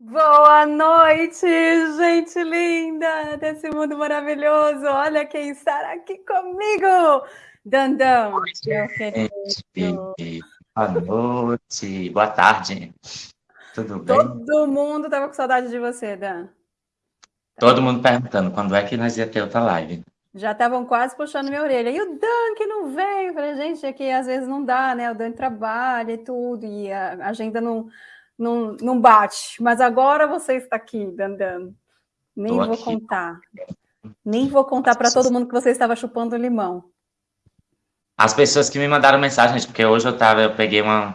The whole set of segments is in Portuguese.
Boa noite, gente linda desse mundo maravilhoso. Olha quem está aqui comigo. Dandão, Oi, gente. Boa noite, boa tarde. Tudo bem? Todo mundo estava com saudade de você, Dan. Todo mundo perguntando quando é que nós ia ter outra live. Já estavam quase puxando minha orelha. E o Dan que não vem? Eu falei, gente, é que às vezes não dá, né? O Dan trabalha e tudo, e a agenda não não, não bate. Mas agora você está aqui, Dandan. Nem Tô vou aqui. contar. Nem vou contar para todo mundo que você estava chupando limão. As pessoas que me mandaram mensagem, porque hoje eu tava, eu peguei uma,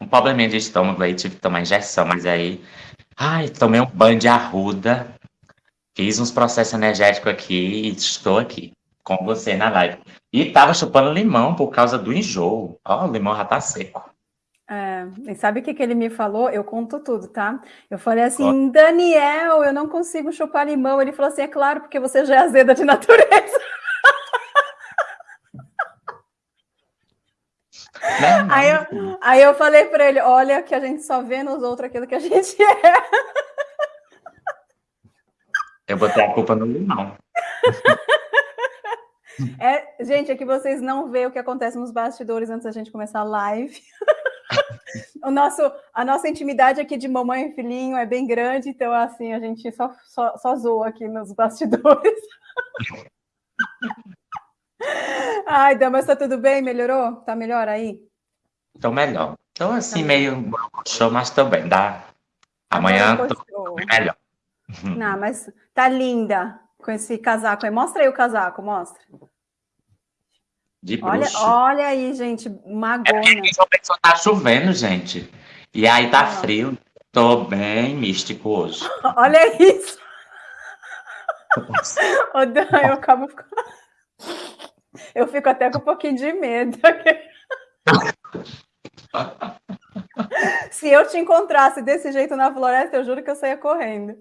um probleminha de estômago aí, tive que tomar injeção, mas aí, ai, tomei um banho de arruda, fiz uns processos energéticos aqui e estou aqui com você na live. E tava chupando limão por causa do enjoo. Ó, o limão já tá seco. E sabe o que, que ele me falou? Eu conto tudo, tá? Eu falei assim, Daniel, eu não consigo chupar limão. Ele falou assim, é claro, porque você já é azeda de natureza. Aí eu, aí eu falei para ele, olha que a gente só vê nos outros aquilo que a gente é. Eu botei a culpa no limão. É, gente, é que vocês não vê o que acontece nos bastidores antes da gente começar a live. O nosso, a nossa intimidade aqui de mamãe e filhinho é bem grande, então assim, a gente só, só, só zoa aqui nos bastidores. Ai, Dan, mas tá tudo bem? Melhorou? Tá melhor aí? Tô melhor. Tô assim, tá meio show, mas tô bem. Dá. Amanhã tô melhor. Não, mas tá linda com esse casaco aí. Mostra aí o casaco, mostra. De olha, olha aí, gente, magona. É porque tá chovendo, gente. E aí tá ah. frio. Tô bem místico hoje. olha isso. Ô, Dan, eu acabo... Eu fico até com um pouquinho de medo. Se eu te encontrasse desse jeito na floresta, eu juro que eu saía correndo.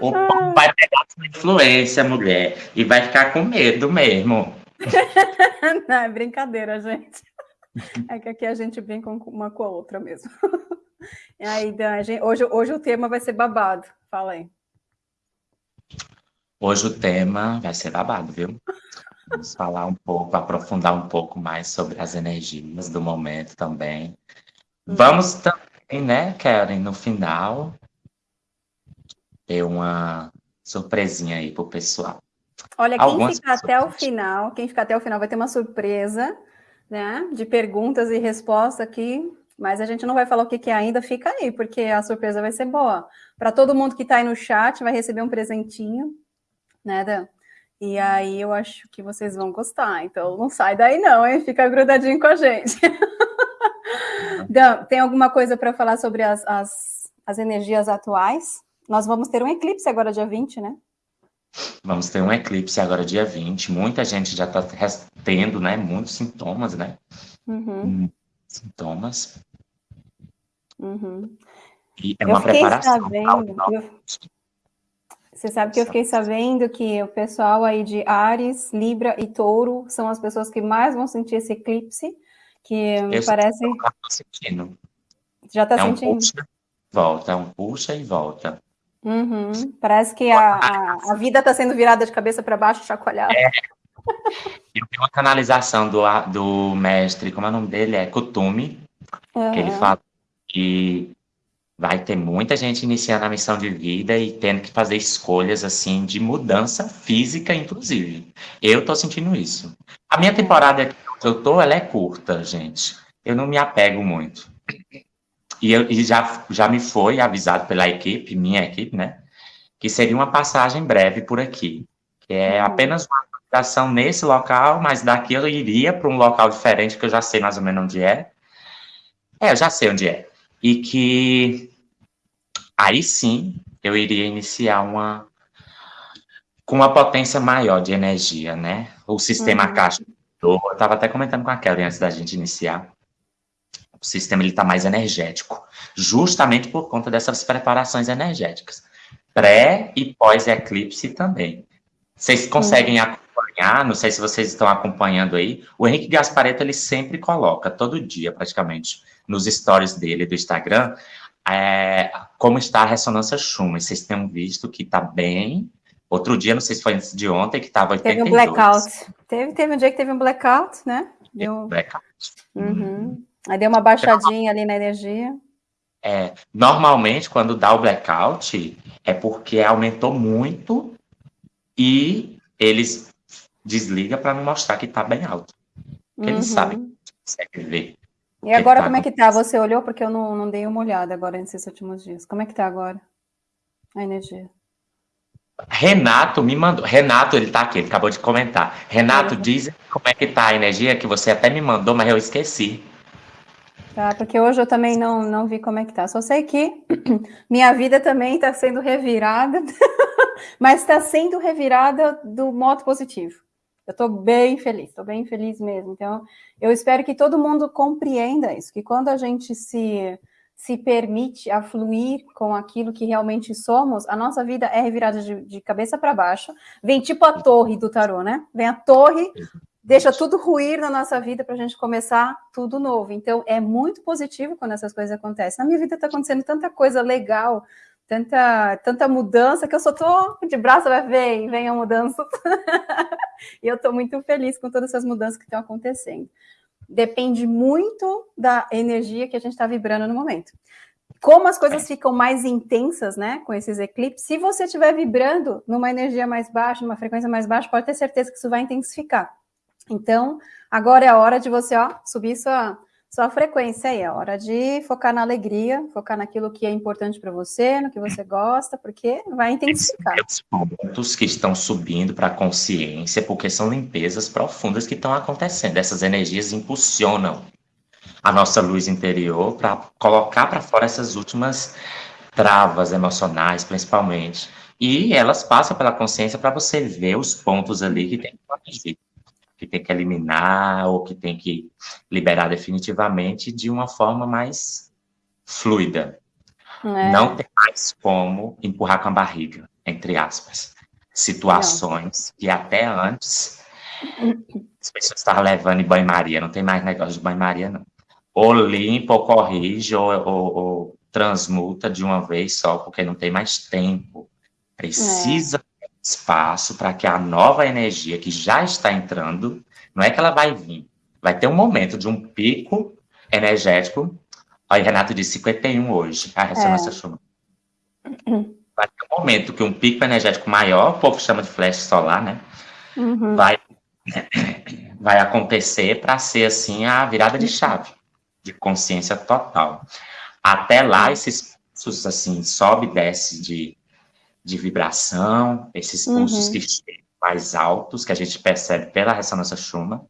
O pão vai pegar sua influência, mulher, e vai ficar com medo mesmo. Não, é brincadeira, gente. É que aqui a gente brinca uma com a outra mesmo. E aí, gente, hoje, hoje o tema vai ser babado. Fala aí. Hoje o tema vai ser babado, viu? Vamos falar um pouco, aprofundar um pouco mais sobre as energias do momento também. Hum. Vamos também, né, Karen, no final, ter uma surpresinha aí pro pessoal. Olha, quem ficar até o final, quem ficar até o final vai ter uma surpresa, né, de perguntas e respostas aqui, mas a gente não vai falar o que, que é ainda, fica aí, porque a surpresa vai ser boa. Para todo mundo que está aí no chat, vai receber um presentinho, né, Dan? E aí eu acho que vocês vão gostar, então não sai daí não, hein? Fica grudadinho com a gente. Dan, tem alguma coisa para falar sobre as, as, as energias atuais? Nós vamos ter um eclipse agora dia 20, né? Vamos ter um eclipse agora dia 20. Muita gente já está tendo, né? Muitos sintomas, né? Uhum. Sintomas. Uhum. E é eu uma preparação. Sabendo, eu... Você sabe que eu fiquei sabendo que o pessoal aí de Ares, Libra e Touro são as pessoas que mais vão sentir esse eclipse, que me parece... Já sentindo. Já está é sentindo? Um puxa, volta, é um puxa e volta. Uhum. Parece que a, a, a vida está sendo virada de cabeça para baixo, chacoalhada. É. Eu tenho uma canalização do, do mestre, como é o nome dele? É Kutumi, uhum. que ele fala que vai ter muita gente iniciando a missão de vida e tendo que fazer escolhas, assim, de mudança física, inclusive. Eu tô sentindo isso. A minha temporada que eu tô, ela é curta, gente. Eu não me apego muito. E, eu, e já, já me foi avisado pela equipe, minha equipe, né? Que seria uma passagem breve por aqui. Que é uhum. apenas uma aplicação nesse local, mas daqui eu iria para um local diferente, que eu já sei mais ou menos onde é. É, eu já sei onde é. E que aí sim eu iria iniciar uma com uma potência maior de energia, né? O sistema uhum. caixa. Eu estava até comentando com a Kelly antes da gente iniciar o sistema está mais energético, justamente por conta dessas preparações energéticas. Pré e pós-eclipse também. Vocês conseguem acompanhar, não sei se vocês estão acompanhando aí, o Henrique Gaspareto, ele sempre coloca, todo dia praticamente, nos stories dele do Instagram é, como está a ressonância Schumann. Vocês têm visto que está bem. Outro dia, não sei se foi antes de ontem, que estava 82. Teve um blackout. Teve, teve um dia que teve um blackout, né? Deu... Blackout. Uhum. Aí deu uma baixadinha ali na energia. É, normalmente, quando dá o blackout, é porque aumentou muito e eles desligam para não mostrar que está bem alto. Porque uhum. eles sabem, consegue ver. E agora, como é que tá? Você olhou? Porque eu não, não dei uma olhada agora nesses últimos dias. Como é que tá agora a energia? Renato me mandou. Renato, ele tá aqui, ele acabou de comentar. Renato, é. diz como é que tá a energia, que você até me mandou, mas eu esqueci. Tá, porque hoje eu também não, não vi como é que tá. Só sei que minha vida também está sendo revirada, mas está sendo revirada do modo positivo. Eu estou bem feliz, estou bem feliz mesmo. Então, eu espero que todo mundo compreenda isso, que quando a gente se, se permite a fluir com aquilo que realmente somos, a nossa vida é revirada de, de cabeça para baixo. Vem tipo a torre do tarô, né? Vem a torre, deixa tudo ruir na nossa vida para a gente começar tudo novo. Então, é muito positivo quando essas coisas acontecem. Na minha vida está acontecendo tanta coisa legal, tanta, tanta mudança que eu só tô de braço, vai vem, vem a mudança. e eu estou muito feliz com todas essas mudanças que estão acontecendo. Depende muito da energia que a gente está vibrando no momento. Como as coisas ficam mais intensas, né, com esses eclipses, se você estiver vibrando numa energia mais baixa, numa frequência mais baixa, pode ter certeza que isso vai intensificar. Então, agora é a hora de você, ó, subir sua, sua frequência aí, é hora de focar na alegria, focar naquilo que é importante para você, no que você gosta, porque vai intensificar. Os pontos que estão subindo para a consciência, porque são limpezas profundas que estão acontecendo. Essas energias impulsionam a nossa luz interior para colocar para fora essas últimas travas emocionais, principalmente. E elas passam pela consciência para você ver os pontos ali que tem que corrigir que tem que eliminar ou que tem que liberar definitivamente de uma forma mais fluida. É. Não tem mais como empurrar com a barriga, entre aspas. Situações não. que até antes as pessoas estavam levando em banho-maria, não tem mais negócio de banho-maria, não. Ou limpa, ou corrige, ou, ou, ou, transmuta de uma vez só, porque não tem mais tempo. Precisa é espaço para que a nova energia que já está entrando, não é que ela vai vir, vai ter um momento de um pico energético. Aí Renato disse 51 hoje, a ressonância é. Schumann. Vai ter um momento que um pico energético maior, o povo chama de flash solar, né? Uhum. Vai, vai acontecer para ser assim a virada de chave de consciência total. Até lá, esses assim, sobe e desce de de vibração, esses pulsos uhum. que chegam mais altos, que a gente percebe pela ressonância Schumann,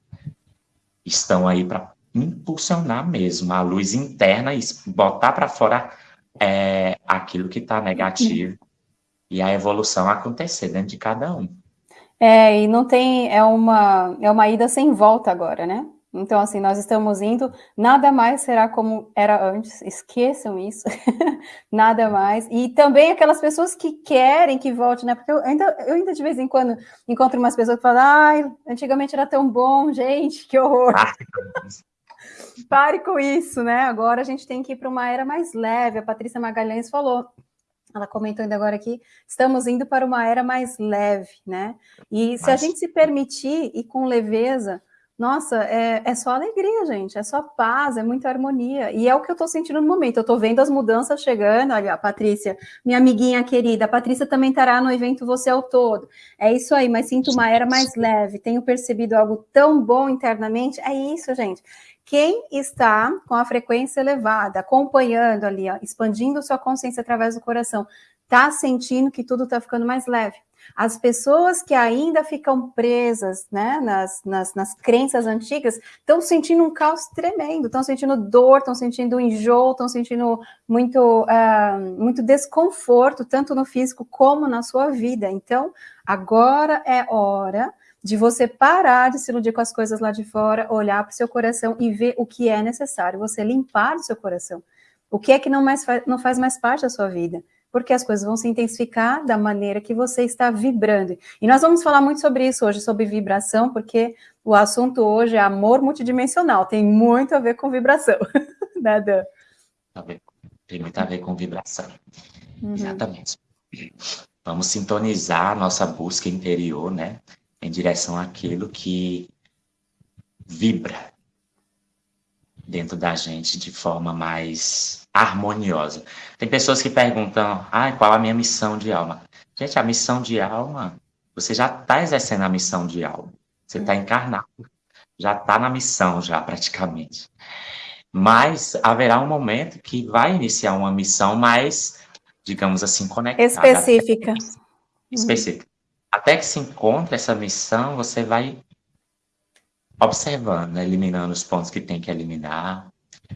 estão aí para impulsionar mesmo a luz interna e botar para fora é, aquilo que está negativo uhum. e a evolução acontecer dentro de cada um. É, e não tem, é uma, é uma ida sem volta agora, né? Então, assim, nós estamos indo, nada mais será como era antes, esqueçam isso, nada mais. E também aquelas pessoas que querem que volte, né? Porque eu ainda, eu ainda de vez em quando encontro umas pessoas que falam, ai, antigamente era tão bom, gente, que horror. Ah, Pare com isso, né? Agora a gente tem que ir para uma era mais leve. A Patrícia Magalhães falou, ela comentou ainda agora aqui, estamos indo para uma era mais leve, né? E se Mas... a gente se permitir e com leveza, nossa, é, é só alegria, gente, é só paz, é muita harmonia. E é o que eu estou sentindo no momento. Eu estou vendo as mudanças chegando. Olha, a Patrícia, minha amiguinha querida, a Patrícia também estará no evento Você é o Todo. É isso aí, mas sinto uma era mais leve. Tenho percebido algo tão bom internamente. É isso, gente. Quem está com a frequência elevada, acompanhando ali, ó, expandindo sua consciência através do coração, está sentindo que tudo está ficando mais leve. As pessoas que ainda ficam presas né, nas, nas, nas crenças antigas estão sentindo um caos tremendo, estão sentindo dor, estão sentindo enjoo, estão sentindo muito, uh, muito desconforto, tanto no físico como na sua vida. Então, agora é hora de você parar de se iludir com as coisas lá de fora, olhar para o seu coração e ver o que é necessário, você limpar o seu coração. O que é que não, mais não faz mais parte da sua vida? Porque as coisas vão se intensificar da maneira que você está vibrando. E nós vamos falar muito sobre isso hoje, sobre vibração, porque o assunto hoje é amor multidimensional, tem muito a ver com vibração. né, Dan? Tem muito a ver com vibração. Uhum. Exatamente. Vamos sintonizar a nossa busca interior, né? Em direção àquilo que vibra dentro da gente de forma mais harmoniosa. Tem pessoas que perguntam, ah, qual a minha missão de alma? Gente, a missão de alma, você já está exercendo a missão de alma. Você está encarnado. Já está na missão, já praticamente. Mas haverá um momento que vai iniciar uma missão mais, digamos assim, conectada. Específica. Específica. Até que se encontre essa missão, você vai observando, né? eliminando os pontos que tem que eliminar.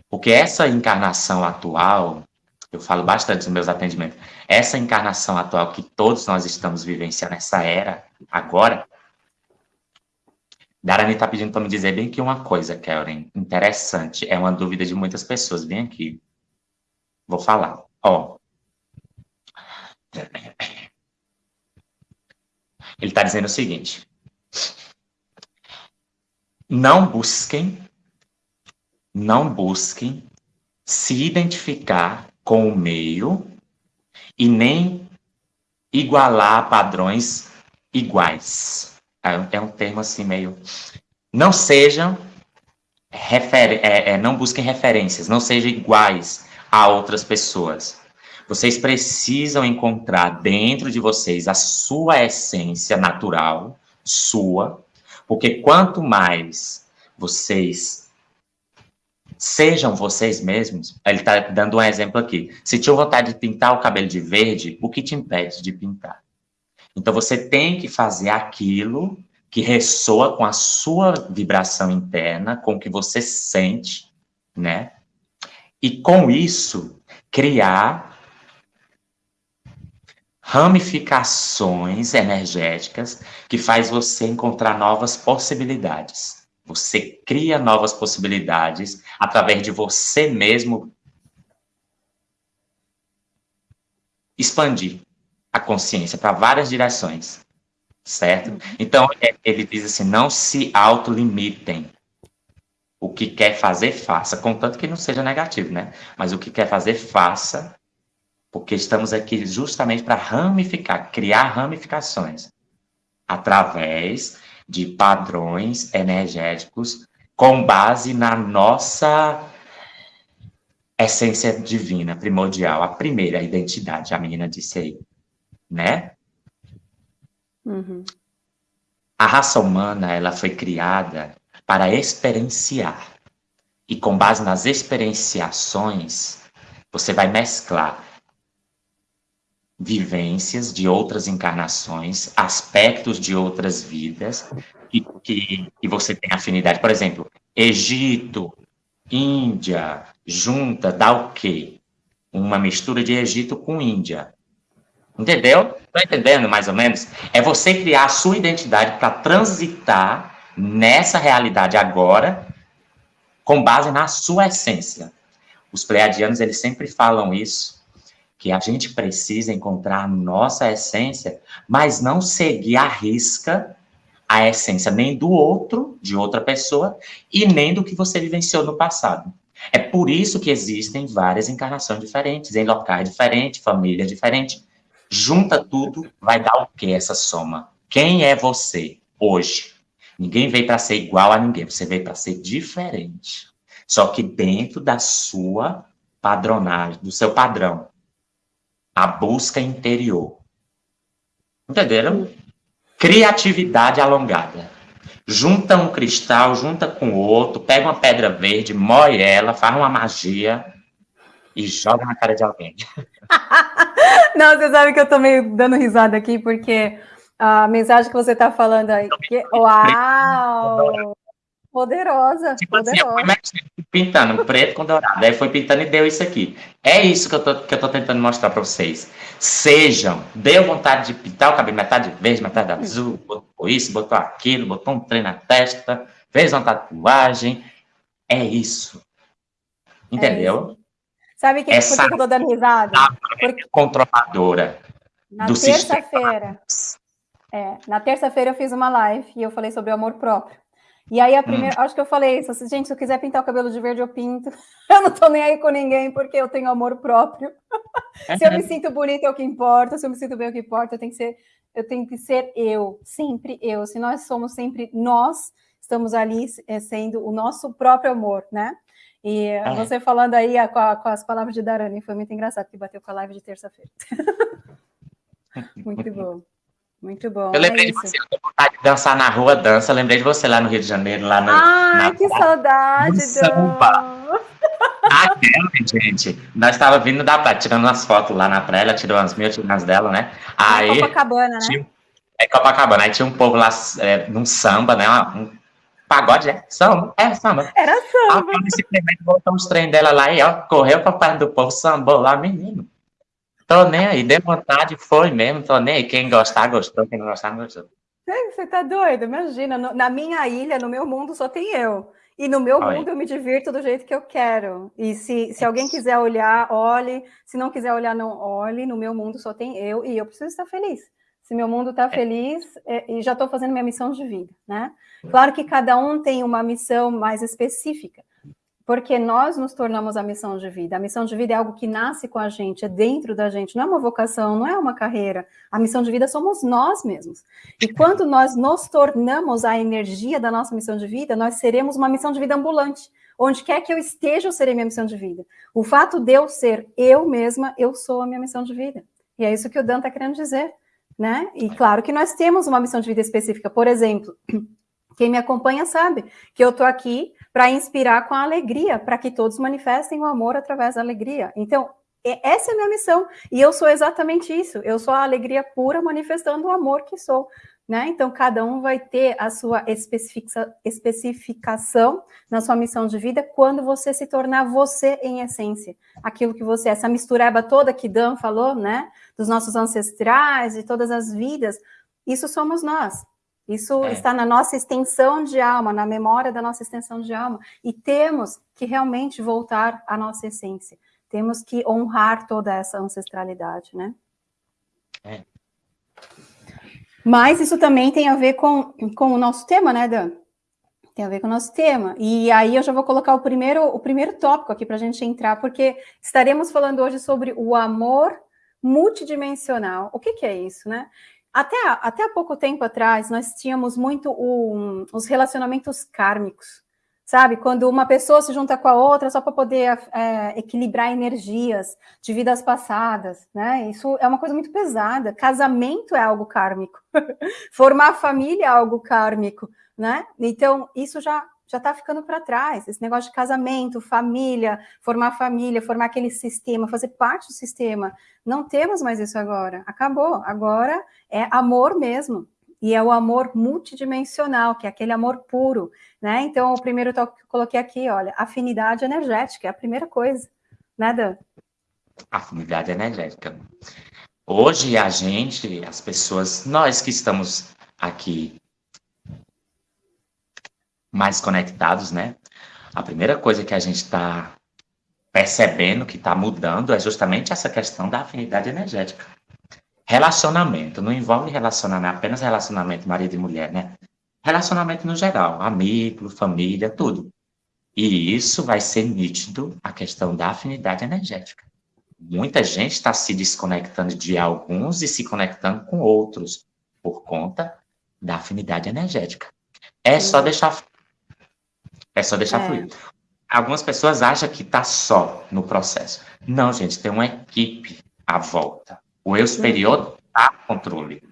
Porque essa encarnação atual, eu falo bastante nos meus atendimentos, essa encarnação atual que todos nós estamos vivenciando, essa era, agora, Darani está pedindo para me dizer bem que uma coisa, Karen, interessante, é uma dúvida de muitas pessoas. Vem aqui. Vou falar. Ó. Ele está dizendo o seguinte: não busquem, não busquem se identificar com o meio e nem igualar padrões iguais. É, é um termo assim meio. Não sejam. Refer... É, é, não busquem referências, não sejam iguais a outras pessoas. Vocês precisam encontrar dentro de vocês a sua essência natural, sua, porque quanto mais vocês sejam vocês mesmos, ele está dando um exemplo aqui. Se tinha vontade de pintar o cabelo de verde, o que te impede de pintar? Então você tem que fazer aquilo que ressoa com a sua vibração interna, com o que você sente, né? E com isso criar ramificações energéticas que faz você encontrar novas possibilidades. Você cria novas possibilidades através de você mesmo expandir a consciência para várias direções, certo? Então, é, ele diz assim, não se autolimitem. O que quer fazer, faça, contanto que não seja negativo, né? Mas o que quer fazer, faça, porque estamos aqui justamente para ramificar, criar ramificações através de padrões energéticos com base na nossa essência divina, primordial, a primeira identidade, a menina disse aí né? Uhum. A raça humana ela foi criada para experienciar. E com base nas experienciações, você vai mesclar vivências de outras encarnações, aspectos de outras vidas que, que, que você tem afinidade. Por exemplo, Egito, Índia, junta, dá o quê? Uma mistura de Egito com Índia. Entendeu? Tá entendendo mais ou menos? É você criar a sua identidade para transitar nessa realidade agora, com base na sua essência. Os pleiadianos, eles sempre falam isso, que a gente precisa encontrar nossa essência, mas não seguir a risca a essência nem do outro, de outra pessoa, e nem do que você vivenciou no passado. É por isso que existem várias encarnações diferentes, em locais diferentes, famílias diferentes, Junta tudo, vai dar o que essa soma? Quem é você hoje? Ninguém veio para ser igual a ninguém, você veio para ser diferente. Só que dentro da sua padronagem, do seu padrão. A busca interior. Entenderam? Criatividade alongada. Junta um cristal, junta com outro, pega uma pedra verde, moe ela, faz uma magia e joga na cara de alguém. Não, você sabe que eu tô meio dando risada aqui, porque a mensagem que você tá falando aí. Que... Uau! Poderosa, tipo poderosa. Assim, pintando preto com dourado. Aí foi pintando e deu isso aqui. É isso que eu tô, que eu tô tentando mostrar para vocês. Sejam, deu vontade de pintar o cabelo metade verde, metade azul, botou isso, botou aquilo, botou um trem na testa, fez uma tatuagem. É isso. Entendeu? É isso. Sabe que, Essa por que eu tô dando risada? Porque... controladora na terça-feira. É, na terça-feira eu fiz uma live e eu falei sobre o amor próprio. E aí a primeira, hum. acho que eu falei isso, assim, gente, se eu quiser pintar o cabelo de verde, eu pinto. Eu não tô nem aí com ninguém, porque eu tenho amor próprio. se eu me sinto bonita é o que importa, se eu me sinto bem é o que importa, eu tenho que ser, eu tenho que ser eu, sempre eu. Se nós somos sempre nós, estamos ali é, sendo o nosso próprio amor, né? E é. você falando aí com, a, com, as palavras de Darani, foi muito engraçado, que bateu com a live de terça-feira. muito bom. Muito bom. Eu lembrei é de você, eu tenho vontade de dançar na rua, dança. Eu lembrei de você lá no Rio de Janeiro, lá no. Ai, na, que saudade, samba. Aquela, gente, nós estava vindo da praia, tirando umas fotos lá na praia, ela tirou umas mil, tirou umas dela, né? Aí, Copacabana, né? Tinha, é Copacabana, aí tinha um povo lá é, num samba, né? Um pagode, é? Samba? É, samba. Era samba. Aí, simplesmente botou os trem dela lá e ó, correu pra perto do povo, sambou lá, menino. Tô nem aí, deu vontade, foi mesmo, tô nem aí. Quem gostar, gostou, quem não gostar, não gostou. Você tá doido? Imagina, na minha ilha, no meu mundo, só tem eu. E no meu Oi. mundo eu me divirto do jeito que eu quero. E se, se alguém quiser olhar, olhe. Se não quiser olhar, não olhe. No meu mundo só tem eu e eu preciso estar feliz. Se meu mundo está é. feliz, é, e já estou fazendo minha missão de vida, né? Claro que cada um tem uma missão mais específica porque nós nos tornamos a missão de vida. A missão de vida é algo que nasce com a gente, é dentro da gente, não é uma vocação, não é uma carreira. A missão de vida somos nós mesmos. E quando nós nos tornamos a energia da nossa missão de vida, nós seremos uma missão de vida ambulante. Onde quer que eu esteja, eu serei minha missão de vida. O fato de eu ser eu mesma, eu sou a minha missão de vida. E é isso que o Dan está querendo dizer. Né? E claro que nós temos uma missão de vida específica. Por exemplo, quem me acompanha sabe que eu estou aqui para inspirar com a alegria, para que todos manifestem o amor através da alegria. Então, essa é a minha missão, e eu sou exatamente isso, eu sou a alegria pura manifestando o amor que sou, né? Então, cada um vai ter a sua especificação na sua missão de vida quando você se tornar você em essência, aquilo que você é, essa mistureba toda que Dan falou, né? Dos nossos ancestrais, de todas as vidas, isso somos nós, isso é. está na nossa extensão de alma, na memória da nossa extensão de alma. E temos que realmente voltar à nossa essência. Temos que honrar toda essa ancestralidade, né? É. Mas isso também tem a ver com, com o nosso tema, né, Dan? Tem a ver com o nosso tema. E aí eu já vou colocar o primeiro, o primeiro tópico aqui para a gente entrar, porque estaremos falando hoje sobre o amor multidimensional. O que, que é isso, né? Até, até há pouco tempo atrás, nós tínhamos muito os relacionamentos kármicos, sabe? Quando uma pessoa se junta com a outra só para poder é, equilibrar energias de vidas passadas, né? Isso é uma coisa muito pesada. Casamento é algo kármico. Formar família é algo kármico, né? Então, isso já já está ficando para trás. Esse negócio de casamento, família, formar família, formar aquele sistema, fazer parte do sistema. Não temos mais isso agora. Acabou. Agora é amor mesmo. E é o amor multidimensional, que é aquele amor puro, né? Então, o primeiro que eu coloquei aqui, olha, afinidade energética, é a primeira coisa, né, Dan? Afinidade energética. Hoje, a gente, as pessoas, nós que estamos aqui mais conectados, né? A primeira coisa que a gente está percebendo que está mudando é justamente essa questão da afinidade energética. Relacionamento, não envolve relacionamento, apenas relacionamento marido e mulher, né? Relacionamento no geral, amigo, família, tudo. E isso vai ser nítido a questão da afinidade energética. Muita gente está se desconectando de alguns e se conectando com outros por conta da afinidade energética. É só deixar é só deixar é. fluir. Algumas pessoas acham que está só no processo. Não, gente, tem uma equipe à volta. O eu superior está no controle.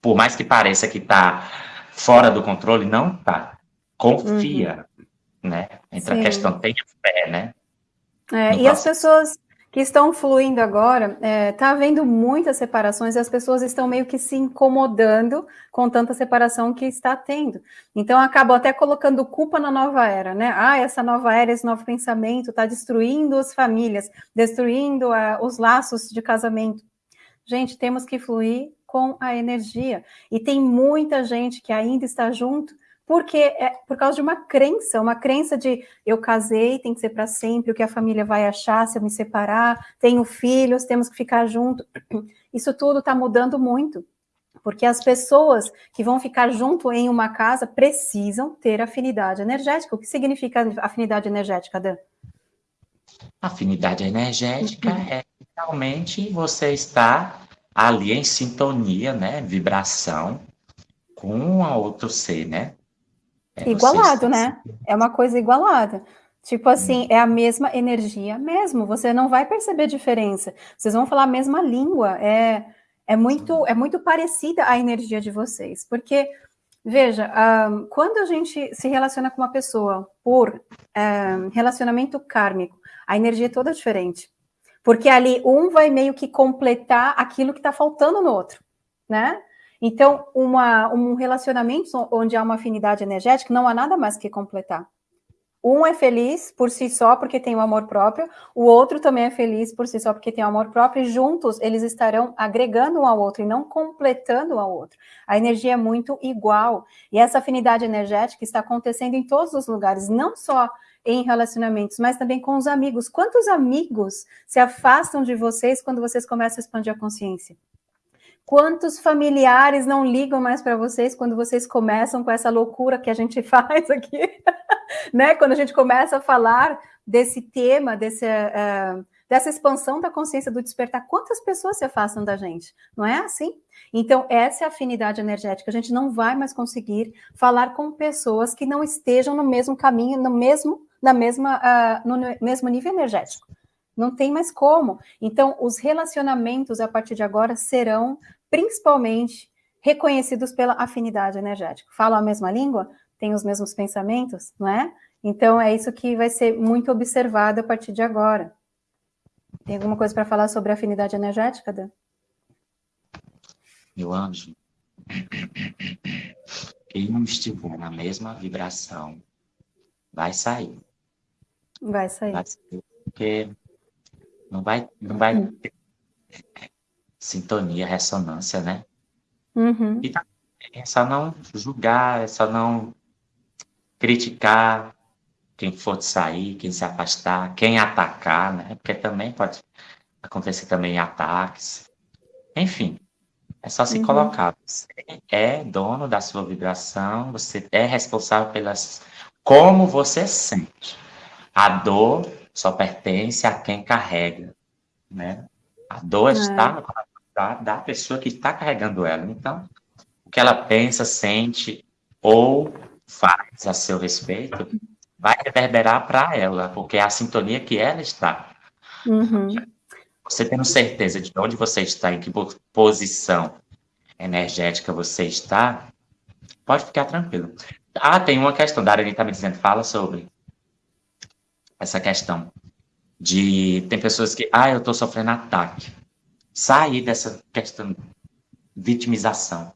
Por mais que pareça que está fora do controle, não está. Confia, uhum. né? Entra Sim. a questão, tenha fé, né? É, e processo. as pessoas que estão fluindo agora, está é, tá havendo muitas separações e as pessoas estão meio que se incomodando com tanta separação que está tendo. Então, acabam até colocando culpa na nova era, né? Ah, essa nova era, esse novo pensamento está destruindo as famílias, destruindo uh, os laços de casamento. Gente, temos que fluir com a energia. E tem muita gente que ainda está junto, porque é por causa de uma crença, uma crença de eu casei, tem que ser para sempre, o que a família vai achar se eu me separar, tenho filhos, temos que ficar junto. Isso tudo está mudando muito. Porque as pessoas que vão ficar junto em uma casa precisam ter afinidade energética. O que significa afinidade energética, Dan? Afinidade energética uhum. é realmente você estar ali em sintonia, né? Vibração com a outro ser, né? É Igualado, né? É uma coisa igualada. Tipo assim, é a mesma energia mesmo, você não vai perceber diferença. Vocês vão falar a mesma língua, é, é, muito, é muito parecida a energia de vocês. Porque, veja, um, quando a gente se relaciona com uma pessoa por um, relacionamento kármico, a energia é toda diferente. Porque ali um vai meio que completar aquilo que está faltando no outro, né? Então, uma, um relacionamento onde há uma afinidade energética, não há nada mais que completar. Um é feliz por si só porque tem o amor próprio, o outro também é feliz por si só porque tem o amor próprio, e juntos eles estarão agregando um ao outro e não completando um ao outro. A energia é muito igual, e essa afinidade energética está acontecendo em todos os lugares, não só em relacionamentos, mas também com os amigos. Quantos amigos se afastam de vocês quando vocês começam a expandir a consciência? Quantos familiares não ligam mais para vocês quando vocês começam com essa loucura que a gente faz aqui? né? Quando a gente começa a falar desse tema, desse, uh, dessa expansão da consciência do despertar, quantas pessoas se afastam da gente? Não é assim? Então, essa é a afinidade energética. A gente não vai mais conseguir falar com pessoas que não estejam no mesmo caminho, no mesmo, na mesma, uh, no mesmo nível energético. Não tem mais como. Então, os relacionamentos a partir de agora serão principalmente reconhecidos pela afinidade energética. Falam a mesma língua, têm os mesmos pensamentos, não é? Então, é isso que vai ser muito observado a partir de agora. Tem alguma coisa para falar sobre afinidade energética, Dan? Meu anjo, quem não estiver na mesma vibração vai sair. Vai sair. Vai sair porque não vai, não vai hum. Sintonia, ressonância, né? Uhum. E tá, é só não julgar, é só não criticar quem for sair, quem se afastar, quem atacar, né? Porque também pode acontecer também ataques. Enfim, é só se uhum. colocar. Você é dono da sua vibração, você é responsável pelas como você sente. A dor só pertence a quem carrega, né? A dor é. está no coração da, da pessoa que está carregando ela. Então, o que ela pensa, sente ou faz a seu respeito vai reverberar para ela, porque é a sintonia que ela está. Uhum. Você tendo certeza de onde você está, em que posição energética você está, pode ficar tranquilo. Ah, tem uma questão, Darani está me dizendo, fala sobre essa questão de tem pessoas que, ah, eu estou sofrendo ataque. Sair dessa questão de vitimização,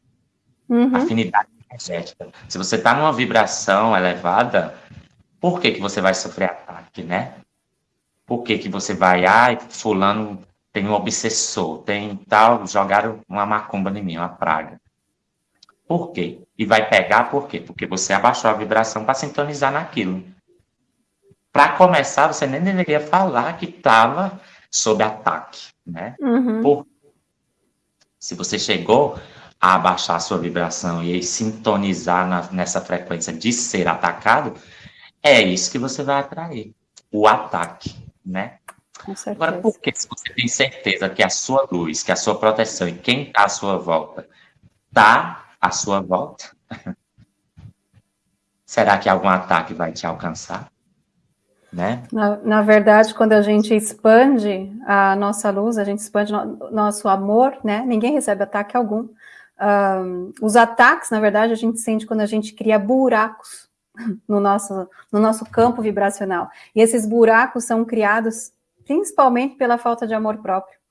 uhum. afinidade energética. Se você está numa vibração elevada, por que, que você vai sofrer ataque, né? Por que, que você vai, ai, fulano tem um obsessor, tem tal, jogaram uma macumba em mim, uma praga. Por quê? E vai pegar por quê? Porque você abaixou a vibração para sintonizar naquilo. Para começar, você nem deveria falar que estava sob ataque, né? Uhum. Se você chegou a abaixar a sua vibração e sintonizar na, nessa frequência de ser atacado, é isso que você vai atrair, o ataque, né? Agora, por que se você tem certeza que a sua luz, que a sua proteção e quem está à sua volta está à sua volta, será que algum ataque vai te alcançar? Né? Na, na, verdade, quando a gente expande a nossa luz, a gente expande no, nosso amor, né? Ninguém recebe ataque algum. Um, os ataques, na verdade, a gente sente quando a gente cria buracos no nosso, no nosso campo vibracional. E esses buracos são criados principalmente pela falta de amor próprio.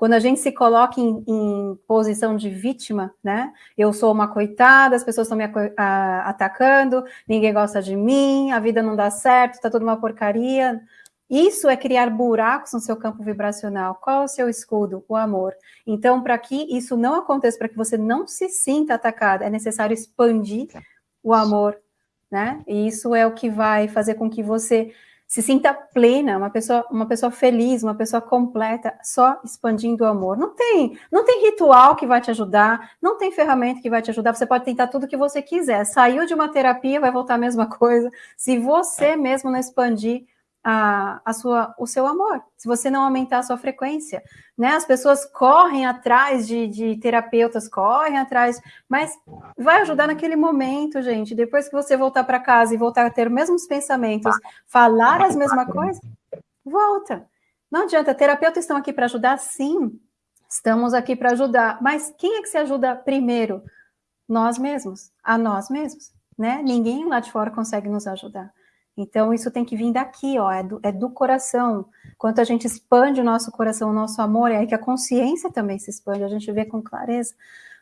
Quando a gente se coloca em, em posição de vítima, né? Eu sou uma coitada, as pessoas estão me a, atacando, ninguém gosta de mim, a vida não dá certo, está tudo uma porcaria. Isso é criar buracos no seu campo vibracional. Qual é o seu escudo? O amor. Então, para que isso não aconteça, para que você não se sinta atacada, é necessário expandir o amor, né? E isso é o que vai fazer com que você se sinta plena, uma pessoa, uma pessoa feliz, uma pessoa completa, só expandindo o amor. Não tem, não tem ritual que vai te ajudar, não tem ferramenta que vai te ajudar. Você pode tentar tudo que você quiser. Saiu de uma terapia, vai voltar a mesma coisa. Se você mesmo não expandir a, a sua, o seu amor, se você não aumentar a sua frequência, né? As pessoas correm atrás de, de terapeutas, correm atrás, mas vai ajudar naquele momento, gente. Depois que você voltar para casa e voltar a ter os mesmos pensamentos, falar as mesmas coisas, volta. Não adianta, terapeutas estão aqui para ajudar, sim. Estamos aqui para ajudar, mas quem é que se ajuda primeiro? Nós mesmos, a nós mesmos, né? Ninguém lá de fora consegue nos ajudar. Então, isso tem que vir daqui, ó, é do, é do coração. Quanto a gente expande o nosso coração, o nosso amor, é aí que a consciência também se expande, a gente vê com clareza,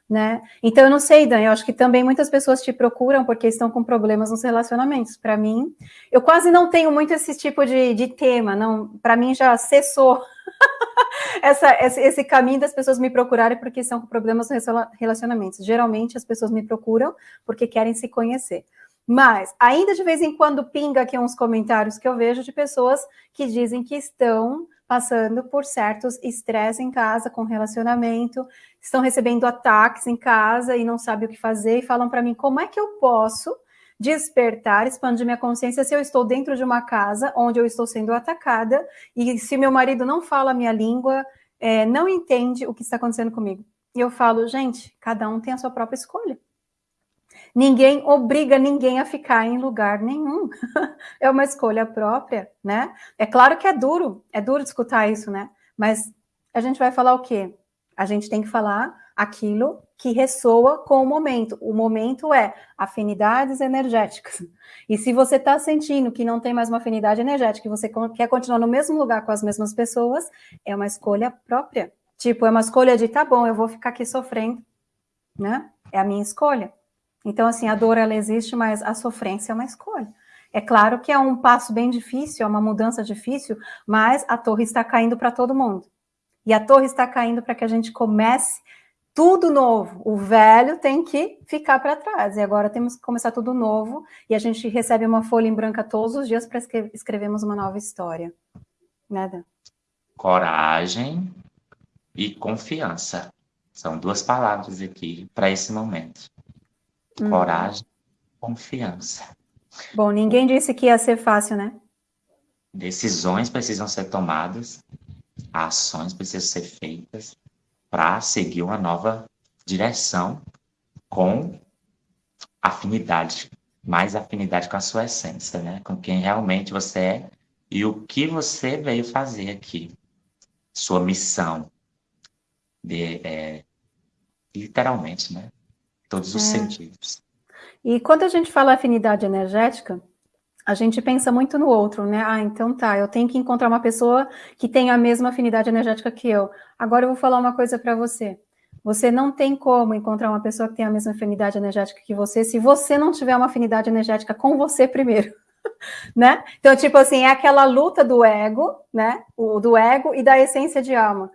né? Então, eu não sei, Dan, eu acho que também muitas pessoas te procuram porque estão com problemas nos relacionamentos. Para mim, eu quase não tenho muito esse tipo de, de tema, não. Para mim, já cessou essa, esse, esse, caminho das pessoas me procurarem porque estão com problemas nos relacionamentos. Geralmente, as pessoas me procuram porque querem se conhecer. Mas, ainda de vez em quando pinga aqui uns comentários que eu vejo de pessoas que dizem que estão passando por certos estresse em casa, com relacionamento, estão recebendo ataques em casa e não sabem o que fazer, e falam para mim, como é que eu posso despertar, expandir minha consciência se eu estou dentro de uma casa onde eu estou sendo atacada, e se meu marido não fala a minha língua, é, não entende o que está acontecendo comigo. E eu falo, gente, cada um tem a sua própria escolha. Ninguém obriga ninguém a ficar em lugar nenhum. é uma escolha própria, né? É claro que é duro, é duro escutar isso, né? Mas a gente vai falar o quê? A gente tem que falar aquilo que ressoa com o momento. O momento é afinidades energéticas. E se você está sentindo que não tem mais uma afinidade energética, e você quer continuar no mesmo lugar com as mesmas pessoas, é uma escolha própria. Tipo, é uma escolha de, tá bom, eu vou ficar aqui sofrendo, né? É a minha escolha. Então, assim, a dor ela existe, mas a sofrência é uma escolha. É claro que é um passo bem difícil, é uma mudança difícil, mas a torre está caindo para todo mundo. E a torre está caindo para que a gente comece tudo novo. O velho tem que ficar para trás. E agora temos que começar tudo novo. E a gente recebe uma folha em branca todos os dias para escrever, escrevermos uma nova história. Nada. Coragem e confiança. São duas palavras aqui para esse momento. Hum. Coragem, confiança. Bom, ninguém disse que ia ser fácil, né? Decisões precisam ser tomadas, ações precisam ser feitas para seguir uma nova direção com afinidade, mais afinidade com a sua essência, né? Com quem realmente você é e o que você veio fazer aqui. Sua missão. De, é, literalmente, né? Todos os é. sentidos. E quando a gente fala afinidade energética, a gente pensa muito no outro, né? Ah, então tá, eu tenho que encontrar uma pessoa que tenha a mesma afinidade energética que eu. Agora eu vou falar uma coisa para você. Você não tem como encontrar uma pessoa que tenha a mesma afinidade energética que você se você não tiver uma afinidade energética com você primeiro. né? Então, tipo assim, é aquela luta do ego, né? O do ego e da essência de alma.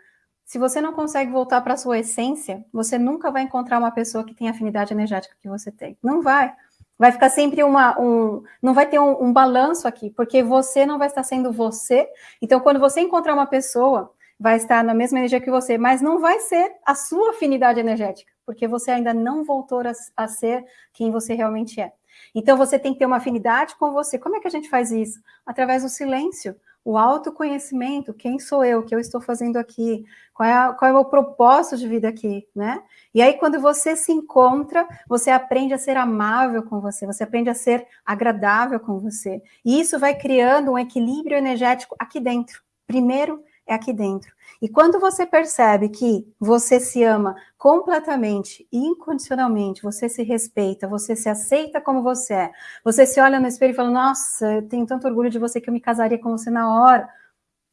Se você não consegue voltar para a sua essência, você nunca vai encontrar uma pessoa que tem a afinidade energética que você tem. Não vai. Vai ficar sempre uma. Um, não vai ter um, um balanço aqui, porque você não vai estar sendo você. Então, quando você encontrar uma pessoa, vai estar na mesma energia que você, mas não vai ser a sua afinidade energética, porque você ainda não voltou a, a ser quem você realmente é. Então, você tem que ter uma afinidade com você. Como é que a gente faz isso? Através do silêncio o autoconhecimento, quem sou eu, o que eu estou fazendo aqui, qual é, a, qual é o meu propósito de vida aqui, né? E aí, quando você se encontra, você aprende a ser amável com você, você aprende a ser agradável com você. E isso vai criando um equilíbrio energético aqui dentro. Primeiro, é aqui dentro. E quando você percebe que você se ama completamente, incondicionalmente, você se respeita, você se aceita como você é, você se olha no espelho e fala: Nossa, eu tenho tanto orgulho de você que eu me casaria com você na hora.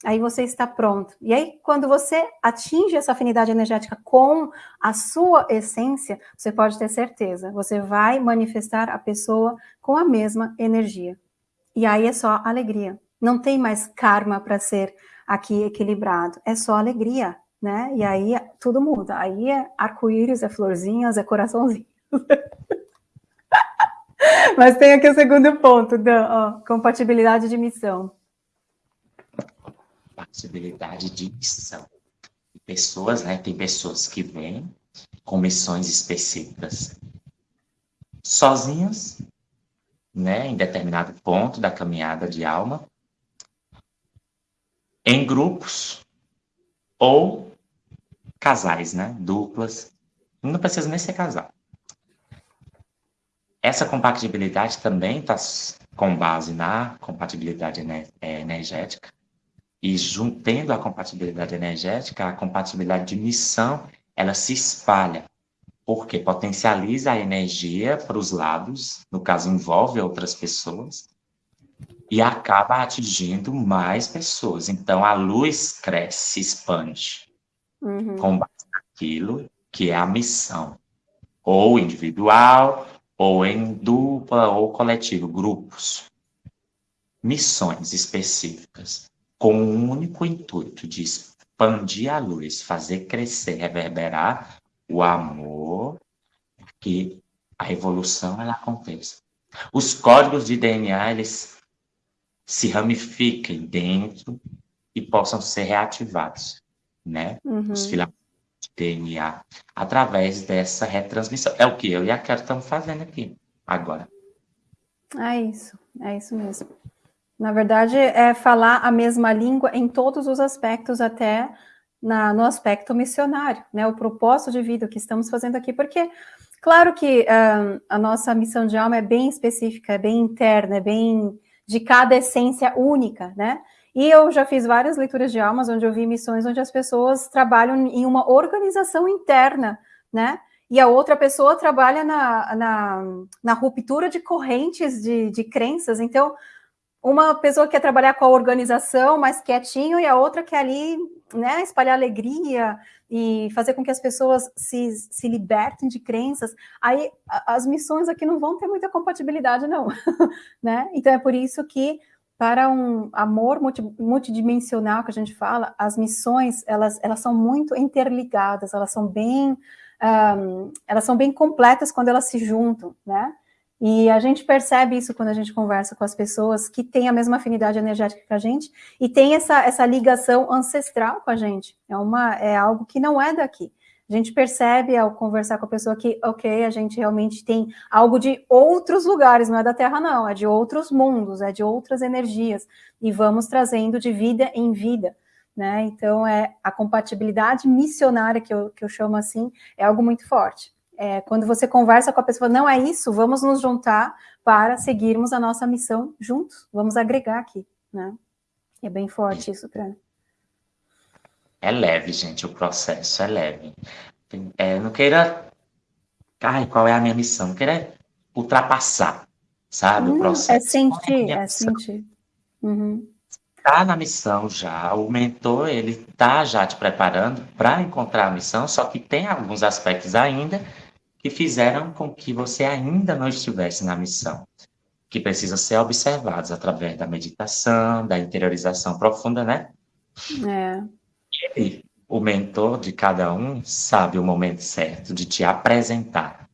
Aí você está pronto. E aí, quando você atinge essa afinidade energética com a sua essência, você pode ter certeza, você vai manifestar a pessoa com a mesma energia. E aí é só alegria. Não tem mais karma para ser aqui equilibrado. É só alegria, né? E aí tudo muda. Aí é arco-íris, é florzinhas, é coraçãozinho. Mas tem aqui o segundo ponto, da ó, compatibilidade de missão. Compatibilidade de missão. Pessoas, né? Tem pessoas que vêm com missões específicas sozinhas, né? Em determinado ponto da caminhada de alma, em grupos ou casais, né? Duplas. Não precisa nem ser casal. Essa compatibilidade também está com base na compatibilidade é, energética. E juntando a compatibilidade energética, a compatibilidade de missão, ela se espalha, porque potencializa a energia para os lados, no caso envolve outras pessoas, e acaba atingindo mais pessoas. Então a luz cresce, se expande uhum. com base naquilo que é a missão, ou individual, ou em dupla ou coletivo, grupos. Missões específicas, com o um único intuito de expandir a luz, fazer crescer, reverberar o amor, que a evolução ela aconteça. Os códigos de DNA, eles se ramifiquem dentro e possam ser reativados, né? Uhum. Os filamentos de DNA através dessa retransmissão. É o que eu e a Carol estamos fazendo aqui agora. É isso, é isso mesmo. Na verdade, é falar a mesma língua em todos os aspectos, até na, no aspecto missionário, né? O propósito de vida que estamos fazendo aqui, porque, claro que uh, a nossa missão de alma é bem específica, é bem interna, é bem de cada essência única, né? E eu já fiz várias leituras de almas onde eu vi missões onde as pessoas trabalham em uma organização interna, né? E a outra pessoa trabalha na, na, na ruptura de correntes de, de crenças. Então, uma pessoa quer trabalhar com a organização mais quietinho e a outra quer ali né, espalhar alegria e fazer com que as pessoas se, se libertem de crenças, aí as missões aqui não vão ter muita compatibilidade, não. né? Então é por isso que para um amor multi, multidimensional que a gente fala, as missões elas, elas são muito interligadas, elas são bem um, elas são bem completas quando elas se juntam, né? E a gente percebe isso quando a gente conversa com as pessoas que têm a mesma afinidade energética que a gente e tem essa, essa ligação ancestral com a gente. É, uma, é algo que não é daqui. A gente percebe ao conversar com a pessoa que, ok, a gente realmente tem algo de outros lugares, não é da Terra, não, é de outros mundos, é de outras energias, e vamos trazendo de vida em vida. Né? Então, é a compatibilidade missionária, que eu, que eu chamo assim, é algo muito forte é, quando você conversa com a pessoa, não é isso, vamos nos juntar para seguirmos a nossa missão juntos, vamos agregar aqui, né? É bem forte isso para É leve, gente, o processo é leve. É, não queira... Ai, qual é a minha missão? Não queira ultrapassar, sabe, hum, o processo. É sentir, é, é sentir. Uhum está na missão já, o mentor ele está já te preparando para encontrar a missão, só que tem alguns aspectos ainda que fizeram com que você ainda não estivesse na missão, que precisam ser observados através da meditação, da interiorização profunda, né? É. E o mentor de cada um sabe o momento certo de te apresentar.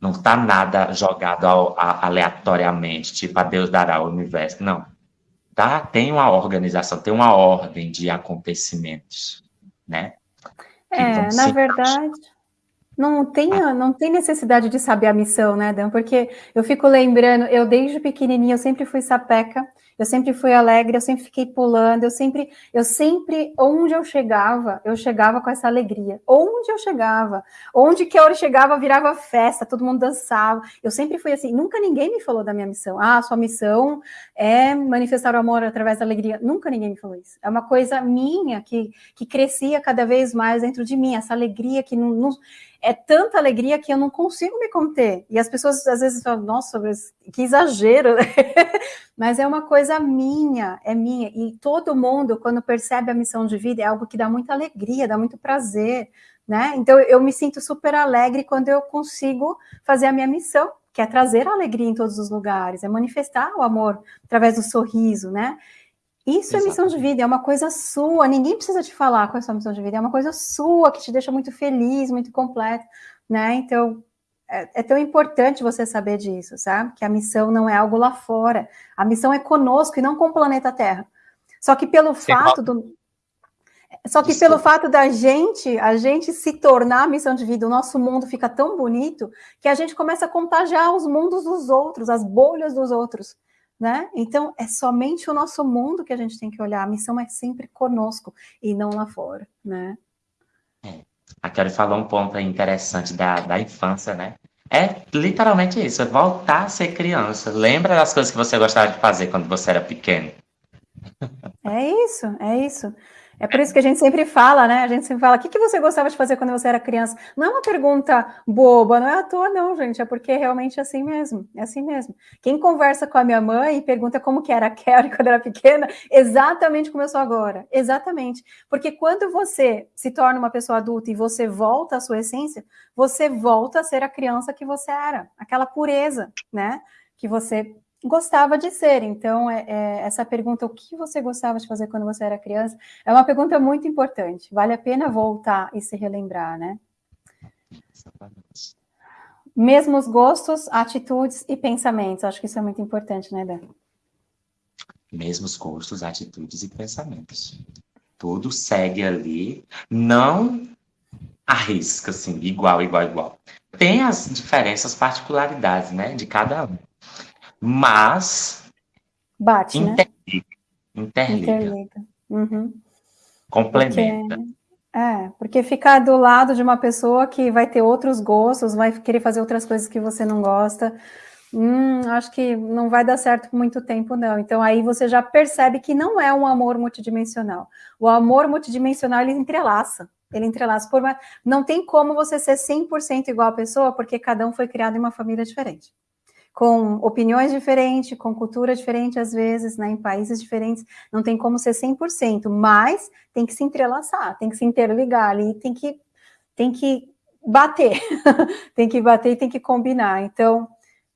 Não está nada jogado ao, a, aleatoriamente, tipo a Deus dará ao universo. Não. Tá? Tem uma organização, tem uma ordem de acontecimentos, né? É, na verdade, não tem, não tem necessidade de saber a missão, né, Dan? Porque eu fico lembrando, eu desde pequenininha, eu sempre fui sapeca, eu sempre fui alegre, eu sempre fiquei pulando, eu sempre, eu sempre, onde eu chegava, eu chegava com essa alegria. Onde eu chegava, onde que eu chegava, virava festa, todo mundo dançava. Eu sempre fui assim, nunca ninguém me falou da minha missão. Ah, sua missão é manifestar o amor através da alegria. Nunca ninguém me falou isso. É uma coisa minha que, que crescia cada vez mais dentro de mim, essa alegria que não, não é tanta alegria que eu não consigo me conter. E as pessoas às vezes falam, nossa, que exagero. Mas é uma coisa minha, é minha. E todo mundo, quando percebe a missão de vida, é algo que dá muita alegria, dá muito prazer, né? Então eu me sinto super alegre quando eu consigo fazer a minha missão, que é trazer a alegria em todos os lugares, é manifestar o amor através do sorriso, né? Isso é missão de vida, é uma coisa sua, ninguém precisa te falar qual é a sua missão de vida, é uma coisa sua que te deixa muito feliz, muito completa, né? Então, é, é, tão importante você saber disso, sabe? Que a missão não é algo lá fora, a missão é conosco e não com o planeta Terra. Só que pelo Você fato do só que Desculpa. pelo fato da gente, a gente se tornar a missão de vida, o nosso mundo fica tão bonito que a gente começa a contagiar os mundos dos outros, as bolhas dos outros, né? Então é somente o nosso mundo que a gente tem que olhar. A missão é sempre conosco e não lá fora, né? É. A Kelly falou um ponto interessante da, da infância, né? É literalmente isso, é voltar a ser criança. Lembra das coisas que você gostava de fazer quando você era pequeno? É isso, é isso. É por isso que a gente sempre fala, né? A gente sempre fala, o que, que você gostava de fazer quando você era criança? Não é uma pergunta boba, não é à toa, não, gente. É porque é realmente assim mesmo. É assim mesmo. Quem conversa com a minha mãe e pergunta como que era a Kelly quando era pequena, exatamente como eu sou agora. Exatamente. Porque quando você se torna uma pessoa adulta e você volta à sua essência, você volta a ser a criança que você era. Aquela pureza, né? Que você gostava de ser. Então, é, é, essa pergunta, o que você gostava de fazer quando você era criança, é uma pergunta muito importante. Vale a pena voltar e se relembrar, né? Mesmos gostos, atitudes e pensamentos. Acho que isso é muito importante, né, Dan? Mesmos gostos, atitudes e pensamentos. Tudo segue ali, não arrisca, assim, igual, igual, igual. Tem as diferenças, particularidades, né, de cada um. Mas. Bate, interliga, né? Interliga. interliga. Uhum. Complementa. Porque, é, porque ficar do lado de uma pessoa que vai ter outros gostos, vai querer fazer outras coisas que você não gosta. Hum, acho que não vai dar certo por muito tempo, não. Então, aí você já percebe que não é um amor multidimensional. O amor multidimensional, ele entrelaça. Ele entrelaça. Por. Não tem como você ser 100% igual a pessoa, porque cada um foi criado em uma família diferente com opiniões diferentes, com cultura diferente às vezes, né, em países diferentes, não tem como ser 100%, mas tem que se entrelaçar, tem que se interligar ali, tem que, tem que bater, tem que bater e tem que combinar. Então,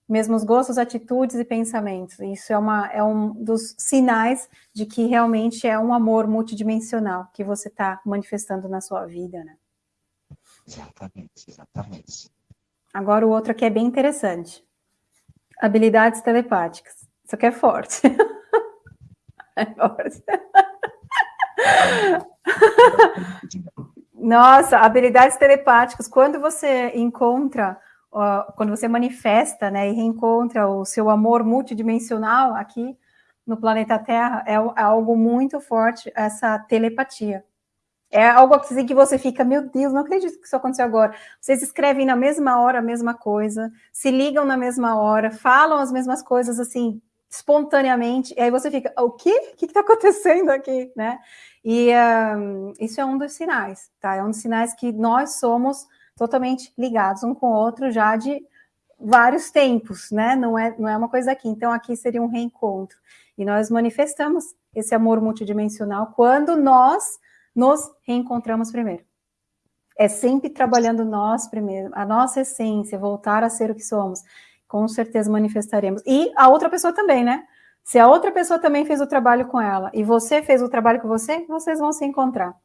mesmos gostos, atitudes e pensamentos. Isso é, uma, é um dos sinais de que realmente é um amor multidimensional que você está manifestando na sua vida, né? Exatamente, exatamente. Agora o outro aqui é bem interessante. Habilidades telepáticas. Isso aqui é forte. é forte. Nossa, habilidades telepáticas. Quando você encontra, quando você manifesta, né, e reencontra o seu amor multidimensional aqui no planeta Terra, é, é algo muito forte essa telepatia. É algo assim que você fica, meu Deus, não acredito que isso aconteceu agora. Vocês escrevem na mesma hora a mesma coisa, se ligam na mesma hora, falam as mesmas coisas assim, espontaneamente, e aí você fica, o quê? O que está acontecendo aqui, né? E um, isso é um dos sinais, tá? É um dos sinais que nós somos totalmente ligados um com o outro já de vários tempos, né? Não é, não é uma coisa aqui. Então, aqui seria um reencontro. E nós manifestamos esse amor multidimensional quando nós nos reencontramos primeiro. É sempre trabalhando nós primeiro, a nossa essência, voltar a ser o que somos. Com certeza manifestaremos. E a outra pessoa também, né? Se a outra pessoa também fez o trabalho com ela e você fez o trabalho com você, vocês vão se encontrar.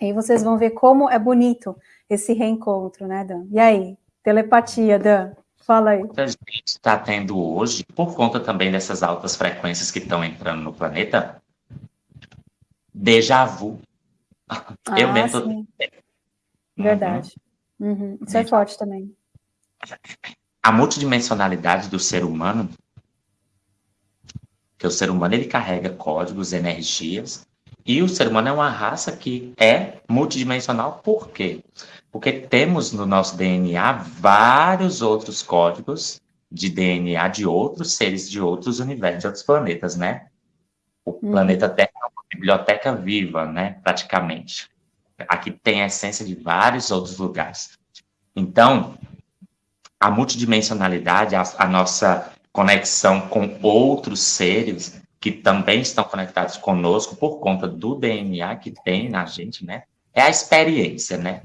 E vocês vão ver como é bonito esse reencontro, né, Dan? E aí, telepatia, Dan? Fala aí. A gente está tendo hoje, por conta também dessas altas frequências que estão entrando no planeta, déjà vu. Ah, eu mesmo. Sim. Verdade. Uhum. Uhum. Isso é forte também. A multidimensionalidade do ser humano, que o ser humano ele carrega códigos, energias, e o ser humano é uma raça que é multidimensional, por quê? Porque temos no nosso DNA vários outros códigos de DNA de outros seres de outros universos, de outros planetas, né? O uhum. planeta Terra biblioteca viva, né, praticamente. Aqui tem a essência de vários outros lugares. Então, a multidimensionalidade, a, a nossa conexão com outros seres que também estão conectados conosco por conta do DNA que tem na gente, né? É a experiência, né?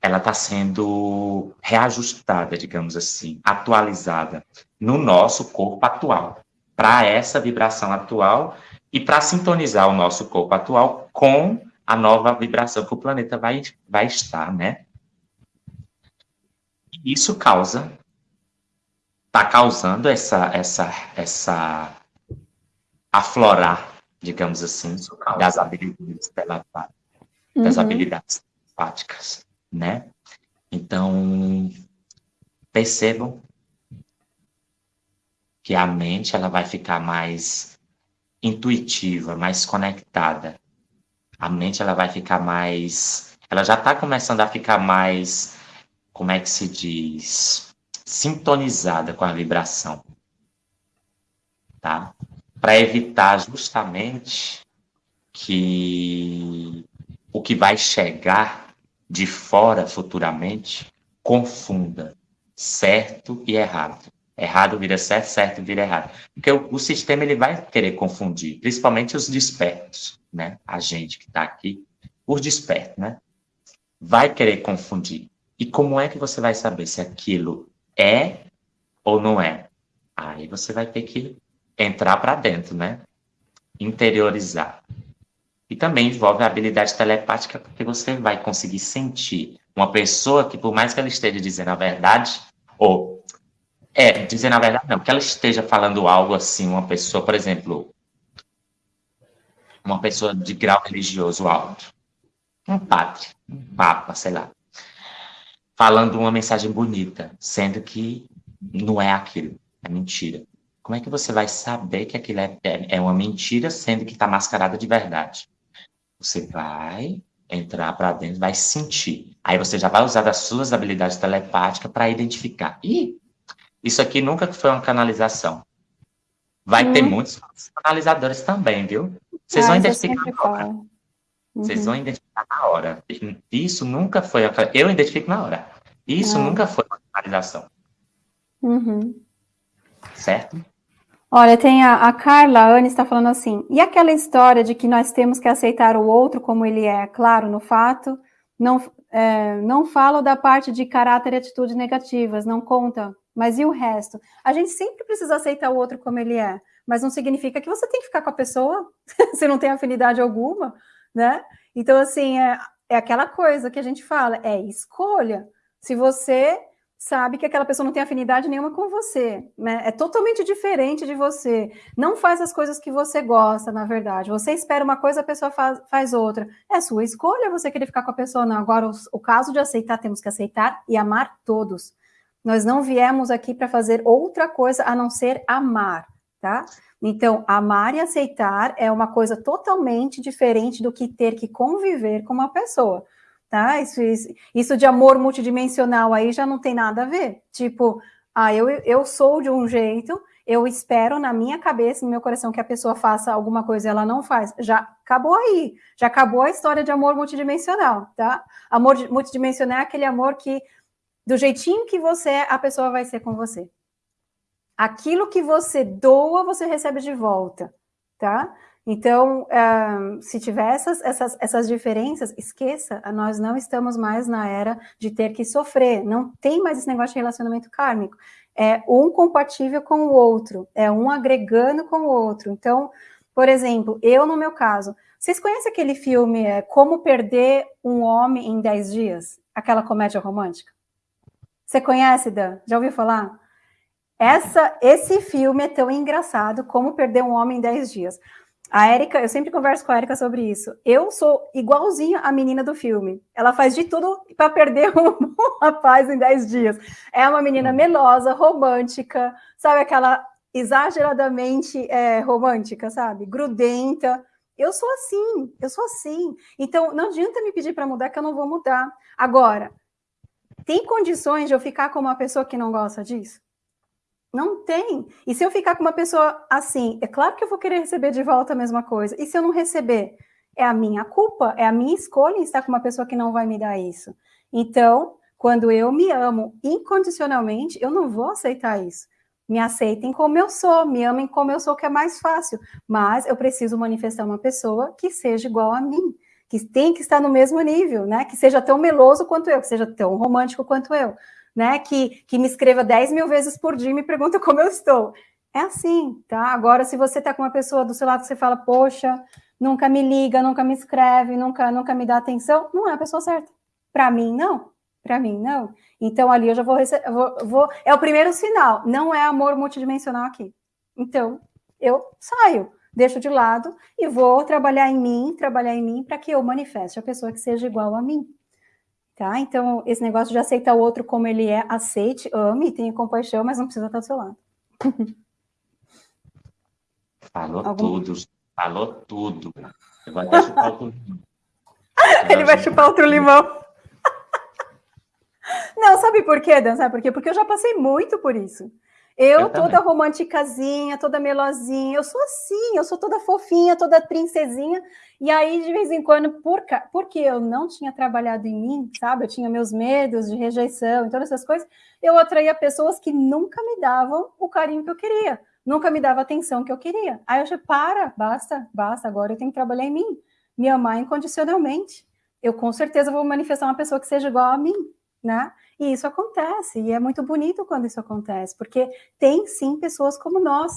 Ela está sendo reajustada, digamos assim, atualizada no nosso corpo atual para essa vibração atual e para sintonizar o nosso corpo atual com a nova vibração que o planeta vai, vai estar, né? E isso causa, está causando essa, essa, essa aflorar, digamos assim, das habilidades telepáticas, das uhum. habilidades telepáticas, né? Então, percebam que a mente ela vai ficar mais intuitiva, mais conectada. A mente ela vai ficar mais, ela já está começando a ficar mais, como é que se diz, sintonizada com a vibração, tá? Para evitar justamente que o que vai chegar de fora futuramente confunda certo e errado. Errado vira certo, certo vira errado. Porque o, o sistema ele vai querer confundir, principalmente os despertos, né? A gente que está aqui, os despertos, né? Vai querer confundir. E como é que você vai saber se aquilo é ou não é? Aí você vai ter que entrar para dentro, né? Interiorizar. E também envolve a habilidade telepática, porque você vai conseguir sentir uma pessoa que, por mais que ela esteja dizendo a verdade, ou é, dizer na verdade, não, que ela esteja falando algo assim, uma pessoa, por exemplo, uma pessoa de grau religioso alto, um padre, um papa, sei lá, falando uma mensagem bonita, sendo que não é aquilo, é mentira. Como é que você vai saber que aquilo é, é, é uma mentira, sendo que está mascarada de verdade? Você vai entrar para dentro, vai sentir. Aí você já vai usar das suas habilidades telepáticas para identificar. Ih, isso aqui nunca foi uma canalização. Vai ter muitos canalizadores também, viu? Vocês vão identificar na hora. Uhum. Vocês vão identificar na hora. Isso nunca foi. Eu identifico na hora. Isso ah. nunca foi uma canalização. Uhum. Certo? Olha, tem a, a Carla, a Anne está falando assim, e aquela história de que nós temos que aceitar o outro como ele é, claro, no fato, não, é, não falo da parte de caráter e atitudes negativas, não conta mas e o resto? A gente sempre precisa aceitar o outro como ele é, mas não significa que você tem que ficar com a pessoa se não tem afinidade alguma, né? Então, assim, é, é aquela coisa que a gente fala, é escolha. Se você sabe que aquela pessoa não tem afinidade nenhuma com você, né? É totalmente diferente de você. Não faz as coisas que você gosta, na verdade. Você espera uma coisa, a pessoa faz, faz outra. É sua escolha você querer ficar com a pessoa, não. Agora, o, o caso de aceitar, temos que aceitar e amar todos. Nós não viemos aqui para fazer outra coisa a não ser amar, tá? Então, amar e aceitar é uma coisa totalmente diferente do que ter que conviver com uma pessoa, tá? Isso, isso, isso de amor multidimensional aí já não tem nada a ver. Tipo, ah, eu, eu sou de um jeito, eu espero na minha cabeça, no meu coração, que a pessoa faça alguma coisa e ela não faz. Já acabou aí, já acabou a história de amor multidimensional, tá? Amor multidimensional é aquele amor que do jeitinho que você é, a pessoa vai ser com você. Aquilo que você doa, você recebe de volta, tá? Então, uh, se tiver essas, essas, essas diferenças, esqueça, nós não estamos mais na era de ter que sofrer, não tem mais esse negócio de relacionamento kármico. É um compatível com o outro, é um agregando com o outro. Então, por exemplo, eu no meu caso, vocês conhecem aquele filme é, Como Perder um Homem em 10 Dias? Aquela comédia romântica? Você conhece, Dan? Já ouviu falar? Essa, esse filme é tão engraçado como perder um homem em 10 dias. A Érica, eu sempre converso com a Érica sobre isso. Eu sou igualzinha a menina do filme. Ela faz de tudo para perder um, rapaz em 10 dias. É uma menina hum. melosa, romântica, sabe aquela exageradamente é, romântica, sabe? Grudenta. Eu sou assim, eu sou assim. Então, não adianta me pedir para mudar, que eu não vou mudar. Agora, tem condições de eu ficar com uma pessoa que não gosta disso? Não tem. E se eu ficar com uma pessoa assim, é claro que eu vou querer receber de volta a mesma coisa. E se eu não receber? É a minha culpa, é a minha escolha estar com uma pessoa que não vai me dar isso. Então, quando eu me amo incondicionalmente, eu não vou aceitar isso. Me aceitem como eu sou, me amem como eu sou, que é mais fácil. Mas eu preciso manifestar uma pessoa que seja igual a mim que tem que estar no mesmo nível, né? Que seja tão meloso quanto eu, que seja tão romântico quanto eu, né? Que, que me escreva 10 mil vezes por dia e me pergunta como eu estou. É assim, tá? Agora, se você tá com uma pessoa do seu lado que você fala, poxa, nunca me liga, nunca me escreve, nunca, nunca me dá atenção, não é a pessoa certa. Para mim, não. Para mim, não. Então, ali eu já vou, receber, vou, vou. É o primeiro sinal. Não é amor multidimensional aqui. Então, eu saio deixo de lado e vou trabalhar em mim, trabalhar em mim para que eu manifeste a pessoa que seja igual a mim. Tá? Então, esse negócio de aceitar o outro como ele é, aceite, ame, tenha compaixão, mas não precisa estar do seu lado. Falou Algum... tudo, falou tudo. Vou até chupar outro limão. Ele vai chupar outro limão. Não, sabe por quê, Dan? Sabe por quê? Porque eu já passei muito por isso. Eu, eu toda romanticazinha, toda melosinha, eu sou assim, eu sou toda fofinha, toda princesinha. E aí, de vez em quando, por, porque eu não tinha trabalhado em mim, sabe? Eu tinha meus medos de rejeição e todas essas coisas, eu atraía pessoas que nunca me davam o carinho que eu queria, nunca me davam a atenção que eu queria. Aí eu achei, para, basta, basta, agora eu tenho que trabalhar em mim, me amar incondicionalmente. Eu com certeza vou manifestar uma pessoa que seja igual a mim, né? E isso acontece, e é muito bonito quando isso acontece, porque tem sim pessoas como nós,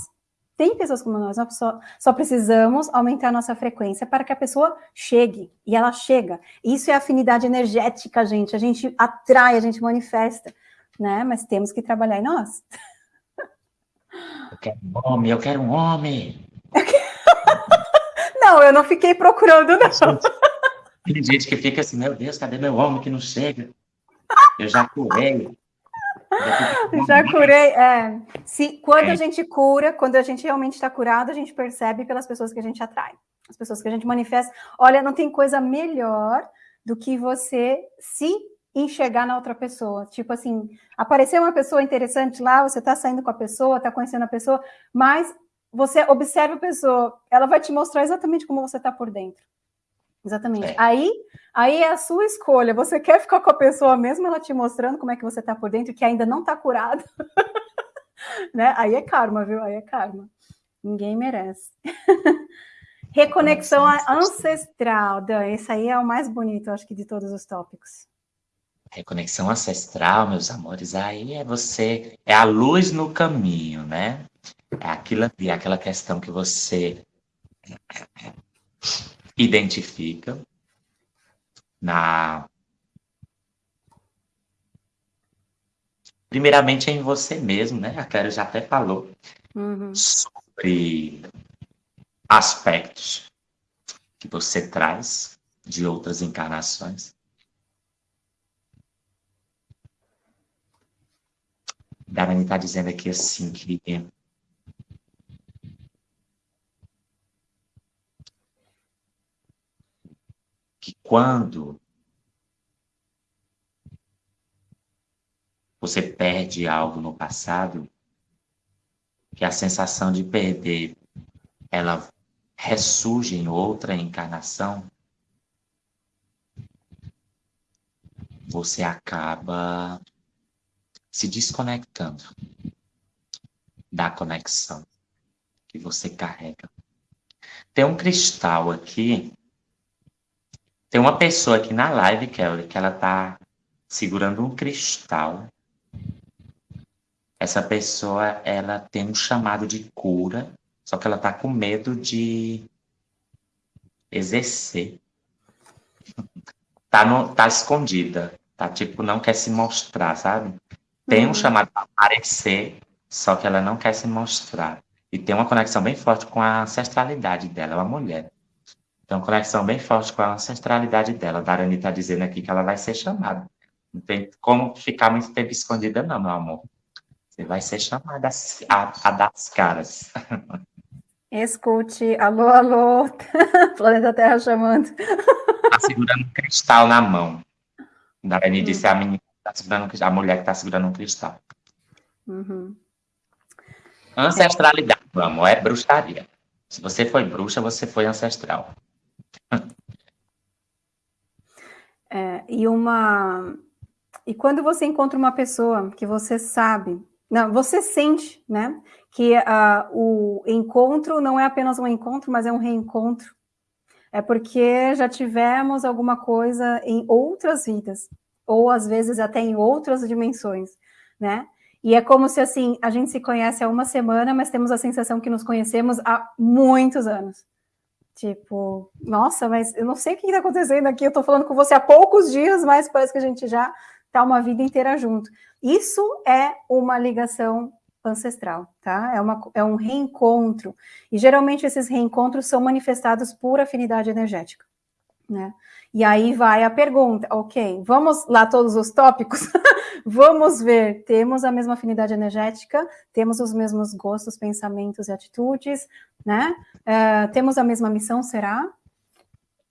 tem pessoas como nós, nós só, só precisamos aumentar a nossa frequência para que a pessoa chegue, e ela chega. Isso é afinidade energética, gente, a gente atrai, a gente manifesta, né? Mas temos que trabalhar em nós. Eu quero um homem, eu quero um homem. Não, eu não fiquei procurando, não. Tem gente que fica assim, meu Deus, cadê meu homem que não chega? Eu já curei. Já curei, é. Se, quando é. a gente cura, quando a gente realmente está curado, a gente percebe pelas pessoas que a gente atrai. As pessoas que a gente manifesta. Olha, não tem coisa melhor do que você se enxergar na outra pessoa. Tipo assim, apareceu uma pessoa interessante lá, você está saindo com a pessoa, está conhecendo a pessoa, mas você observa a pessoa, ela vai te mostrar exatamente como você está por dentro. Exatamente. É. Aí, aí é a sua escolha. Você quer ficar com a pessoa mesmo ela te mostrando como é que você está por dentro, que ainda não está curado? né? Aí é karma, viu? Aí é karma. Ninguém merece. Reconexão ancestral, Dan. Esse aí é o mais bonito, acho que, de todos os tópicos. Reconexão ancestral, meus amores, aí é você, é a luz no caminho, né? É aquilo ali, aquela questão que você identifica na primeiramente em você mesmo, né? A Clara já até falou uhum. sobre aspectos que você traz de outras encarnações. Darani está dizendo aqui assim que que quando você perde algo no passado, que a sensação de perder ela ressurge em outra encarnação, você acaba se desconectando da conexão que você carrega. Tem um cristal aqui tem uma pessoa aqui na live, Kelly, que ela tá segurando um cristal. Essa pessoa, ela tem um chamado de cura, só que ela tá com medo de exercer. tá, no, tá escondida. Tá tipo, não quer se mostrar, sabe? Tem um uhum. chamado para aparecer, só que ela não quer se mostrar. E tem uma conexão bem forte com a ancestralidade dela, é uma mulher. Uma conexão bem forte com a ancestralidade dela. Darani está dizendo aqui que ela vai ser chamada. Não tem como ficar muito tempo escondida, não, meu amor. Você vai ser chamada a, a das caras. Escute, alô, alô, planeta Terra chamando. Está segurando um cristal na mão. Darani hum. disse a menina tá segurando a mulher que está segurando um cristal. Uhum. Ancestralidade, meu amor, é bruxaria. Se você foi bruxa, você foi ancestral. É, e uma e quando você encontra uma pessoa que você sabe, não, você sente, né, que uh, o encontro não é apenas um encontro, mas é um reencontro. É porque já tivemos alguma coisa em outras vidas, ou às vezes até em outras dimensões, né? E é como se assim a gente se conhece há uma semana, mas temos a sensação que nos conhecemos há muitos anos. Tipo, nossa, mas eu não sei o que está acontecendo aqui. Eu estou falando com você há poucos dias, mas parece que a gente já está uma vida inteira junto. Isso é uma ligação ancestral, tá? É, uma, é um reencontro. E geralmente esses reencontros são manifestados por afinidade energética, né? E aí vai a pergunta, ok, vamos lá todos os tópicos? vamos ver, temos a mesma afinidade energética, temos os mesmos gostos, pensamentos e atitudes, né? Uh, temos a mesma missão, será?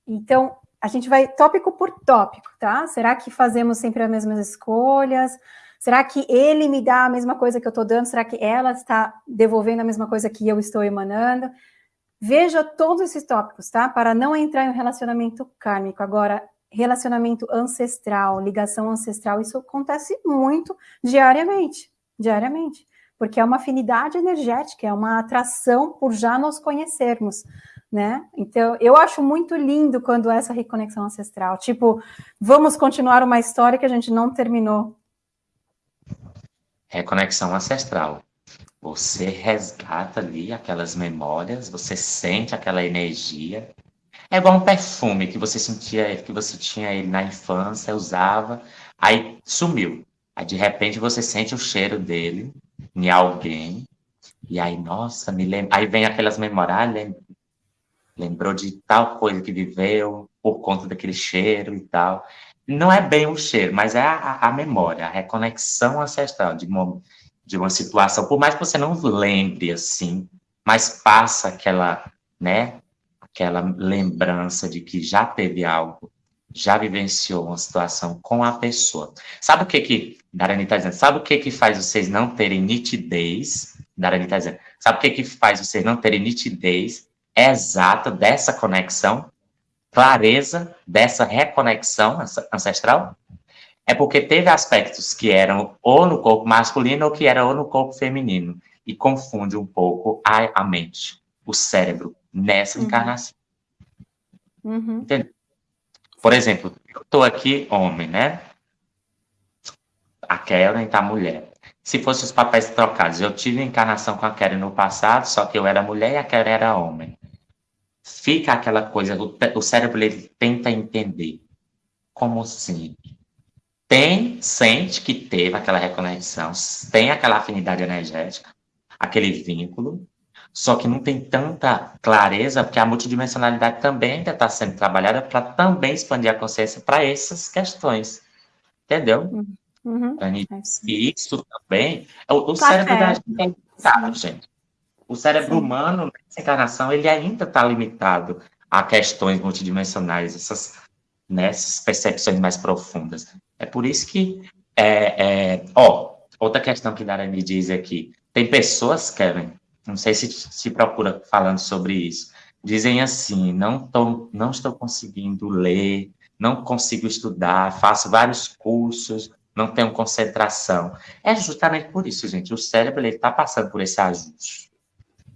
Então, a gente vai tópico por tópico, tá? Será que fazemos sempre as mesmas escolhas? Será que ele me dá a mesma coisa que eu estou dando? Será que ela está devolvendo a mesma coisa que eu estou emanando? Veja todos esses tópicos, tá? Para não entrar em um relacionamento kármico. Agora, relacionamento ancestral, ligação ancestral, isso acontece muito diariamente, diariamente. Porque é uma afinidade energética, é uma atração por já nos conhecermos né? Então, eu acho muito lindo quando essa reconexão ancestral, tipo, vamos continuar uma história que a gente não terminou. Reconexão ancestral. Você resgata ali aquelas memórias, você sente aquela energia. É igual um perfume que você sentia, que você tinha ele na infância, usava, aí sumiu. Aí de repente você sente o cheiro dele em alguém, e aí, nossa, me lembra. Aí vem aquelas memórias, ah, lembrou de tal coisa que viveu por conta daquele cheiro e tal. Não é bem o cheiro, mas é a, a memória, a reconexão ancestral de uma, de uma situação. Por mais que você não lembre assim, mas passa aquela, né, aquela lembrança de que já teve algo, já vivenciou uma situação com a pessoa. Sabe o que que, Darani está dizendo, sabe o que que faz vocês não terem nitidez? Darani está dizendo, sabe o que que faz vocês não terem nitidez exata dessa conexão, clareza dessa reconexão ancestral, é porque teve aspectos que eram ou no corpo masculino ou que eram ou no corpo feminino, e confunde um pouco a, a mente, o cérebro, nessa uhum. encarnação. Uhum. Entendeu? Por exemplo, eu estou aqui homem, né? A Karen está mulher. Se fossem os papéis trocados, eu tive encarnação com a Karen no passado, só que eu era mulher e a Karen era homem fica aquela coisa, o, o cérebro ele tenta entender. Como assim? Tem, sente que teve aquela reconexão, tem aquela afinidade energética, aquele vínculo, só que não tem tanta clareza, porque a multidimensionalidade também ainda está sendo trabalhada para também expandir a consciência para essas questões. Entendeu? Uhum. uhum. E isso também, o, o cérebro da gente é limitado, gente. O cérebro Sim. humano, nessa encarnação, ele ainda está limitado a questões multidimensionais, essas, né, essas percepções mais profundas. É por isso que, é, é, ó, outra questão que Dara me diz aqui, tem pessoas, Kevin, não sei se se procura falando sobre isso, dizem assim, não, tô, não estou conseguindo ler, não consigo estudar, faço vários cursos, não tenho concentração. É justamente por isso, gente, o cérebro está passando por esse ajuste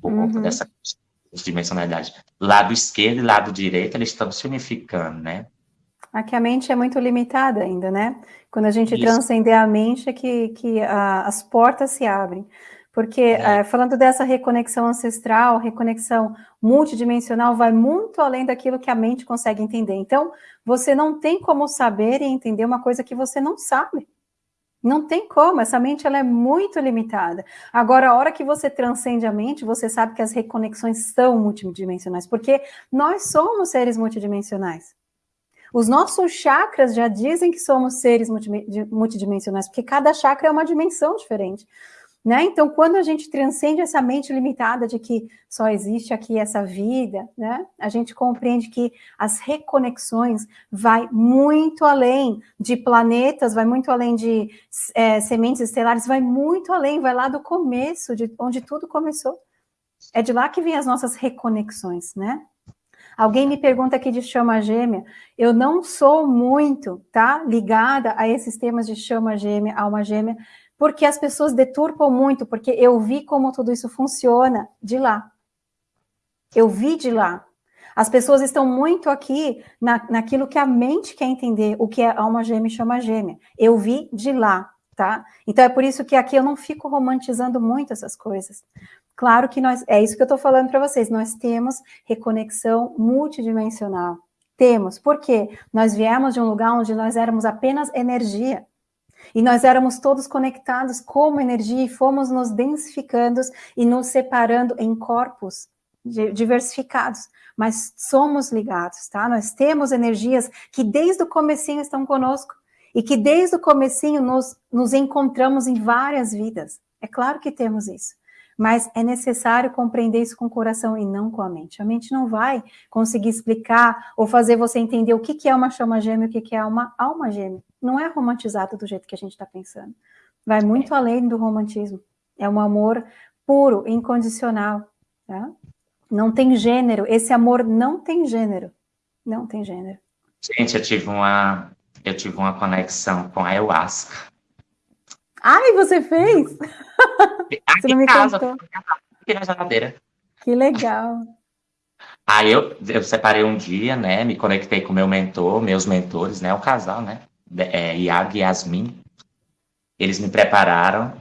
por uhum. conta dessa dimensionalidade. Lado esquerdo e lado direito, eles estão se unificando, né? Aqui a mente é muito limitada ainda, né? Quando a gente Isso. transcender a mente é que, que a, as portas se abrem. Porque, é. É, falando dessa reconexão ancestral, reconexão multidimensional, vai muito além daquilo que a mente consegue entender. Então, você não tem como saber e entender uma coisa que você não sabe. Não tem como, essa mente ela é muito limitada. Agora, a hora que você transcende a mente, você sabe que as reconexões são multidimensionais, porque nós somos seres multidimensionais. Os nossos chakras já dizem que somos seres multidimensionais, porque cada chakra é uma dimensão diferente. Né? Então, quando a gente transcende essa mente limitada de que só existe aqui essa vida, né? a gente compreende que as reconexões vai muito além de planetas, vai muito além de é, sementes estelares, vai muito além, vai lá do começo, de onde tudo começou. É de lá que vem as nossas reconexões, né? Alguém me pergunta aqui de chama gêmea. Eu não sou muito, tá, ligada a esses temas de chama gêmea, alma gêmea, porque as pessoas deturpam muito, porque eu vi como tudo isso funciona de lá. Eu vi de lá. As pessoas estão muito aqui na, naquilo que a mente quer entender, o que é alma gêmea e chama gêmea. Eu vi de lá, tá? Então é por isso que aqui eu não fico romantizando muito essas coisas. Claro que nós, é isso que eu estou falando para vocês, nós temos reconexão multidimensional. Temos, porque nós viemos de um lugar onde nós éramos apenas energia. E nós éramos todos conectados como energia e fomos nos densificando e nos separando em corpos diversificados, mas somos ligados, tá? Nós temos energias que desde o comecinho estão conosco e que desde o comecinho nos, nos encontramos em várias vidas. É claro que temos isso, mas é necessário compreender isso com o coração e não com a mente. A mente não vai conseguir explicar ou fazer você entender o que, que é uma chama gêmea e o que, que é uma alma gêmea. Não é romantizado do jeito que a gente está pensando. Vai muito além do romantismo. É um amor puro, incondicional, tá? Não tem gênero. Esse amor não tem gênero. Não tem gênero. Gente, eu tive uma, eu tive uma conexão com a ayahuasca. Ai, você fez? Aqui me casa. Aqui na geladeira. Que legal. Aí eu, eu separei um dia, né? Me conectei com meu mentor, meus mentores, né? O casal, né? É, Iago e Yasmin. Eles me prepararam.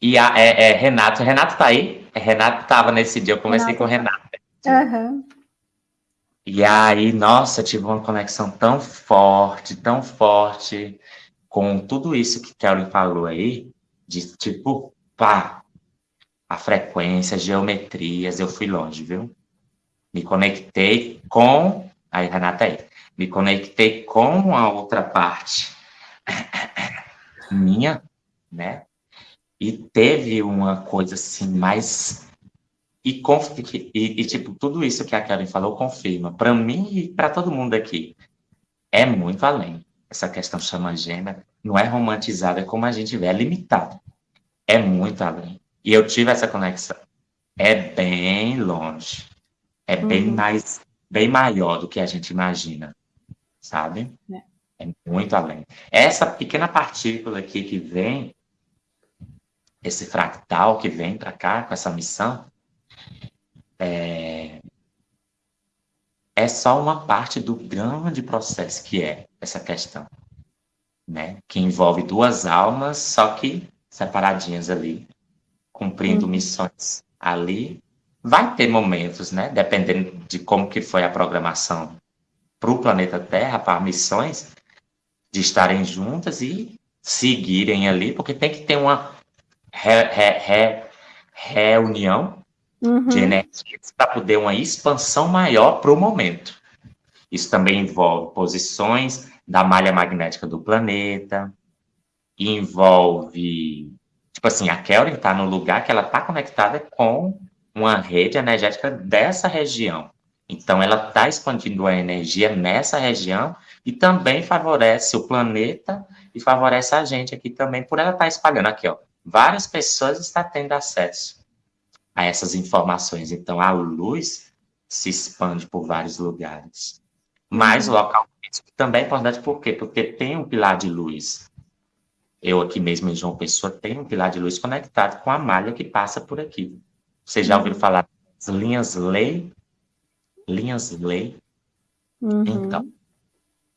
E a, é, é, Renato, Renato tá aí? Renato estava nesse dia, eu comecei Renato. com o Renato. Uhum. E aí, nossa, tive uma conexão tão forte, tão forte com tudo isso que Kelly falou aí, de tipo, pá, a frequência, geometrias, eu fui longe, viu? Me conectei com. Aí, Renata aí. Me conectei com a outra parte minha, né? E teve uma coisa assim mais. E, e, e tipo, tudo isso que a Karen falou confirma. Para mim e para todo mundo aqui, é muito além. Essa questão chama gêmea não é romantizada como a gente vê, é limitado. É muito além. E eu tive essa conexão. É é longe. É uhum. bem mais, bem maior do que a gente imagina, sabe? É. é muito além. Essa pequena partícula aqui que vem esse fractal que vem para cá com essa missão, é, é só uma parte do grande processo que é essa questão, né? Que envolve duas almas, só que separadinhas ali, cumprindo uhum. missões ali. Vai ter momentos, né? Dependendo de como que foi a programação para o planeta Terra, para missões, de estarem juntas e seguirem ali, porque tem que ter uma re, re, re, reunião uhum. de energias para poder uma expansão maior para o momento. Isso também envolve posições da malha magnética do planeta, envolve, tipo assim, a Kelly está no lugar que ela está conectada com uma rede energética dessa região. Então, ela está expandindo a energia nessa região e também favorece o planeta e favorece a gente aqui também, por ela estar tá espalhando aqui, ó várias pessoas estão tendo acesso a essas informações. Então, a luz se expande por vários lugares. Mas o uhum. local físico também é importante, por quê? Porque tem um pilar de luz. Eu aqui mesmo em João Pessoa tenho um pilar de luz conectado com a malha que passa por aqui. Vocês já ouviram falar das linhas lei? Linhas lei? Uhum. Então,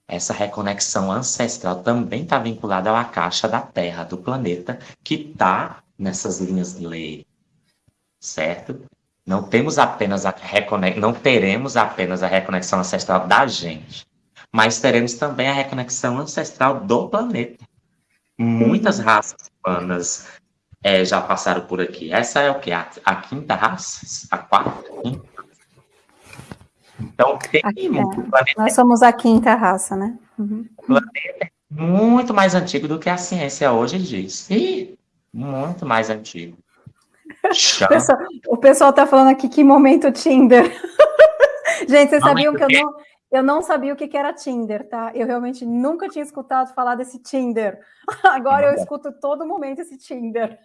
essa reconexão ancestral também está vinculada à caixa da Terra, do planeta, que está nessas linhas de lei, certo? Não temos apenas a reconex... não teremos apenas a reconexão ancestral da gente, mas teremos também a reconexão ancestral do planeta. Muitas uhum. raças humanas é, já passaram por aqui. Essa é o que? A, a quinta raça? A quarta? Quinta? Então, tem Aqui, muito. É. Nós somos a quinta raça, né? Uhum. O planeta é muito mais antigo do que a ciência hoje diz. E muito mais antigo. O pessoal, o pessoal tá falando aqui que momento Tinder. Gente, vocês sabiam que eu não, eu não sabia o que, era Tinder, tá? Eu realmente nunca tinha escutado falar desse Tinder. Agora eu escuto todo momento esse Tinder.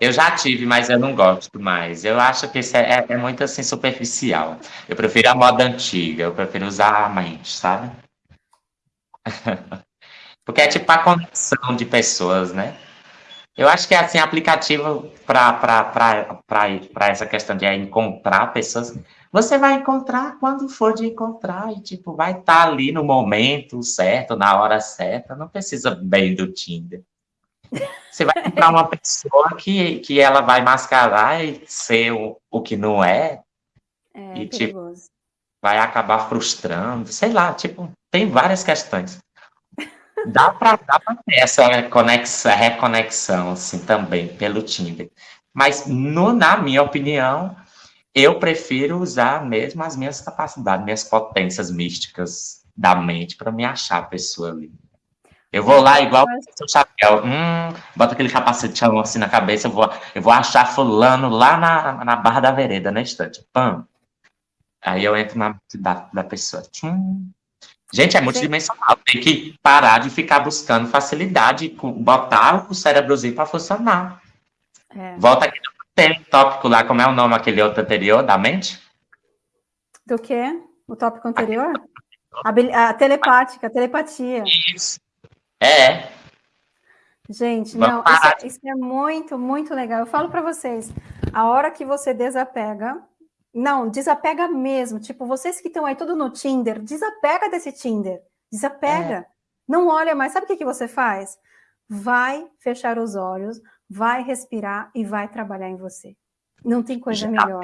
Eu já tive, mas eu não gosto mais. Eu acho que isso é, é, muito assim superficial. Eu prefiro a moda antiga, eu prefiro usar a mente, sabe? Porque é tipo a conexão de pessoas, né? Eu acho que é assim, aplicativo para essa questão de encontrar pessoas. Você vai encontrar quando for de encontrar, e tipo, vai estar tá ali no momento certo, na hora certa. Não precisa bem do Tinder. Você vai encontrar uma pessoa que, que ela vai mascarar e ser o, o que não é. É e, perigoso. Tipo, vai acabar frustrando, sei lá, tipo, tem várias questões. Dá para ter essa conexão, reconexão, assim, também, pelo Tinder. Mas, no, na minha opinião, eu prefiro usar mesmo as minhas capacidades, minhas potências místicas da mente para me achar a pessoa ali. Eu vou lá igual o seu chapéu, hum, bota aquele capacetão assim na cabeça, eu vou, eu vou achar fulano lá na, na barra da vereda, na estante. Pam. Aí eu entro na da, da pessoa. Gente, é multidimensional. Tem que parar de ficar buscando facilidade, botar o cérebrozinho para funcionar. É. Volta aqui no tópico lá, como é o nome aquele outro anterior da mente? Do quê? O tópico anterior? A, a telepática, a telepatia. Isso. É. Gente, Vamos não, isso é, isso é, muito, muito legal. Eu falo para vocês, a hora que você desapega, não, desapega mesmo. Tipo, vocês que estão aí tudo no Tinder, desapega desse Tinder. Desapega. É. Não olha mais. Sabe o que, que você faz? Vai fechar os olhos, vai respirar e vai trabalhar em você. Não tem coisa Já melhor.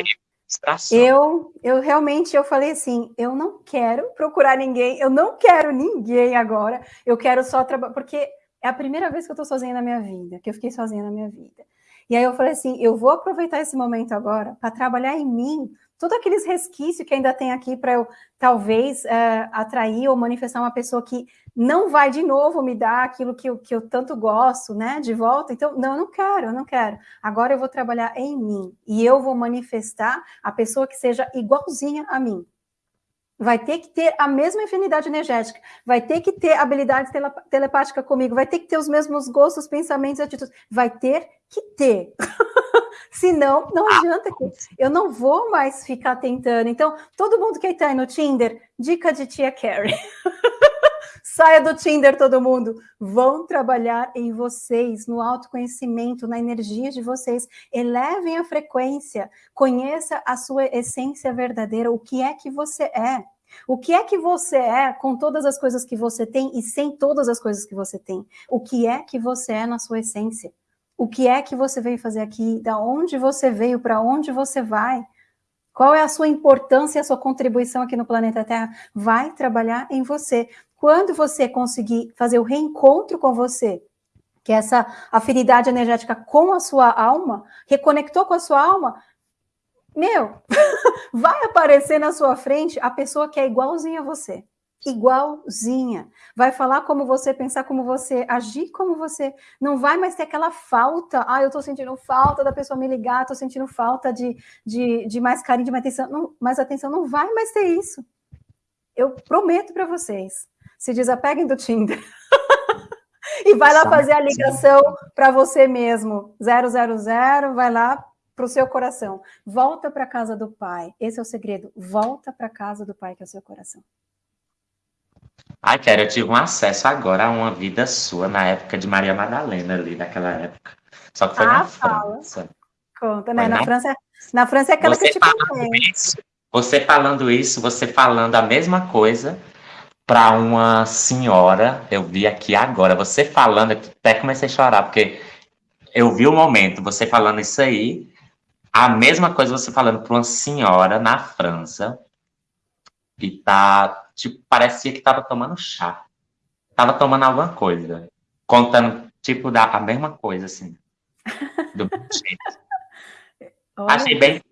Eu, eu realmente, eu falei assim, eu não quero procurar ninguém, eu não quero ninguém agora, eu quero só trabalhar, porque é a primeira vez que eu estou sozinha na minha vida, que eu fiquei sozinha na minha vida. E aí eu falei assim, eu vou aproveitar esse momento agora para trabalhar em mim, todos aqueles resquícios que ainda tem aqui para eu, talvez, é, atrair ou manifestar uma pessoa que não vai de novo me dar aquilo que eu, que eu tanto gosto, né, de volta. Então, não, eu não quero, eu não quero. Agora eu vou trabalhar em mim e eu vou manifestar a pessoa que seja igualzinha a mim. Vai ter que ter a mesma afinidade energética, vai ter que ter habilidade telepática comigo, vai ter que ter os mesmos gostos, pensamentos e atitudes. Vai ter que ter. Senão, não adianta. Que eu não vou mais ficar tentando. Então, todo mundo que está aí no Tinder, dica de tia Carrie. Saia do Tinder, todo mundo. Vão trabalhar em vocês, no autoconhecimento, na energia de vocês. Elevem a frequência. Conheça a sua essência verdadeira, o que é que você é. O que é que você é com todas as coisas que você tem e sem todas as coisas que você tem? O que é que você é na sua essência? O que é que você veio fazer aqui? Da onde você veio? Para onde você vai? Qual é a sua importância, a sua contribuição aqui no planeta Terra? Vai trabalhar em você. Quando você conseguir fazer o reencontro com você, que é essa afinidade energética com a sua alma, reconectou com a sua alma, meu, vai aparecer na sua frente a pessoa que é igualzinha a você. Igualzinha. Vai falar como você, pensar como você, agir como você. Não vai mais ter aquela falta. Ah, eu tô sentindo falta da pessoa me ligar, tô sentindo falta de, de, de mais carinho, de mais atenção. Não, mais atenção. Não vai mais ter isso. Eu prometo para vocês se desapeguem do Tinder. e vai lá fazer a ligação para você mesmo. 000, vai lá para o seu coração. Volta para casa do pai. Esse é o segredo. Volta para casa do pai, que é o seu coração. Ai, Kéria, eu tive um acesso agora a uma vida sua na época de Maria Madalena, ali, naquela época. Só que foi ah, na fala. França. Conta, né? Na, na, França, na França é aquela você que eu te contei. Você falando isso, você falando a mesma coisa, para uma senhora, eu vi aqui agora, você falando, até comecei a chorar, porque eu vi o momento, você falando isso aí, a mesma coisa você falando para uma senhora na França, que tá, tipo, parecia que tava tomando chá. Tava tomando alguma coisa, contando, tipo, da, a mesma coisa, assim, do jeito. Achei bem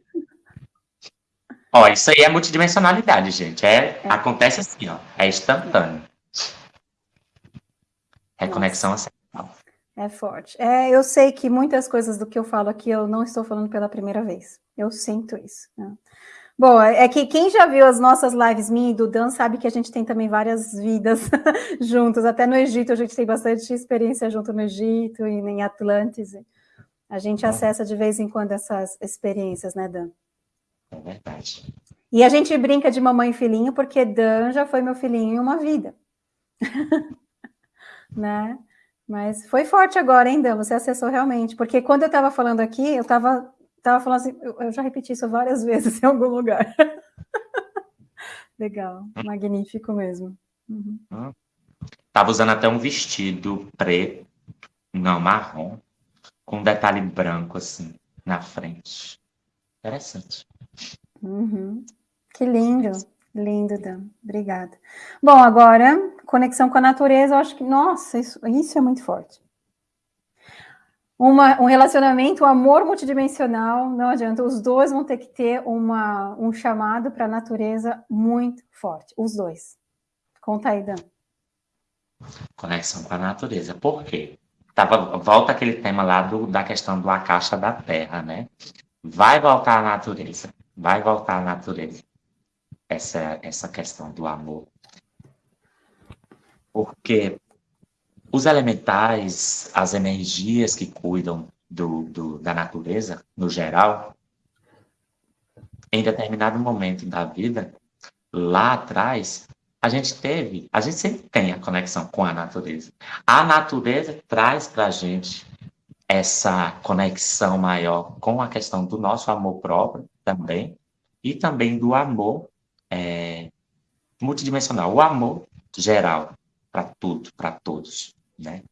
Ó, isso aí é multidimensionalidade, gente. É, é. Acontece assim, ó. É instantâneo. Reconexão Nossa. ancestral. É forte. É, eu sei que muitas coisas do que eu falo aqui eu não estou falando pela primeira vez. Eu sinto isso. Né? Bom, é que quem já viu as nossas lives, minha e do Dan, sabe que a gente tem também várias vidas juntos. Até no Egito a gente tem bastante experiência junto no Egito e em Atlantis. A gente é. acessa de vez em quando essas experiências, né, Dan? É verdade. E a gente brinca de mamãe e filhinho, porque Dan já foi meu filhinho em uma vida. né? Mas foi forte agora, hein, Dan? Você acessou realmente. Porque quando eu estava falando aqui, eu estava tava falando assim, eu já repeti isso várias vezes em algum lugar. Legal, magnífico mesmo. Uhum. Tava usando até um vestido preto, não, marrom, com um detalhe branco assim, na frente. Interessante. Uhum. Que lindo. Lindo, Dan. Obrigada. Bom, agora, conexão com a natureza, eu acho que, nossa, isso, isso é muito forte. Uma, um relacionamento, um amor multidimensional, não adianta, os dois vão ter que ter uma, um chamado para a natureza muito forte, os dois. Conta aí, Dan. Conexão com a natureza, por quê? Tava, volta aquele tema lá do, da questão do a caixa da terra, né? Vai voltar à natureza, vai voltar à natureza essa, essa questão do amor. Porque os elementais, as energias que cuidam do, do, da natureza, no geral, em determinado momento da vida, lá atrás, a gente teve, a gente sempre tem a conexão com a natureza. A natureza traz para a gente essa conexão maior com a questão do nosso amor próprio também, e também do amor é, multidimensional, o amor geral para tudo, para todos, né?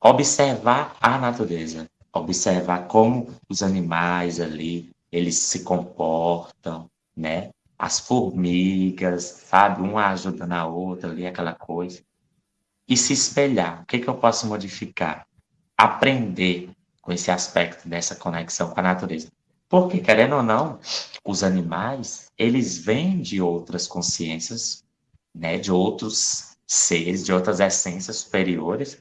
Observar a natureza, observar como os animais ali, eles se comportam, né? As formigas, sabe? Uma ajuda na outra ali, aquela coisa. E se espelhar. O que, que eu posso modificar? Aprender com esse aspecto dessa conexão com a natureza. Porque, querendo ou não, os animais, eles vêm de outras consciências, né, de outros seres, de outras essências superiores,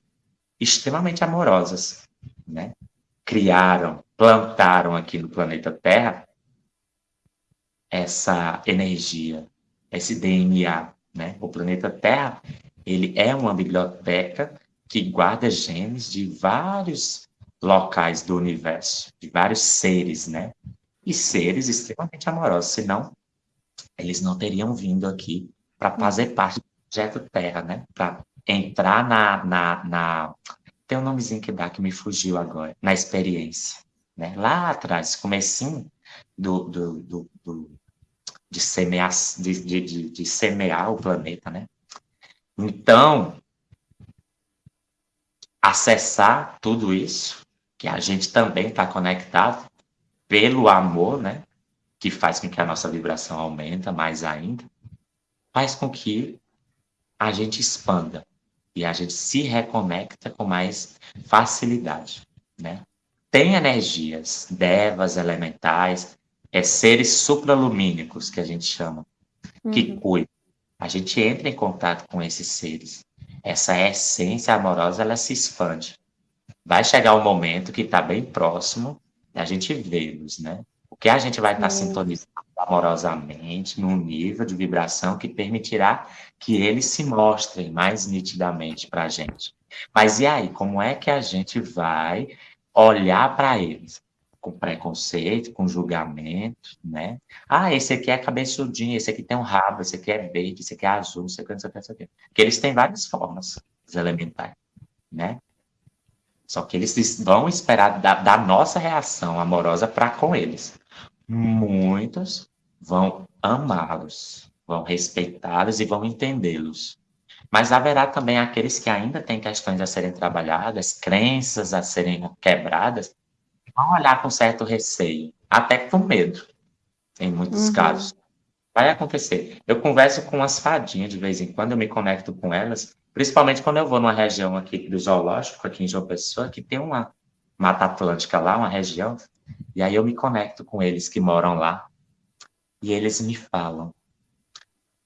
extremamente amorosas, né? Criaram, plantaram aqui no planeta Terra essa energia, esse DNA, né? O planeta Terra, ele é uma biblioteca que guarda genes de vários locais do universo, de vários seres, né? E seres extremamente amorosos, senão eles não teriam vindo aqui para fazer parte projeto Terra, né? Para entrar na, na, na, Tem um nomezinho que dá que me fugiu agora, na experiência. Né? Lá atrás, comecinho do, do, do, do de, semear, de, de, de semear o planeta, né? Então, acessar tudo isso que a gente também está conectado pelo amor, né? Que faz com que a nossa vibração aumenta mais ainda, faz com que a gente expanda e a gente se reconecta com mais facilidade, né? Tem energias, devas elementais, é seres supralumínicos que a gente chama, uhum. que cuidam. A gente entra em contato com esses seres. Essa essência amorosa, ela se expande vai chegar um momento que está bem próximo da gente vê-los, né? Porque a gente vai estar tá sintonizando amorosamente num nível de vibração que permitirá que eles se mostrem mais nitidamente para a gente. Mas e aí, como é que a gente vai olhar para eles? Com preconceito, com julgamento, né? Ah, esse aqui é cabeçudinho, esse aqui tem um rabo, esse aqui é verde, esse aqui é azul, sei o que, não sei o que, não sei o que. Porque eles têm várias formas, os elementais, né? Só que eles vão esperar da, da nossa reação amorosa para com eles. Muitos vão amá-los, vão respeitá-los e vão entendê-los. Mas haverá também aqueles que ainda têm questões a serem trabalhadas, crenças a serem quebradas, vão olhar com certo receio, até com medo, em muitos uhum. casos. Vai acontecer. Eu converso com as fadinhas de vez em quando, eu me conecto com elas, Principalmente quando eu vou numa região aqui do zoológico, aqui em João Pessoa, que tem uma Mata Atlântica lá, uma região, e aí eu me conecto com eles que moram lá, e eles me falam.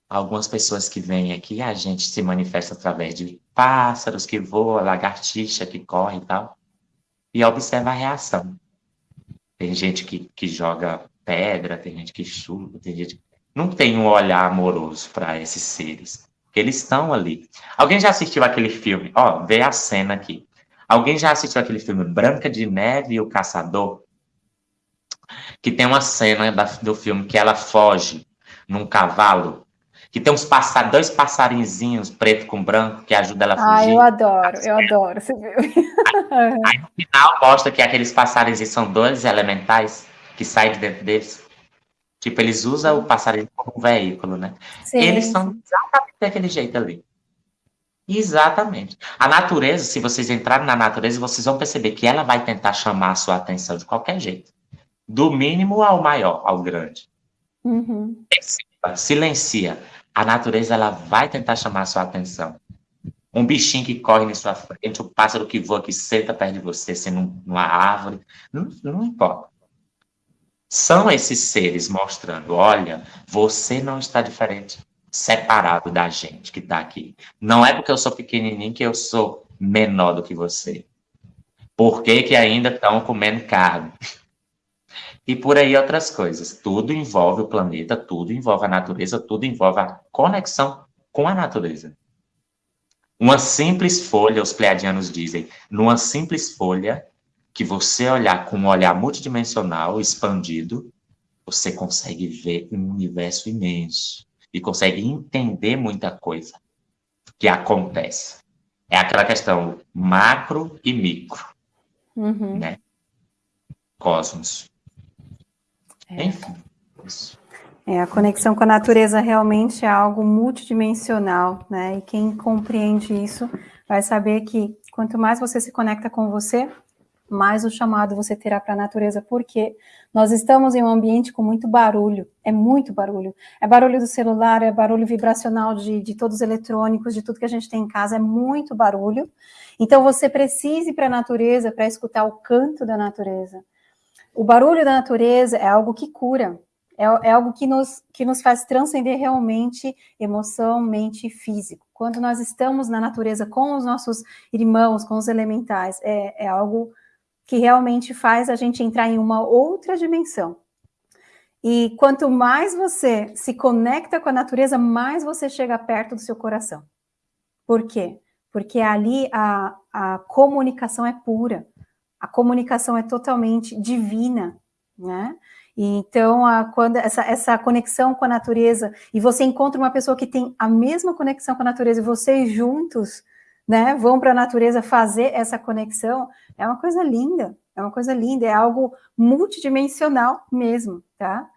Algumas pessoas que vêm aqui, a gente se manifesta através de pássaros que voam, lagartixa que corre e tal, e observa a reação. Tem gente que, que joga pedra, tem gente que chuva, tem gente. Não tem um olhar amoroso para esses seres. Eles estão ali. Alguém já assistiu aquele filme? Ó, vê a cena aqui. Alguém já assistiu aquele filme Branca de Neve e o Caçador? Que tem uma cena da, do filme que ela foge num cavalo. Que tem uns passar, dois passarinzinhos preto com branco que ajudam ela a fugir. Ah, eu adoro, eu adoro esse filme. Aí, aí no final mostra que aqueles passarinhos são dois elementais que saem de dentro deles. Tipo, eles usam o passarinho como um veículo, né? Sim. Eles são exatamente daquele jeito ali. Exatamente. A natureza, se vocês entrarem na natureza, vocês vão perceber que ela vai tentar chamar a sua atenção de qualquer jeito. Do mínimo ao maior, ao grande. Uhum. silencia, a natureza ela vai tentar chamar a sua atenção. Um bichinho que corre na sua frente, um pássaro que voa, que senta perto de você, sendo numa árvore, não, não importa. São esses seres mostrando, olha, você não está diferente, separado da gente que está aqui. Não é porque eu sou pequenininho que eu sou menor do que você. Por que, que ainda estão comendo carne? E por aí outras coisas. Tudo envolve o planeta, tudo envolve a natureza, tudo envolve a conexão com a natureza. Uma simples folha, os pleiadianos dizem, numa simples folha, que você olhar com um olhar multidimensional, expandido, você consegue ver um universo imenso e consegue entender muita coisa que acontece. É aquela questão macro e micro, uhum. né? Cosmos. É. Enfim, isso. É, a conexão com a natureza realmente é algo multidimensional, né? E quem compreende isso vai saber que quanto mais você se conecta com você, mais o chamado você terá para a natureza, porque nós estamos em um ambiente com muito barulho, é muito barulho. É barulho do celular, é barulho vibracional de, de todos os eletrônicos, de tudo que a gente tem em casa, é muito barulho. Então você precisa ir para a natureza para escutar o canto da natureza. O barulho da natureza é algo que cura, é, é, algo que nos, que nos faz transcender realmente emoção, mente e físico. Quando nós estamos na natureza com os nossos irmãos, com os elementais, é, é algo que realmente faz a gente entrar em uma outra dimensão. E quanto mais você se conecta com a natureza, mais você chega perto do seu coração. Por quê? Porque ali a, a comunicação é pura, a comunicação é totalmente divina, né? E então, a, quando essa, essa conexão com a natureza, e você encontra uma pessoa que tem a mesma conexão com a natureza, e vocês juntos né, vão para a natureza fazer essa conexão, é uma coisa linda, é uma coisa linda, é algo multidimensional mesmo, tá?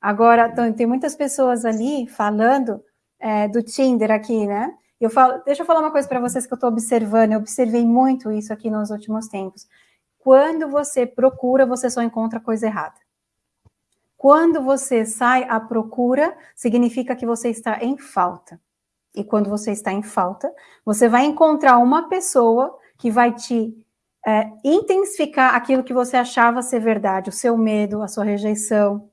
Agora, tem muitas pessoas ali falando é, do Tinder aqui, né? Eu falo, deixa eu falar uma coisa para vocês que eu estou observando, eu observei muito isso aqui nos últimos tempos. Quando você procura, você só encontra coisa errada. Quando você sai à procura, significa que você está em falta. E quando você está em falta, você vai encontrar uma pessoa que vai te é, intensificar aquilo que você achava ser verdade, o seu medo, a sua rejeição,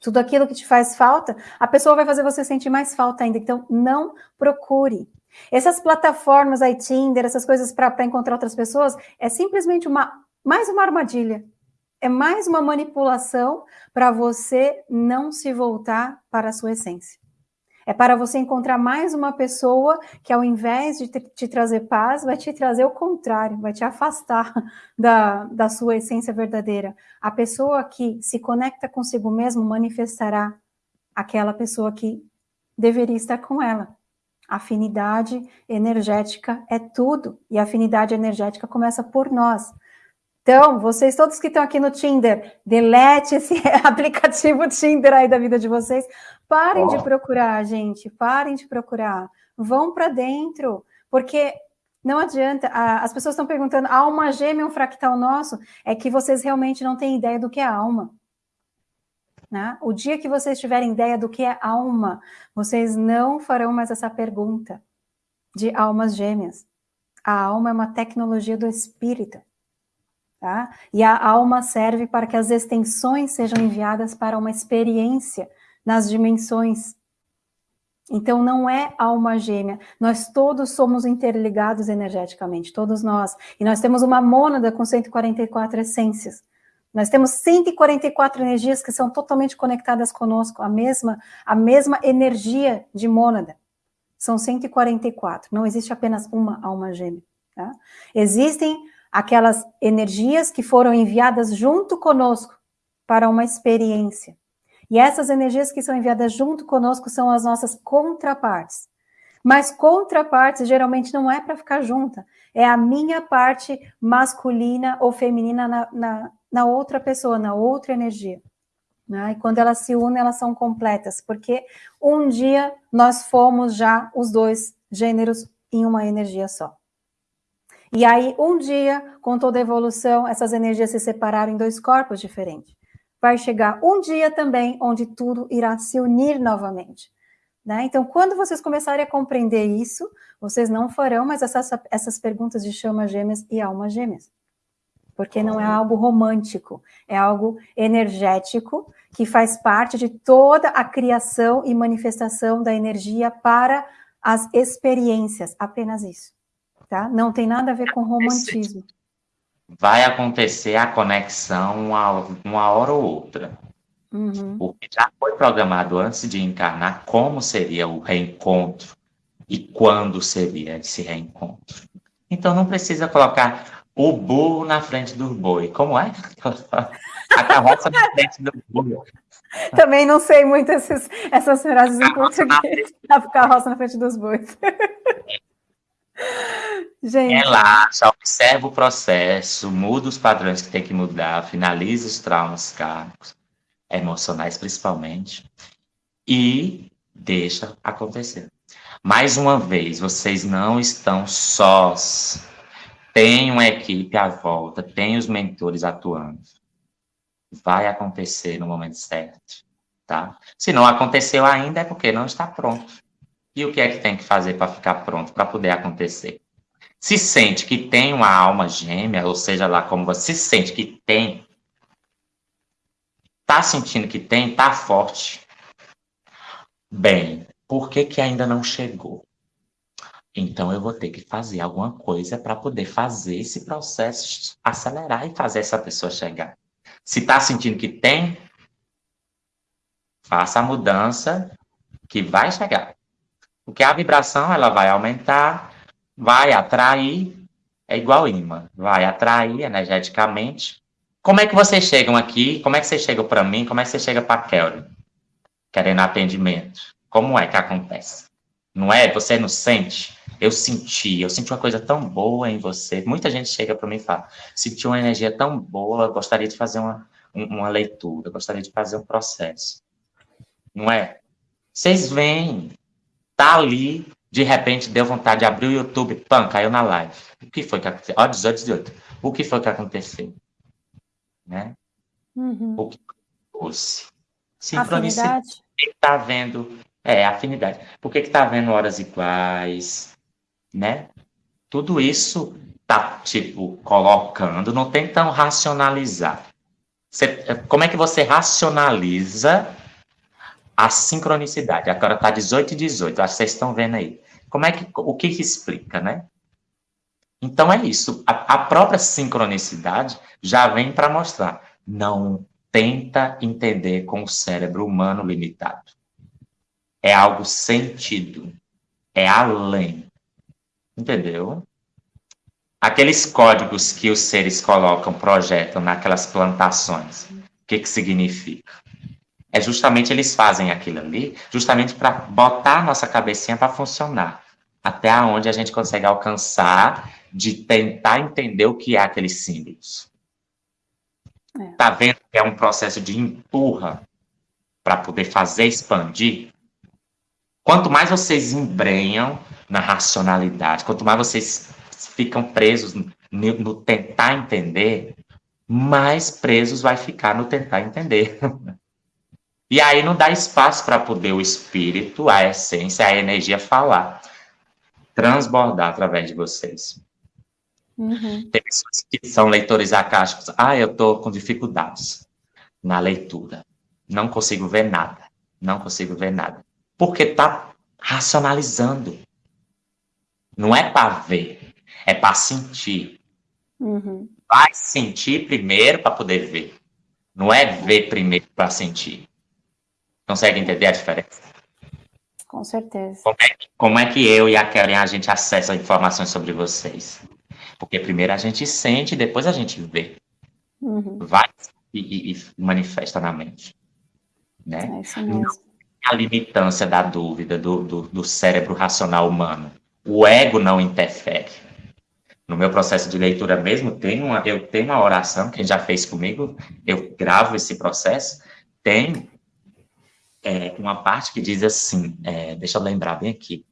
tudo aquilo que te faz falta, a pessoa vai fazer você sentir mais falta ainda. Então, não procure. Essas plataformas aí, Tinder, essas coisas para encontrar outras pessoas, é simplesmente uma mais uma armadilha. É mais uma manipulação para você não se voltar para a sua essência. É para você encontrar mais uma pessoa que, ao invés de te trazer paz, vai te trazer o contrário, vai te afastar da, da sua essência verdadeira. A pessoa que se conecta consigo mesmo manifestará aquela pessoa que deveria estar com ela. Afinidade energética é tudo, e a afinidade energética começa por nós. Então, vocês todos que estão aqui no Tinder, delete esse aplicativo Tinder aí da vida de vocês. Parem oh. de procurar, gente, parem de procurar. Vão para dentro, porque não adianta. as pessoas estão perguntando, alma gêmea é um fractal nosso? É que vocês realmente não têm ideia do que é alma. Né? O dia que vocês tiverem ideia do que é alma, vocês não farão mais essa pergunta de almas gêmeas. A alma é uma tecnologia do espírito. Tá? E a alma serve para que as extensões sejam enviadas para uma experiência nas dimensões. Então, não é alma gêmea. Nós todos somos interligados energeticamente, todos nós. E nós temos uma mônada com 144 essências. Nós temos 144 energias que são totalmente conectadas conosco, a mesma, a mesma energia de mônada. São 144. Não existe apenas uma alma gêmea. Tá? Existem aquelas energias que foram enviadas junto conosco para uma experiência. E essas energias que são enviadas junto conosco são as nossas contrapartes. Mas contrapartes geralmente não é para ficar junta, é a minha parte masculina ou feminina na, na, na outra pessoa, na outra energia. Né? E quando elas se unem, elas são completas, porque um dia nós fomos já os dois gêneros em uma energia só. E aí, um dia, com toda a evolução, essas energias se separaram em dois corpos diferentes. vai chegar um dia também onde tudo irá se unir novamente. Né? Então, quando vocês começarem a compreender isso, vocês não farão mais essas, essas perguntas de chama gêmeas e alma gêmeas. Porque não é algo romântico, é algo energético que faz parte de toda a criação e manifestação da energia para as experiências, apenas isso. Tá? Não tem nada a ver com romantismo. Vai acontecer a conexão uma, uma hora ou outra. Uhum. Porque já foi programado antes de encarnar como seria o reencontro e quando seria esse reencontro. Então não precisa colocar o burro na frente do boi. Como é? A carroça na frente do boi. Também não sei muito esses, essas frases em português. A carroça na frente dos bois. Gente. Relaxa, observa o processo, muda os padrões que tem que mudar, finaliza os traumas kármicos, emocionais principalmente, e deixa acontecer. Mais uma vez, vocês não estão sós. Tem uma equipe à volta, tem os mentores atuando. Vai acontecer no momento certo, tá? Se não aconteceu ainda, é porque não está pronto. E o que é que tem que fazer para ficar pronto, para poder acontecer? Se sente que tem uma alma gêmea, ou seja lá como você se sente que tem, tá sentindo que tem, tá forte. Bem, por que, que ainda não chegou? Então eu vou ter que fazer alguma coisa para poder fazer esse processo acelerar e fazer essa pessoa chegar. Se está sentindo que tem, faça a mudança que vai chegar. Porque a vibração ela vai aumentar, vai atrair, é igual imã, vai atrair energeticamente. Como é que vocês chegam aqui? Como é que vocês chegam para mim? Como é que você chega para Kelly? Querendo atendimento. Como é que acontece? Não é? Você não sente? Eu senti, eu senti uma coisa tão boa em você. Muita gente chega para mim e fala: senti uma energia tão boa, gostaria de fazer uma, uma leitura, gostaria de fazer um processo. Não é? Vocês veem, tá ali, de repente deu vontade de abrir o YouTube, pam, caiu na live. O que foi que aconteceu? Ó, 18, 18. O que foi que aconteceu? Né? Uhum. O que fosse? Sincronicidade. Está vendo é, afinidade. Por que está vendo horas iguais? Né? Tudo isso tá, tipo, colocando, não tentam racionalizar. Você, como é que você racionaliza a sincronicidade? Agora tá 18 e 18, acho que vocês estão vendo aí. Como é que, o que, que explica, né? Então é isso. A, a própria sincronicidade já vem para mostrar. Não tenta entender com o cérebro humano limitado é algo sentido, é além. Entendeu? Aqueles códigos que os seres colocam, projetam naquelas plantações, o que, que significa? É justamente eles fazem aquilo ali, justamente para botar a nossa cabecinha para funcionar. Até onde a gente consegue alcançar de tentar entender o que é aqueles símbolos. É. Tá vendo que é um processo de empurra para poder fazer expandir? Quanto mais vocês embrenham na racionalidade, quanto mais vocês ficam presos no, no tentar entender, mais presos vai ficar no tentar entender. e aí não dá espaço para poder o espírito, a essência, a energia falar, transbordar através de vocês. Uhum. Tem pessoas que são leitores acásticos. Ah, eu estou com dificuldades na leitura. Não consigo ver nada. Não consigo ver nada. Porque está racionalizando. Não é para ver, é para sentir. Uhum. Vai sentir primeiro para poder ver. Não é ver primeiro para sentir. Consegue entender a diferença? Com certeza. Como é, como é, que eu e a Karen a gente acessa informações sobre vocês? Porque primeiro a gente sente, depois a gente vê. Uhum. Vai e, e, manifesta na mente. Né? É isso mesmo a limitância da dúvida do, do, do cérebro racional humano. O ego não interfere. No meu processo de leitura mesmo, tem uma, eu tenho uma oração, quem já fez comigo, eu gravo esse processo, tem é, uma parte que diz assim, é, deixa eu lembrar bem aqui.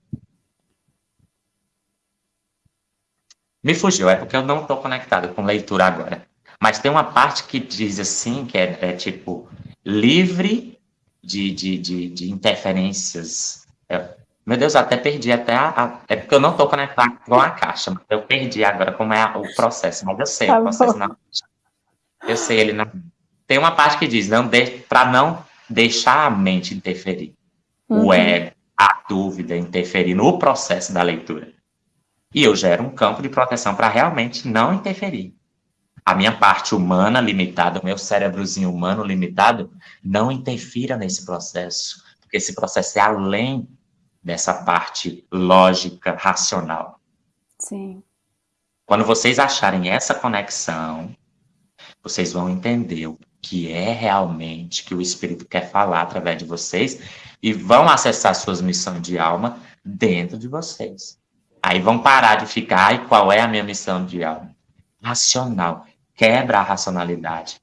Me fugiu, é porque eu não estou conectado com leitura agora. Mas tem uma parte que diz assim, que é, é tipo, livre de, de, de, de interferências. É, meu Deus, até perdi até a, a, É porque eu não estou conectado com a caixa, mas eu perdi agora como é o processo, mas eu sei tá o processo na Eu sei ele na. Tem uma parte que diz, não para não deixar a mente interferir. Uhum. O ego, a dúvida interferir no processo da leitura. E eu gero um campo de proteção para realmente não interferir. A minha parte humana limitada, o meu cérebrozinho humano limitado, não interfira nesse processo, porque esse processo é além dessa parte lógica, racional. Sim. Quando vocês acharem essa conexão, vocês vão entender o que é realmente que o Espírito quer falar através de vocês e vão acessar suas missões de alma dentro de vocês. Aí vão parar de ficar, e qual é a minha missão de alma? Racional. Quebra a racionalidade.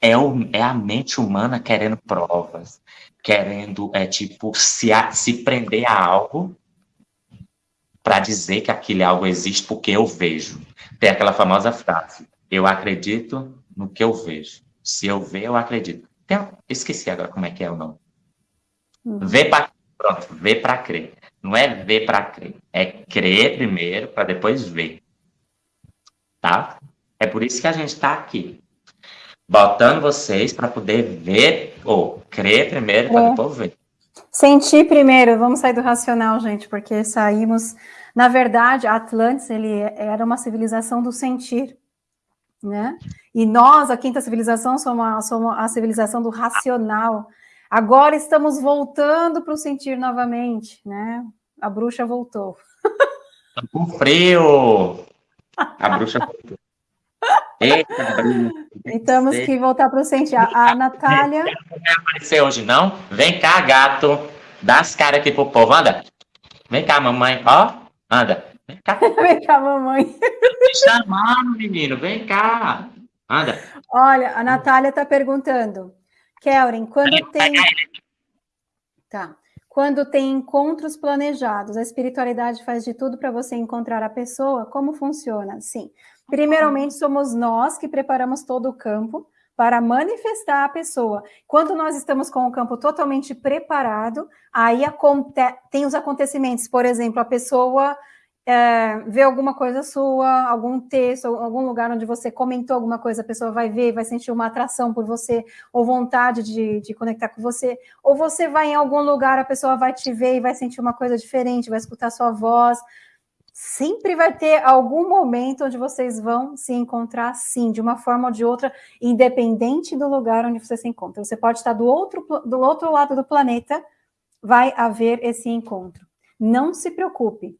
É, o, é a mente humana querendo provas, querendo, é tipo, se, a, se prender a algo para dizer que aquele algo existe porque eu vejo. Tem aquela famosa frase, eu acredito no que eu vejo. Se eu ver, eu acredito. Tem, esqueci agora como é que é o nome. Uhum. Ver para pronto, ver para crer. Não é ver para crer, é crer primeiro para depois ver. Tá? É por isso que a gente está aqui, botando vocês para poder ver ou crer primeiro para é. depois ver. Sentir primeiro, vamos sair do racional, gente, porque saímos. Na verdade, Atlantis ele era uma civilização do sentir, né? E nós, a quinta civilização, somos a, somos a civilização do racional. Agora estamos voltando para o sentir novamente, né? A bruxa voltou. Tá com frio! A bruxa voltou. Eita, E temos que voltar para o sentir. A, a Natália. Não vai aparecer hoje, não? Vem cá, gato. Dá as caras aqui pro povo. Anda. Vem cá, mamãe. Ó, anda. Vem cá. Vem cá, mamãe. Me chamando, menino. Vem cá. Anda. Olha, a Natália está perguntando. Kelren, quando tem. Tá. Quando tem encontros planejados, a espiritualidade faz de tudo para você encontrar a pessoa? Como funciona? Sim. Primeiramente, somos nós que preparamos todo o campo para manifestar a pessoa. Quando nós estamos com o campo totalmente preparado, aí tem os acontecimentos. Por exemplo, a pessoa é, ver alguma coisa sua, algum texto, algum lugar onde você comentou alguma coisa, a pessoa vai ver, vai sentir uma atração por você, ou vontade de, de conectar com você, ou você vai em algum lugar, a pessoa vai te ver e vai sentir uma coisa diferente, vai escutar sua voz. Sempre vai ter algum momento onde vocês vão se encontrar, sim, de uma forma ou de outra, independente do lugar onde você se encontra. Você pode estar do outro, do outro lado do planeta, vai haver esse encontro. Não se preocupe,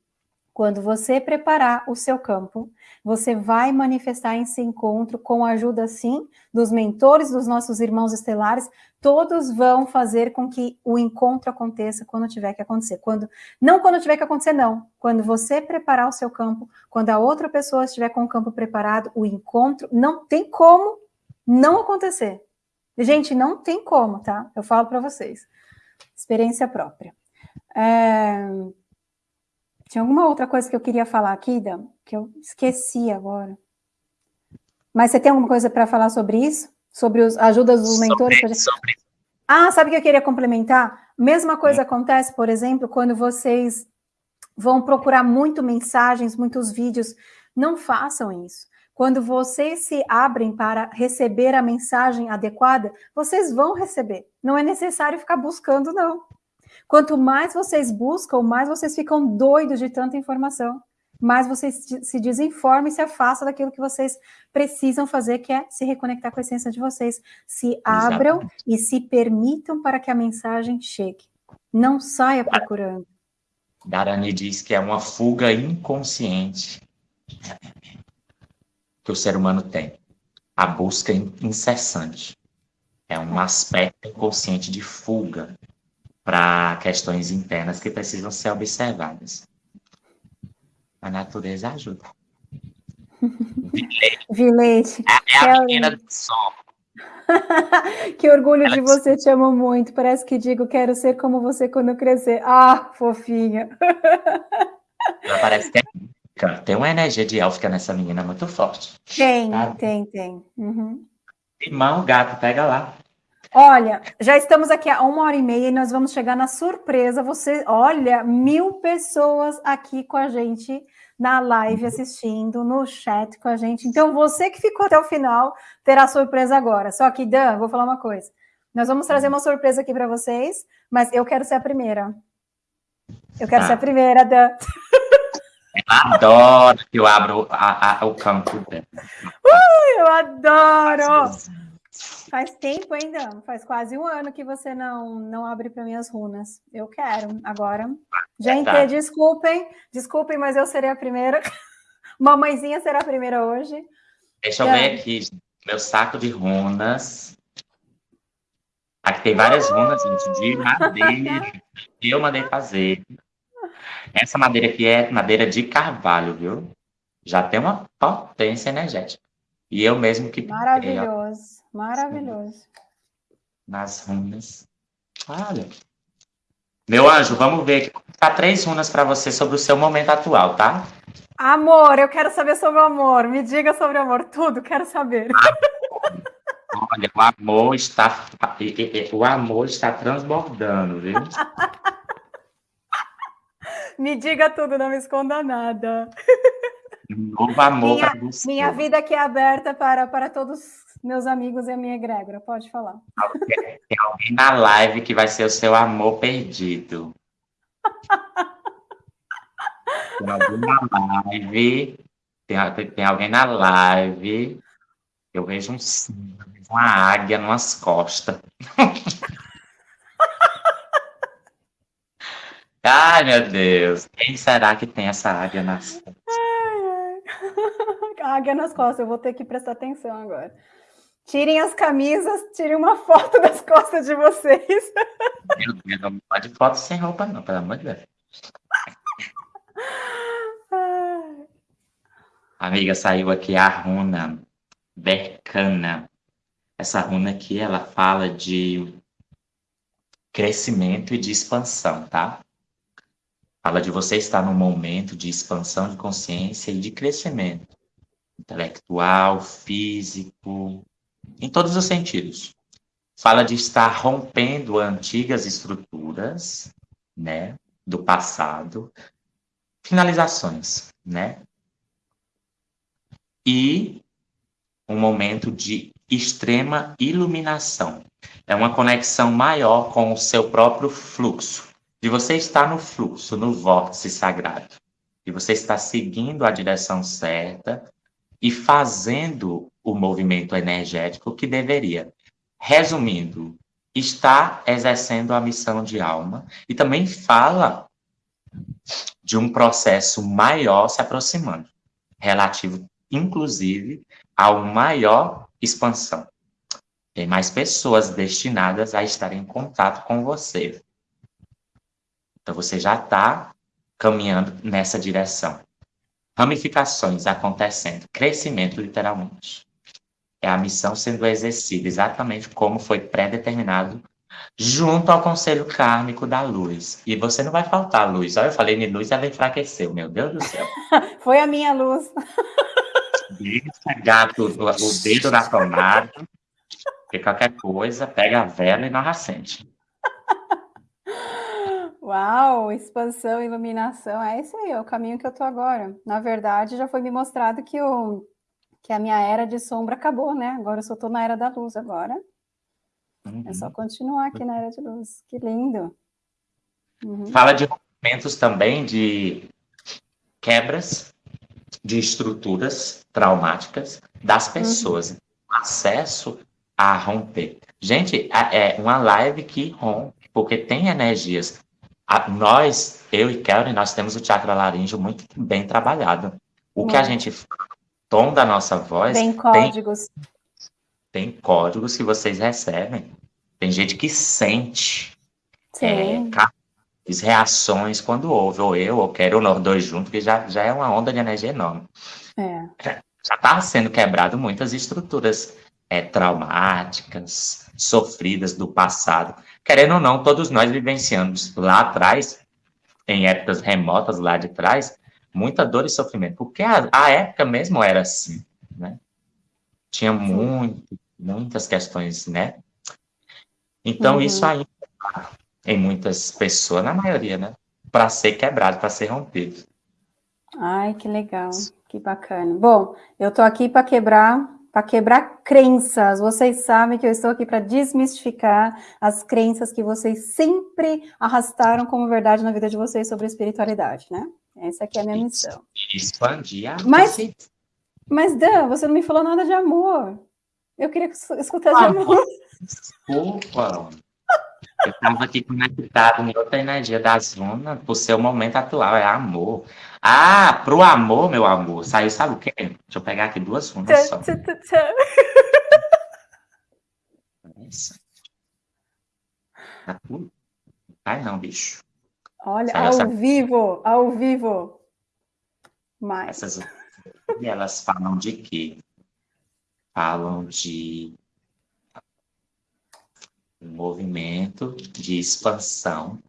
quando você preparar o seu campo, você vai manifestar esse encontro com a ajuda, sim, dos mentores, dos nossos irmãos estelares. Todos vão fazer com que o encontro aconteça quando tiver que acontecer. Quando Não quando tiver que acontecer, não. Quando você preparar o seu campo, quando a outra pessoa estiver com o campo preparado, o encontro não tem como não acontecer. Gente, não tem como, tá? Eu falo para vocês. Experiência própria. É... Tinha alguma outra coisa que eu queria falar aqui, Dan, que eu esqueci agora. Mas você tem alguma coisa para falar sobre isso? Sobre as ajudas dos mentores? Sobre, sobre. Ah, sabe o que eu queria complementar? Mesma coisa acontece, por exemplo, quando vocês vão procurar muito mensagens, muitos vídeos. Não façam isso. Quando vocês se abrem para receber a mensagem adequada, vocês vão receber. Não é necessário ficar buscando, não. Quanto mais vocês buscam, mais vocês ficam doidos de tanta informação, mais vocês se desinformam e se afastam daquilo que vocês precisam fazer, que é se reconectar com a essência de vocês. Se abram e se permitam para que a mensagem chegue. Não saia procurando. Darani diz que é uma fuga inconsciente que o ser humano tem. A busca incessante. É um aspecto inconsciente de fuga para questões internas que precisam ser observadas. A natureza ajuda. Vilete. É, é a menina do som. que orgulho Ela de você, te amo muito. Parece que digo, quero ser como você quando crescer. Ah, fofinha. Ela parece que é. Tem uma energia de élfica nessa menina muito forte. Tem, sabe? tem, tem. Uhum. Irmão, gato, pega lá. Olha, já estamos aqui há uma hora e meia e nós vamos chegar na surpresa. Você, olha, mil pessoas aqui com a gente na live assistindo, no chat com a gente. Então, você que ficou até o final terá surpresa agora. Só que, Dan, vou falar uma coisa. Nós vamos trazer uma surpresa aqui para vocês, mas eu quero ser a primeira. Eu quero ah. ser a primeira, Dan. adoro que eu abro a, a, o campo. Uh, eu adoro! Faz tempo ainda, faz quase um ano que você não, não abre para minhas runas. Eu quero, agora. Gente, é desculpem, desculpem, mas eu serei a primeira. Mamãezinha será a primeira hoje. Deixa eu ver aqui, meu saco de runas. Aqui tem várias runas, gente, de madeira. que eu mandei fazer. Essa madeira aqui é madeira de carvalho, viu? Já tem uma potência energética. E eu mesmo que Maravilhoso, maravilhoso. Nas runas. Olha. Meu anjo, vamos ver aqui. Tá três runas para você sobre o seu momento atual, tá? Amor, eu quero saber sobre o amor. Me diga sobre o amor, tudo, quero saber. Olha, o amor está o amor está transbordando, viu? me diga tudo, não me esconda nada. novo amor minha, minha vida aqui é aberta para, para todos meus amigos e a minha egrégora. Pode falar. Tem alguém na live que vai ser o seu amor perdido. Tem alguém na live. Tem, tem alguém na live. Eu vejo um uma águia nas costas. Ai, meu Deus. Quem será que tem essa águia nas costas? águia nas costas, eu vou ter que prestar atenção agora. Tirem as camisas, tirem uma foto das costas de vocês. Meu Deus, não pode foto sem roupa, não, pelo amor de Deus. Amiga, saiu aqui a runa Bercana. Essa runa aqui, ela fala de crescimento e de expansão, tá? Fala de você estar num momento de expansão de consciência e de crescimento intelectual, físico, em todos os sentidos. Fala de estar rompendo antigas estruturas, né, do passado, finalizações, né? E um momento de extrema iluminação. É uma conexão maior com o seu próprio fluxo. De você estar no fluxo, no vórtice sagrado. E você está seguindo a direção certa, e fazendo o movimento energético que deveria. Resumindo, está exercendo a missão de alma e também fala de um processo maior se aproximando, relativo, inclusive, a uma maior expansão. Tem mais pessoas destinadas a estar em contato com você. Então, você já está caminhando nessa direção ramificações acontecendo, crescimento literalmente. É a missão sendo exercida exatamente como foi pré-determinado junto ao conselho kármico da luz. E você não vai faltar luz. Olha, eu falei de luz, ela enfraqueceu, meu Deus do céu. foi a minha luz. Deixa gato o dedo na tomada, porque qualquer coisa, pega a vela e não acende. Uau, expansão, iluminação, é isso aí, é o caminho que eu tô agora. Na verdade, já foi me mostrado que, o, que a minha era de sombra acabou, né? Agora eu só tô na era da luz agora. Uhum. É só uhum. continuar aqui na era de luz. Que lindo. Uhum. Fala de momentos também de quebras de estruturas traumáticas das uhum. pessoas. Uhum. Acesso a romper. Gente, é uma live que rompe, porque tem energias a, nós, eu e Kelly, nós temos o chakra laríngeo muito bem trabalhado. O hum. que a gente tom da nossa voz. Tem códigos. Tem, tem, códigos que vocês recebem. Tem gente que sente é, reações quando ouve, ou eu, ou quero, ou nós dois juntos, que já, já é uma onda de energia enorme. É. Já está sendo quebrado muitas estruturas é, traumáticas, sofridas do passado querendo ou não, todos nós vivenciamos lá atrás, em épocas remotas lá de trás, muita dor e sofrimento, porque a, a época mesmo era assim, né? Tinha muito, muitas questões, né? Então, uhum. isso ainda em muitas pessoas, na maioria, né? Para ser quebrado, para ser rompido. Ai, que legal, que bacana. Bom, eu tô aqui para quebrar, para quebrar crenças. Vocês sabem que eu estou aqui para desmistificar as crenças que vocês sempre arrastaram como verdade na vida de vocês sobre espiritualidade, né? Essa aqui é a minha missão. Expandir a mas, mas, Dan, você não me falou nada de amor. Eu queria escutar de amor. Desculpa. Eu estava aqui conectado em outra energia da zona, pro seu momento atual, é amor. Ah, pro amor, meu amor, saiu, sabe o quê? Deixa eu pegar aqui duas runas só. Isso. Tá tudo? Ai, não, bicho. Olha, saiu ao essa... vivo, ao vivo. Mais. Essas elas falam de quê? Falam de um movimento de expansão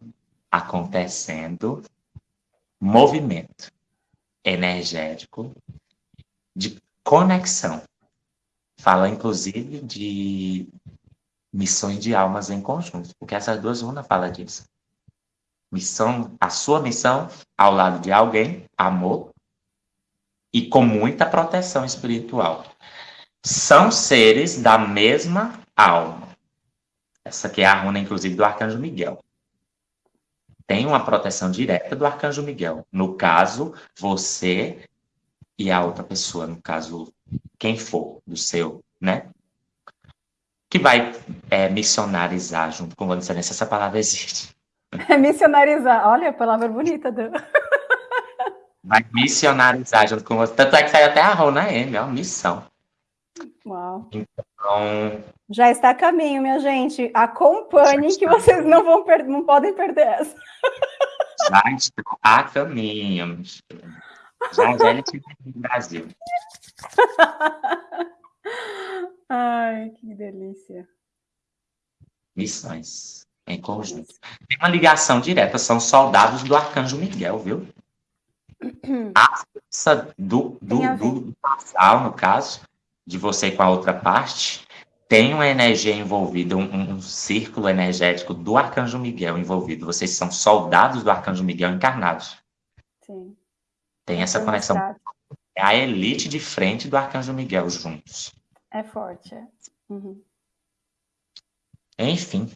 acontecendo, movimento energético de conexão. Fala, inclusive, de missões de almas em conjunto, porque essas duas runas falam disso. Missão, a sua missão ao lado de alguém, amor, e com muita proteção espiritual. São seres da mesma alma. Essa aqui é a runa, inclusive, do Arcanjo Miguel. Tem uma proteção direta do Arcanjo Miguel. No caso, você e a outra pessoa, no caso, quem for do seu, né? Que vai é, missionarizar junto com você. Se essa palavra existe. É missionarizar. Olha a palavra bonita. Do... vai missionarizar junto com você. Tanto é que saiu até a Rona M, é uma missão. Uau. Então. Já está a caminho, minha gente. Acompanhem que vocês não vão perder, não podem perder essa. Já está a caminho. Já já ele no Brasil. Ai, que delícia. Missões em conjunto. Tem uma ligação direta, são soldados do Arcanjo Miguel, viu? A força do, do, do, do casal, no caso, de você com a outra parte, tem uma energia envolvida, um, um, círculo energético do Arcanjo Miguel envolvido. Vocês são soldados do Arcanjo Miguel encarnados. Sim. Tem essa conexão. É a elite de frente do Arcanjo Miguel juntos. É forte, é. Uhum. Enfim,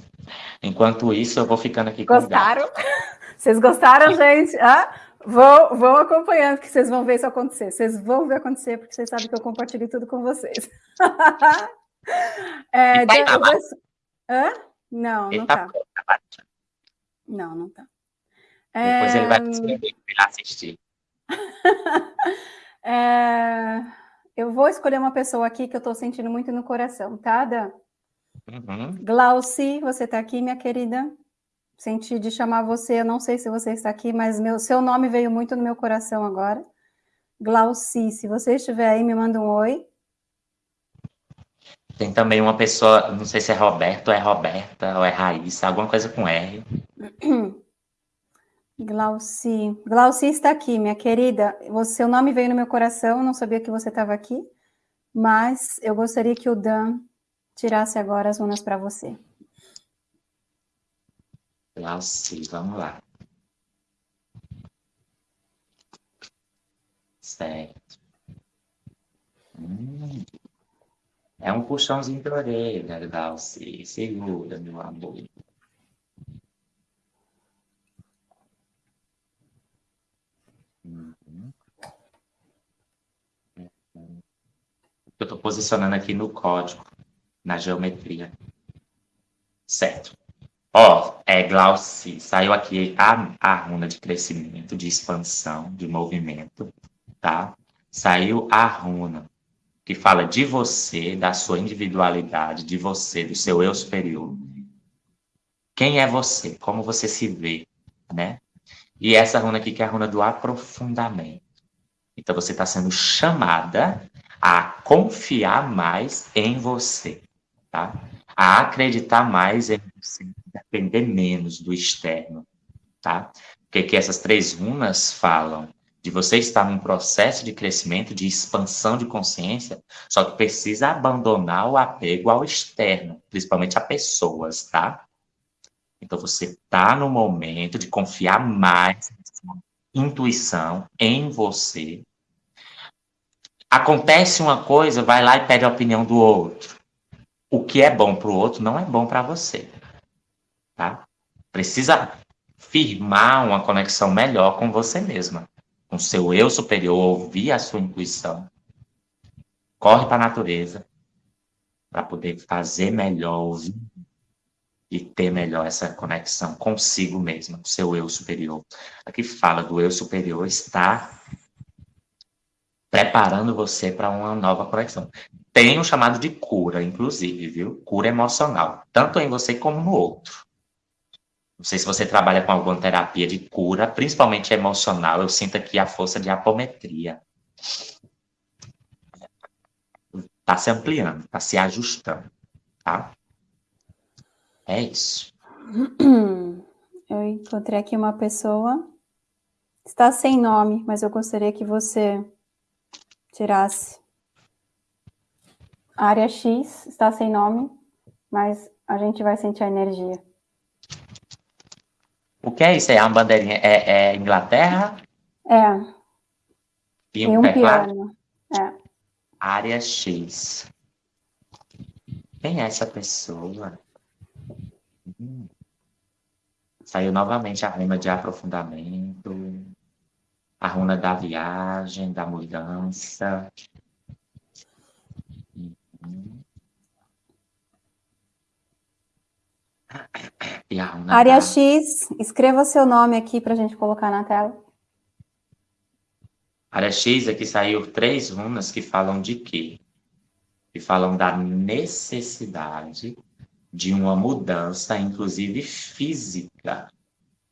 enquanto isso, eu vou ficando aqui com Gostaram? Vocês gostaram, gente? Ah, Vão, vão acompanhando que vocês vão ver isso acontecer. Vocês vão ver acontecer, porque vocês sabem que eu compartilho tudo com vocês. é, tá vou... Hã? Não, não tá. tá. Não, não tá. Depois é... ele vai escrever para assistir. é... Eu vou escolher uma pessoa aqui que eu estou sentindo muito no coração, tá, Dan? Uhum. Glauci, você está aqui, minha querida? senti de chamar você, eu não sei se você está aqui, mas meu, seu nome veio muito no meu coração agora. Glauci, se você estiver aí, me manda um oi. Tem também uma pessoa, não sei se é Roberto, ou é Roberta, ou é Raíssa, alguma coisa com R. Glauci. Glauci está aqui, minha querida. Seu nome veio no meu coração, não sabia que você estava aqui, mas eu gostaria que o Dan tirasse agora as runas para você. Glauci, vamos lá. Certo. Hum. É um puxãozinho de orelha, Glauci. Segura, meu amor. Uhum. Eu estou posicionando aqui no código, na geometria. Certo. Ó, é Glauci, saiu aqui a, a runa de crescimento, de expansão, de movimento, tá? Saiu a runa que fala de você, da sua individualidade, de você, do seu eu superior. Quem é você? Como você se vê, né? E essa runa aqui que é a runa do aprofundamento. Então você está sendo chamada a confiar mais em você, tá? A acreditar mais em você, depender menos do externo, tá? O que, essas três runas falam? de você estar num processo de crescimento, de expansão de consciência, só que precisa abandonar o apego ao externo, principalmente a pessoas, tá? Então você está no momento de confiar mais intuição em você. Acontece uma coisa, vai lá e pede a opinião do outro. O que é bom para o outro não é bom para você. Tá? Precisa firmar uma conexão melhor com você mesma, com seu eu superior, ouvir a sua intuição. Corre para a natureza para poder fazer melhor, ouvir e ter melhor essa conexão consigo mesma, com seu eu superior. Aqui fala do eu superior está preparando você para uma nova conexão. Tem um chamado de cura, inclusive, viu? Cura emocional, tanto em você como no outro. Não sei se você trabalha com alguma terapia de cura, principalmente emocional. Eu sinto aqui a força de apometria. Está se ampliando, está se ajustando, tá? É isso. Eu encontrei aqui uma pessoa, está sem nome, mas eu gostaria que você tirasse. Área X está sem nome, mas a gente vai sentir a energia. O que é isso? É uma bandeirinha? É, é Inglaterra? É. E um, é piano. É. Área X. Quem é essa pessoa? Saiu novamente a runa de aprofundamento, a runa da viagem, da mudança. E a runa Área da... X, escreva seu nome aqui para a gente colocar na tela. Área X, aqui saiu três runas que falam de quê? Que falam da necessidade de uma mudança, inclusive física.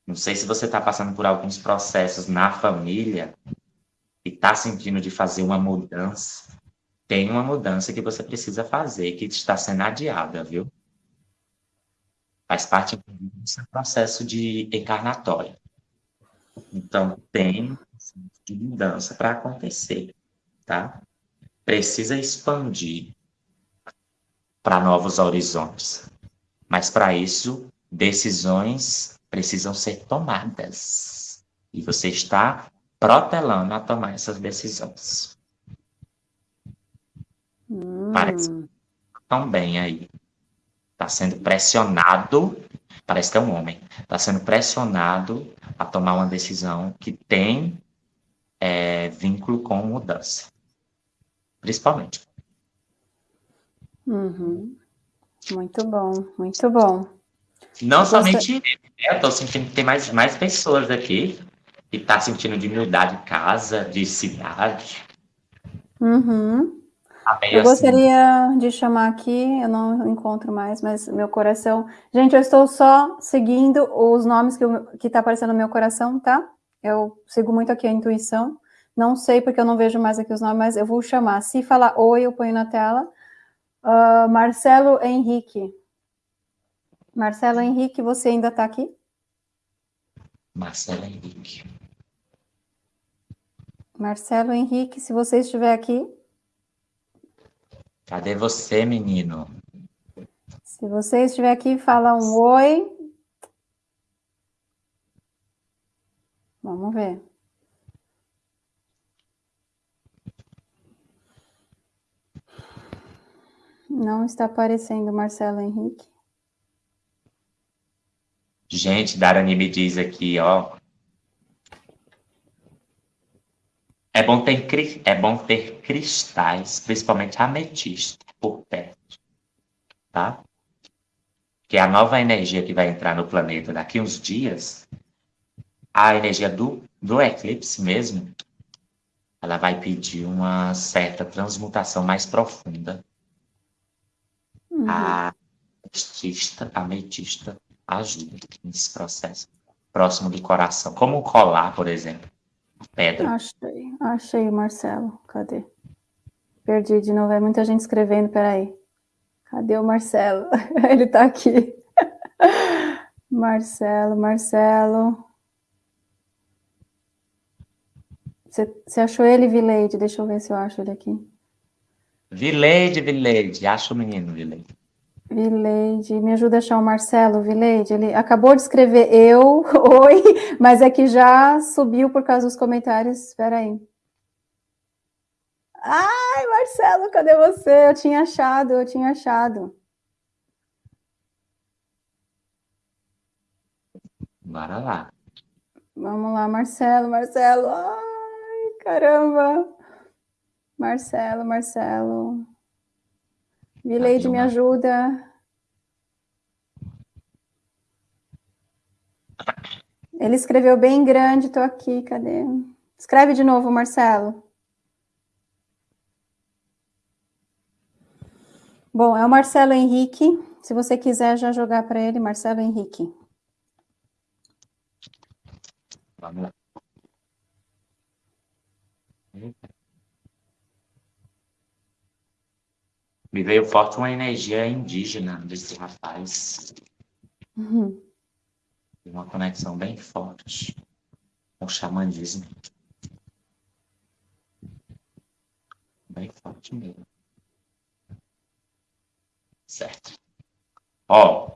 Não sei se você está passando por alguns processos na família e está sentindo de fazer uma mudança. Tem uma mudança que você precisa fazer, que está sendo adiada, viu? Faz parte do processo de encarnatório. Então, tem de mudança para acontecer, tá? Precisa expandir para novos horizontes. Mas para isso, decisões precisam ser tomadas. E você está protelando a tomar essas decisões. Hum. Parece tão bem aí. Está sendo pressionado, parece que é um homem, está sendo pressionado a tomar uma decisão que tem é, vínculo com mudança. Principalmente. Uhum. Muito bom, muito bom. Não eu somente né? Eu estou sentindo que tem mais, mais pessoas aqui que tá sentindo de mudar de casa, de cidade. Uhum. Tá eu assim. gostaria de chamar aqui, eu não encontro mais, mas meu coração... Gente, eu estou só seguindo os nomes que, está que tá aparecendo no meu coração, tá? Eu sigo muito aqui a intuição. Não sei porque eu não vejo mais aqui os nomes, mas eu vou chamar. Se falar oi, eu ponho na tela. Uh, Marcelo Henrique. Marcelo Henrique, você ainda está aqui? Marcelo Henrique. Marcelo Henrique, se você estiver aqui. Cadê você, menino? Se você estiver aqui, fala um oi. Vamos ver. Não está aparecendo Marcelo Henrique. Gente, Darani me diz aqui, ó. É bom ter, é bom ter cristais, principalmente ametista, por perto. Tá? Que é a nova energia que vai entrar no planeta daqui uns dias, a energia do, do eclipse mesmo, ela vai pedir uma certa transmutação mais profunda Uhum. A ametista, ametista ajuda nesse processo. Próximo do coração. Como o colar, por exemplo. Pedra. Achei, achei, Marcelo. Cadê? Perdi de novo. É muita gente escrevendo, peraí. Cadê o Marcelo? Ele tá aqui. Marcelo, Marcelo. Você achou ele, Vileide? Deixa eu ver se eu acho ele aqui. Vileide, Vileide. Acha o menino, Vileide. Vileide, me ajuda a achar o Marcelo, Vileide. Ele acabou de escrever eu, oi, mas é que já subiu por causa dos comentários. Espera aí. Ai, Marcelo, cadê você? Eu tinha achado, eu tinha achado. Bora lá. Vamos lá, Marcelo, Marcelo. Ai, caramba. Marcelo, Marcelo. Vileide, me ajuda. Ele escreveu bem grande, estou aqui, cadê? Escreve de novo, Marcelo. Bom, é o Marcelo Henrique. Se você quiser já jogar para ele, Marcelo Henrique. Vamos lá. Me veio forte uma energia indígena desse rapaz. Uhum. Uma conexão bem forte com o xamanismo. Bem forte mesmo. Certo. Ó.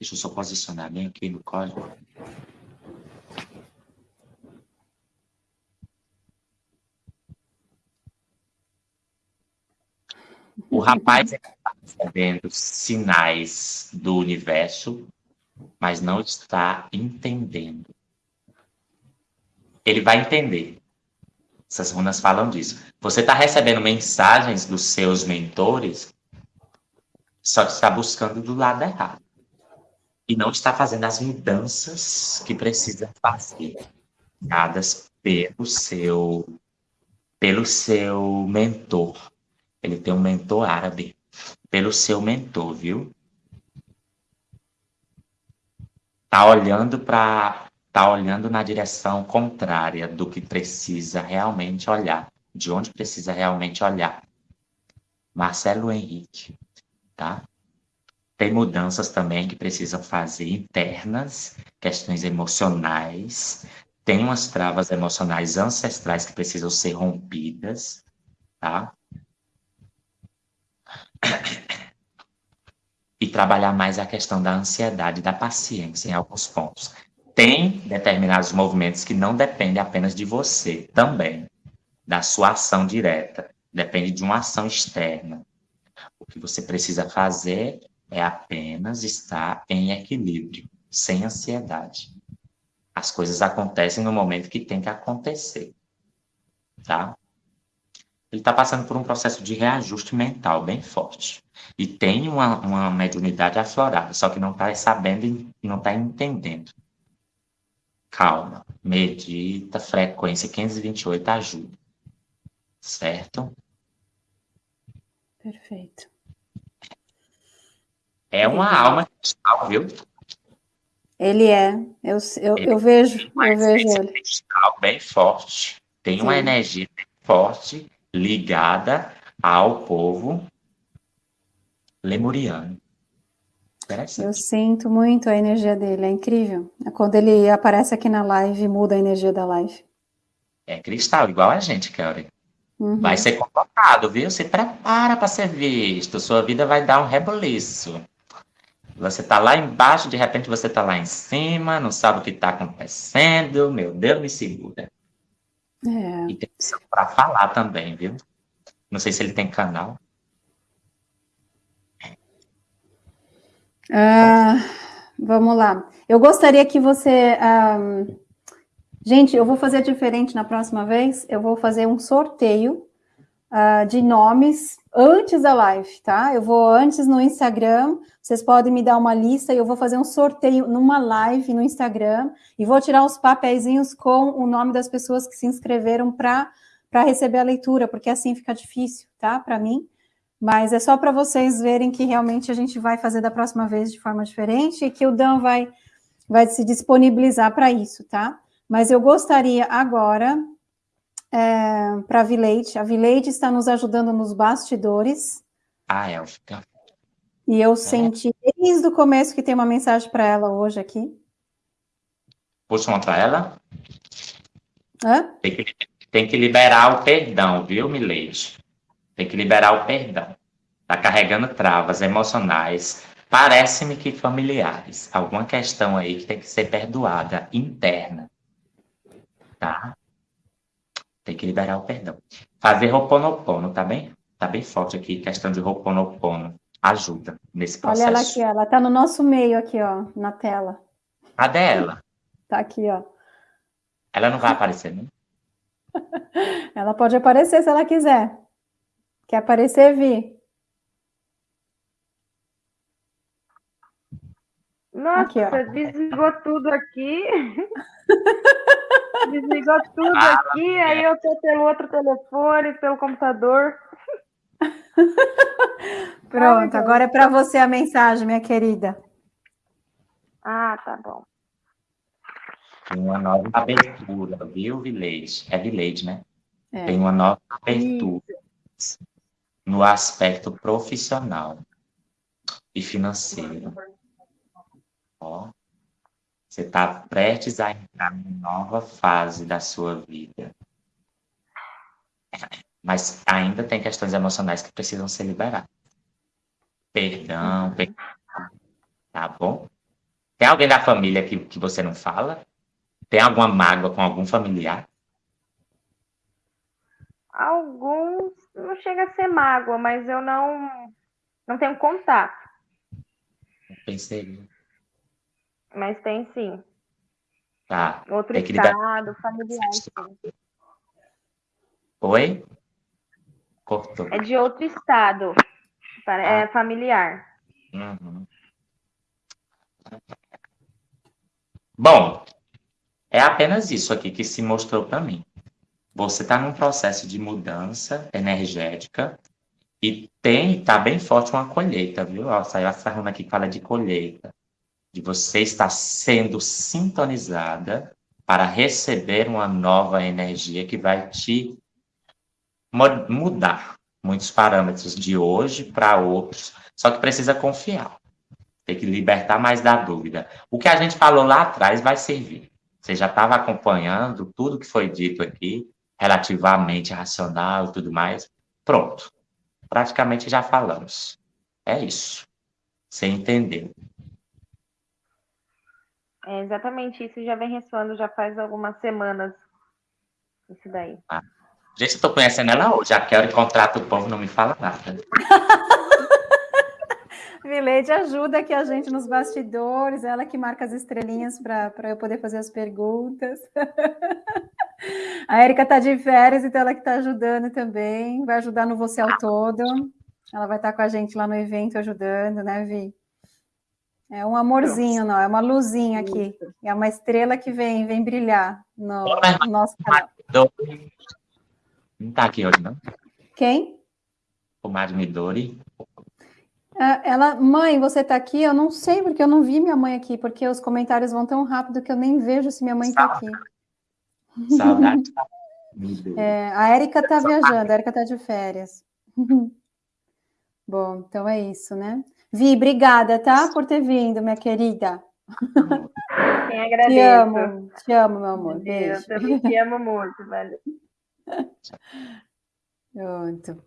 Deixa eu só posicionar bem aqui no código. O rapaz está recebendo sinais do universo, mas não está entendendo. Ele vai entender. Essas runas falam disso. Você está recebendo mensagens dos seus mentores, só que está buscando do lado errado. E não está fazendo as mudanças que precisa fazer, dadas pelo seu, pelo seu mentor. Ele tem um mentor árabe, pelo seu mentor, viu? Tá olhando para está olhando na direção contrária do que precisa realmente olhar, de onde precisa realmente olhar. Marcelo Henrique, tá? Tem mudanças também que precisam fazer internas, questões emocionais, tem umas travas emocionais ancestrais que precisam ser rompidas, tá? E trabalhar mais a questão da ansiedade, da paciência em alguns pontos. Tem determinados movimentos que não dependem apenas de você, também, da sua ação direta. Depende de uma ação externa. O que você precisa fazer é apenas estar em equilíbrio, sem ansiedade. As coisas acontecem no momento que tem que acontecer, tá? Ele está passando por um processo de reajuste mental bem forte. E tem uma, uma mediunidade aflorada, só que não está sabendo e não está entendendo calma, medita, frequência 528 ajuda. Certo? Perfeito. É uma alma cristal, viu? Ele é. Eu, eu, ele eu vejo, eu vejo ele. cristal bem forte. Tem Sim. uma energia forte ligada ao povo lemuriano. Eu sinto muito a energia dele, é incrível. É quando ele aparece aqui na live, muda a energia da live. É cristal, igual a gente, Kelly. Uhum. Vai ser convocado, viu? Se prepara para ser visto. Sua vida vai dar um reboliço. Você tá lá embaixo, de repente você tá lá em cima, não sabe o que tá acontecendo. Meu Deus, me segura. É. E tem para falar também, viu? Não sei se ele tem canal. Ah, vamos lá. Eu gostaria que você... Um... Gente, eu vou fazer diferente na próxima vez. Eu vou fazer um sorteio uh, de nomes antes da live, tá? Eu vou antes no Instagram, vocês podem me dar uma lista e eu vou fazer um sorteio numa live no Instagram e vou tirar os papeizinhos com o nome das pessoas que se inscreveram para receber a leitura, porque assim fica difícil, tá? Para mim. Mas é só para vocês verem que realmente a gente vai fazer da próxima vez de forma diferente e que o Dan vai, vai se disponibilizar para isso, tá? Mas eu gostaria agora, é, para a Vileide, a Vileide está nos ajudando nos bastidores. Ah, Elfica. E eu é. senti desde o começo que tem uma mensagem para ela hoje aqui. Puxa uma para ela. Hã? Tem que, tem que liberar o perdão, viu, Milady? Tem que liberar o perdão. Tá carregando travas emocionais. Parece-me que familiares. Alguma questão aí que tem que ser perdoada, interna. Tá? Tem que liberar o perdão. Fazer Ho'oponopono, tá bem? Tá bem forte aqui, questão de Ho'oponopono. Ajuda nesse processo. Olha ela aqui, ela tá no nosso meio aqui, ó, na tela. Cadê ela? Tá aqui, ó. Ela não vai aparecer, né? ela pode aparecer se ela quiser. Quer aparecer, Vi? Nossa, aqui, desligou tudo aqui. desligou tudo ah, aqui, aí eu tô pelo outro telefone, pelo computador. Pronto, agora é para você a mensagem, minha querida. Ah, tá bom. Tem uma nova abertura, viu, Village? É Village, né? É. Tem uma nova abertura Isso. no aspecto profissional e financeiro. Ó, você está prestes a entrar numa nova fase da sua vida. Mas ainda tem questões emocionais que precisam ser liberadas. Perdão, perdão. Tá bom? Tem alguém da família que, que você não fala? Tem alguma mágoa com algum familiar? Alguns não chega a ser mágoa, mas eu não não tenho contato. Pensei. Mas tem sim. Tá. Outro estado, familiar. Sim. Oi? Cortou. É de outro estado. É ah. familiar. Uhum. Bom, é apenas isso aqui que se mostrou para mim. Você está num processo de mudança energética e tem, tá bem forte uma colheita, viu? Ó, saiu essa runa aqui que fala de colheita de você estar sendo sintonizada para receber uma nova energia que vai te mudar muitos parâmetros de hoje para outros, só que precisa confiar. Tem que libertar mais da dúvida. O que a gente falou lá atrás vai servir. Você já estava acompanhando tudo que foi dito aqui, relativamente racional e tudo mais. Pronto. Praticamente já falamos. É isso. Você entendeu. É exatamente isso, já vem ressoando já faz algumas semanas. Isso daí. Ah. Gente, eu tô conhecendo ela hoje. Já quero encontrar o povo, não me fala nada. Vileide ajuda aqui a gente nos bastidores, ela que marca as estrelinhas para eu poder fazer as perguntas. A Erika está de férias, então ela que está ajudando também, vai ajudar no Você ao Todo. Ela vai estar tá com a gente lá no evento ajudando, né, Vi? É um amorzinho, não, é uma luzinha aqui. É uma estrela que vem, vem brilhar no, no nosso canal. Não está aqui hoje, não? Quem? O Mário Midori. É, ela, mãe, você está aqui? Eu não sei, porque eu não vi minha mãe aqui, porque os comentários vão tão rápido que eu nem vejo se minha mãe está aqui. Saudade. É, a Érica está viajando, a Érica está de férias. Bom, então é isso, né? Vi, obrigada, tá? Por ter vindo, minha querida. Quem agradeço. Te amo, te amo, meu amor. Beijo. Eu também te amo muito, velho. Pronto.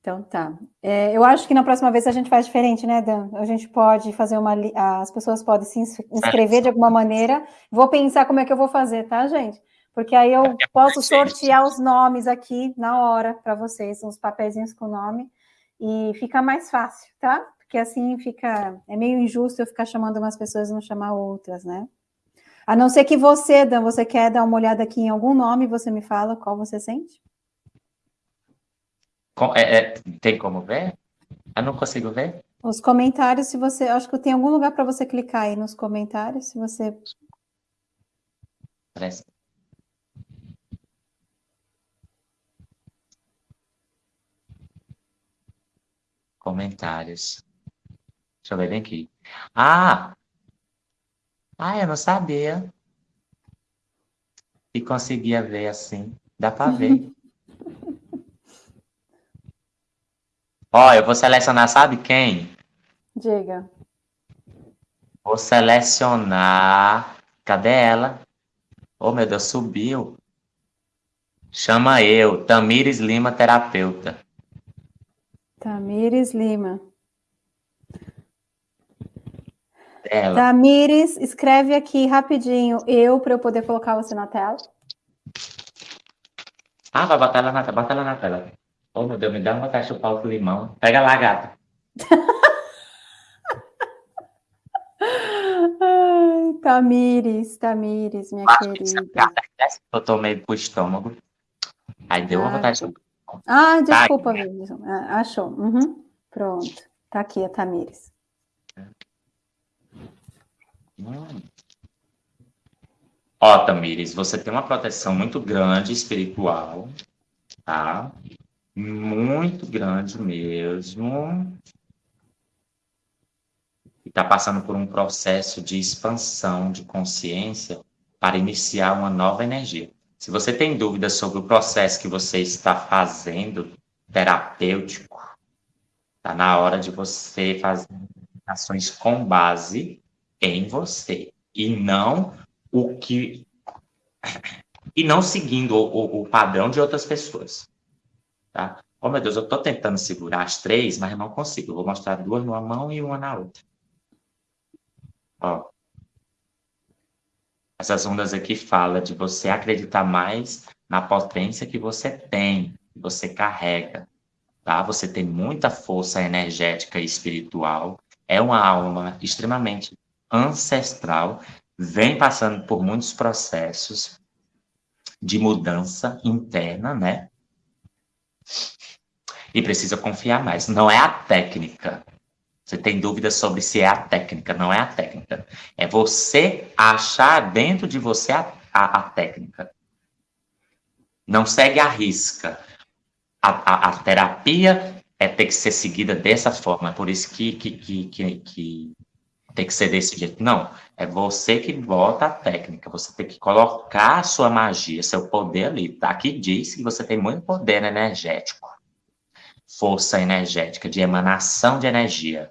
Então tá. É, eu acho que na próxima vez a gente faz diferente, né, Dan? A gente pode fazer uma. As pessoas podem se inscrever de alguma maneira. Vou pensar como é que eu vou fazer, tá, gente? Porque aí eu posso sortear os nomes aqui na hora para vocês, uns papeizinhos com nome, e fica mais fácil, tá? porque assim fica. É meio injusto eu ficar chamando umas pessoas e não chamar outras, né? A não ser que você, Dan, você quer dar uma olhada aqui em algum nome, você me fala qual você sente? É, é, tem como ver? Eu não consigo ver. Os comentários, se você. Acho que tem algum lugar para você clicar aí nos comentários, se você. Parece. Comentários. Deixa eu ver bem aqui. Ah! Ah, eu não sabia. E conseguia ver assim. Dá para ver. Ó, eu vou selecionar, sabe quem? Diga. Vou selecionar. Cadê ela? Oh, meu Deus, subiu. Chama eu, Tamires Lima, terapeuta. Tamires Lima. Ela. Tamires, escreve aqui rapidinho, eu, para eu poder colocar você na tela. Ah, vai botar ela na tela, bota ela na tela. Oh, meu Deus, me dá uma caixa de pau com limão. Pega lá, gata. Ai, Tamires, Tamires, minha Acho querida. Que eu tomei pro estômago. Aí deu ah, uma vontade de... Ah, desculpa, tá achou. Uhum. Pronto. Tá aqui a Tamires. Ó, Tamires, você tem uma proteção muito grande espiritual, tá? Muito grande mesmo. E está passando por um processo de expansão de consciência para iniciar uma nova energia. Se você tem dúvidas sobre o processo que você está fazendo terapêutico, está na hora de você fazer ações com base em você e não o que e não seguindo o, o, padrão de outras pessoas, tá? Oh meu Deus, eu estou tentando segurar as três, mas não consigo. Eu vou mostrar duas numa mão e uma na outra. Ó, essas ondas aqui falam de você acreditar mais na potência que você tem, que você carrega, tá? Você tem muita força energética e espiritual, é uma alma extremamente ancestral, vem passando por muitos processos de mudança interna, né? E precisa confiar mais. Não é a técnica, você tem dúvidas sobre se é a técnica, não é a técnica. É você achar dentro de você a, a, a técnica. Não segue a risca. A, a, terapia é ter que ser seguida dessa forma, por isso que, que, que, que, que tem que ser desse jeito. Não, é você que bota a técnica, você tem que colocar a sua magia, seu poder ali. Tá? Aqui diz que você tem muito poder energético, força energética, de emanação de energia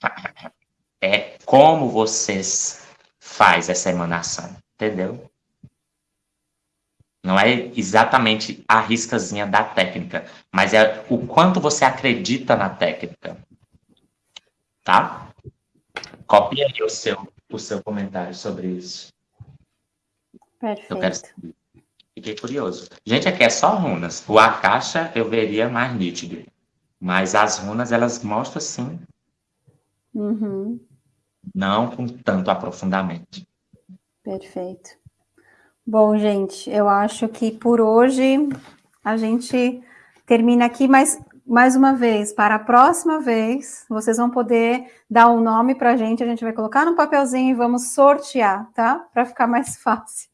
é como vocês faz essa emanação, entendeu? Não é exatamente a riscazinha da técnica, mas é o quanto você acredita na técnica. Tá? Copie aí o seu, o seu comentário sobre isso. Perfeito. Eu quero... Fiquei curioso. Gente, aqui é só runas. O Akasha eu veria mais nítido. Mas as runas, elas mostram, sim, Uhum. Não com tanto aprofundamento. Perfeito. Bom, gente, eu acho que por hoje a gente termina aqui, mas mais uma vez, para a próxima vez, vocês vão poder dar um nome para a gente, a gente vai colocar no papelzinho e vamos sortear, tá? Para ficar mais fácil.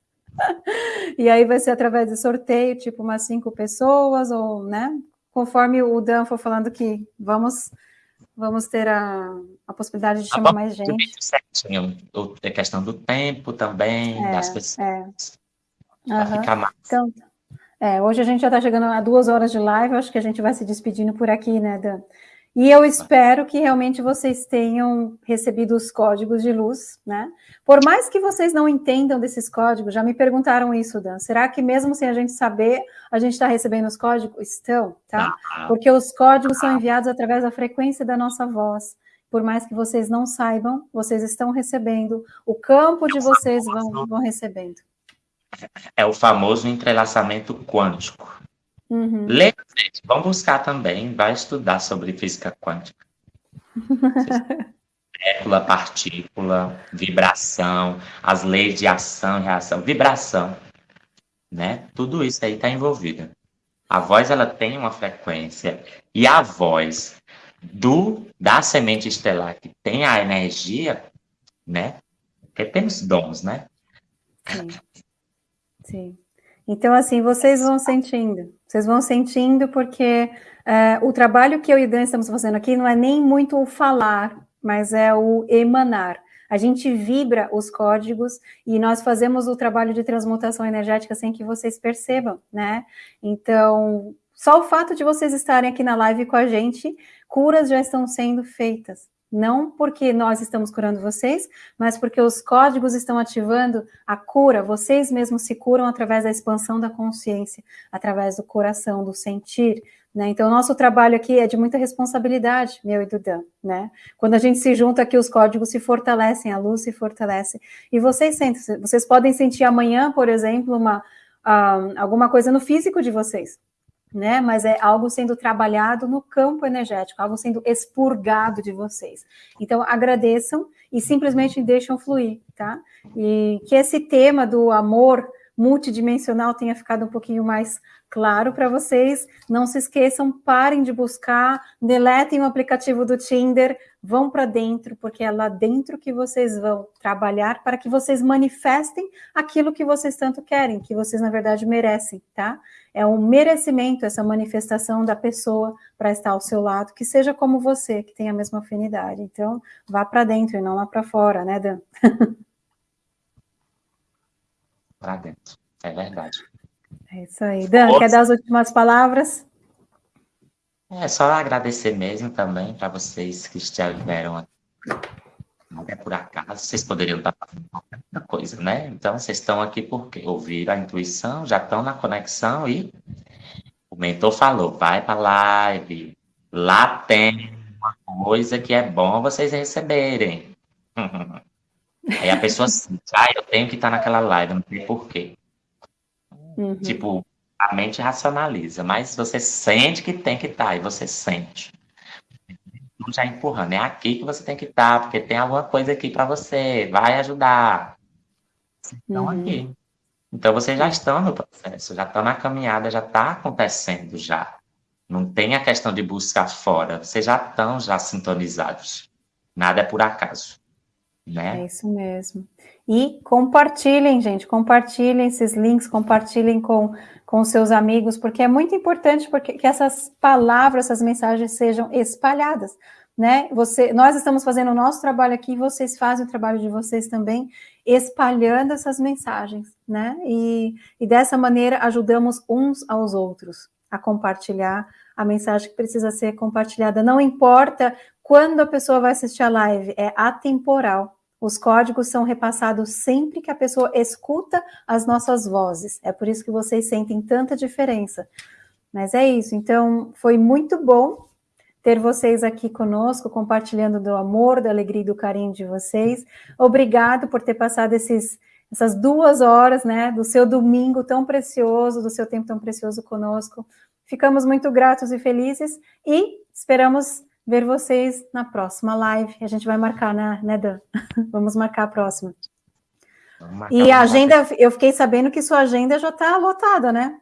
e aí vai ser através de sorteio, tipo umas cinco pessoas, ou, né? Conforme o Dan for falando que vamos Vamos ter a, a possibilidade de chamar mais gente. Certinho. A questão do tempo também, é, das pessoas. É. Uhum. Ficar mais. Então, é, hoje a gente já está chegando a duas horas de live, acho que a gente vai se despedindo por aqui, né, Dan? E eu espero que realmente vocês tenham recebido os códigos de luz, né? Por mais que vocês não entendam desses códigos, já me perguntaram isso, Dan. Será que mesmo sem a gente saber, a gente está recebendo os códigos? Estão, tá? Ah. Porque os códigos são enviados através da frequência da nossa voz. Por mais que vocês não saibam, vocês estão recebendo, o campo de vocês vão, vão recebendo. É o famoso entrelaçamento quântico. Uhum. gente, vão buscar também, vai estudar sobre física quântica. Molécula, partícula, vibração, as leis de ação e reação, vibração, né? Tudo isso aí está envolvido. A voz ela tem uma frequência e a voz do da semente estelar que tem a energia, né? Porque temos dons, né? Sim. Sim. Então, assim, vocês vão sentindo, vocês vão sentindo porque é, o trabalho que eu e o Dan estamos fazendo aqui não é nem muito o falar, mas é o emanar. A gente vibra os códigos e nós fazemos o trabalho de transmutação energética sem que vocês percebam, né? Então, só o fato de vocês estarem aqui na live com a gente, curas já estão sendo feitas, Não porque nós estamos curando vocês, mas porque os códigos estão ativando a cura. Vocês mesmos se curam através da expansão da consciência, através do coração, do sentir. Né? Então, nosso trabalho aqui é de muita responsabilidade, meu e do Dan. Né? Quando a gente se junta aqui, os códigos se fortalecem, a luz se fortalece. E vocês sentem, vocês podem sentir amanhã, por exemplo, uma, uh, alguma coisa no físico de vocês né? Mas é algo sendo trabalhado no campo energético, algo sendo expurgado de vocês. Então, agradeçam e simplesmente deixam fluir, tá? E que esse tema do amor multidimensional tenha ficado um pouquinho mais claro para vocês. Não se esqueçam, parem de buscar, deletem o aplicativo do Tinder, vão para dentro, porque é lá dentro que vocês vão trabalhar para que vocês manifestem aquilo que vocês tanto querem, que vocês na verdade merecem, tá? É um merecimento essa manifestação da pessoa para estar ao seu lado, que seja como você, que tem a mesma afinidade. Então, vá para dentro e não lá para fora, né, Dan? para dentro, é verdade. É isso aí. Dan, quer dar as últimas palavras? É só agradecer mesmo também para vocês que estiveram aqui. Não é por acaso, vocês poderiam estar fazendo qualquer outra coisa, né? Então, vocês estão aqui porque ouviram a intuição, já estão na conexão e o mentor falou, vai para a live, lá tem uma coisa que é bom vocês receberem. Aí a pessoa sente, ah, eu tenho que estar naquela live, não sei porquê. Uhum. Tipo, a mente racionaliza, mas você sente que tem que estar, e você sente já empurrando. É aqui que você tem que estar, porque tem alguma coisa aqui para você, vai ajudar. Estão uhum. aqui. Então vocês já estão no processo, já estão na caminhada, já está acontecendo já. Não tem a questão de buscar fora, vocês já estão já sintonizados. Nada é por acaso. Né? É isso mesmo. E compartilhem, gente, compartilhem esses links, compartilhem com, com seus amigos, porque é muito importante porque, que essas palavras, essas mensagens sejam espalhadas né? Você, nós estamos fazendo o nosso trabalho aqui, vocês fazem o trabalho de vocês também, espalhando essas mensagens, né? E, e dessa maneira ajudamos uns aos outros a compartilhar a mensagem que precisa ser compartilhada. Não importa quando a pessoa vai assistir a live, é atemporal. Os códigos são repassados sempre que a pessoa escuta as nossas vozes. É por isso que vocês sentem tanta diferença. Mas é isso. Então, foi muito bom ter vocês aqui conosco, compartilhando do amor, da alegria e do carinho de vocês. Obrigado por ter passado esses, essas duas horas, né, do seu domingo tão precioso, do seu tempo tão precioso conosco. Ficamos muito gratos e felizes e esperamos ver vocês na próxima live. A gente vai marcar, né, né Dan? Vamos marcar a próxima. Marcar, e a agenda, eu fiquei sabendo que sua agenda já está lotada, né?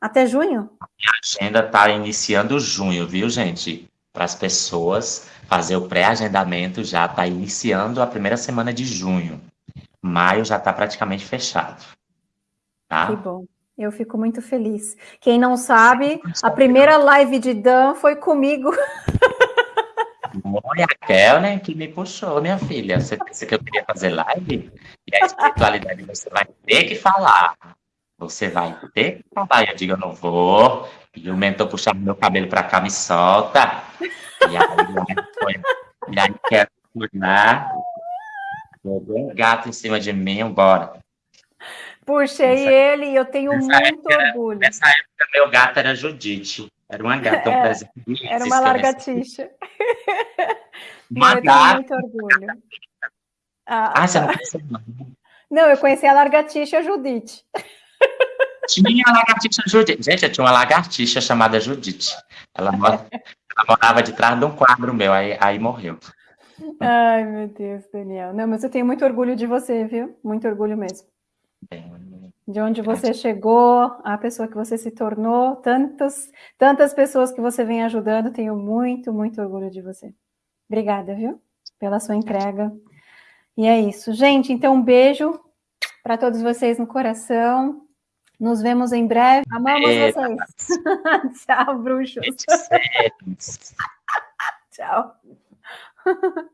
Até junho? A agenda está iniciando junho, viu, gente? para as pessoas fazer o pré-agendamento, já está iniciando a primeira semana de junho. Maio já está praticamente fechado. Tá? Que bom. Eu fico muito feliz. Quem não sabe, a primeira live de Dan foi comigo. Foi a Kelner que me puxou, minha filha. Você pensa que eu queria fazer live? E a espiritualidade você vai ter que falar. Você vai ter que falar. Eu digo, eu não vou. E o mentor puxava meu cabelo para cá, me solta. E aí, foi, e aí quero tornar. Jogou um gato em cima de mim, bora. Puxei nessa, ele e eu tenho muito época, orgulho. Nessa época, meu gato era Judite. Era uma gata, um é, presente. Era uma largatixa. Uma eu gata. tenho muito orgulho. Ah, ah você não conheceu, não? Não, eu conheci a largatixa Judite. Tinha a lagartixa Judite. Gente, eu tinha uma lagartixa chamada Judite. Ela, mora, ela morava de trás de um quadro meu, aí, aí morreu. Ai, meu Deus, Daniel. Não, mas eu tenho muito orgulho de você, viu? Muito orgulho mesmo. De onde você chegou, a pessoa que você se tornou, tantos, tantas pessoas que você vem ajudando, tenho muito, muito orgulho de você. Obrigada, viu? Pela sua entrega. E é isso. Gente, então um beijo para todos vocês no coração. Nos vemos em breve. Amamos é... vocês. Tchau, bruxos. Tchau.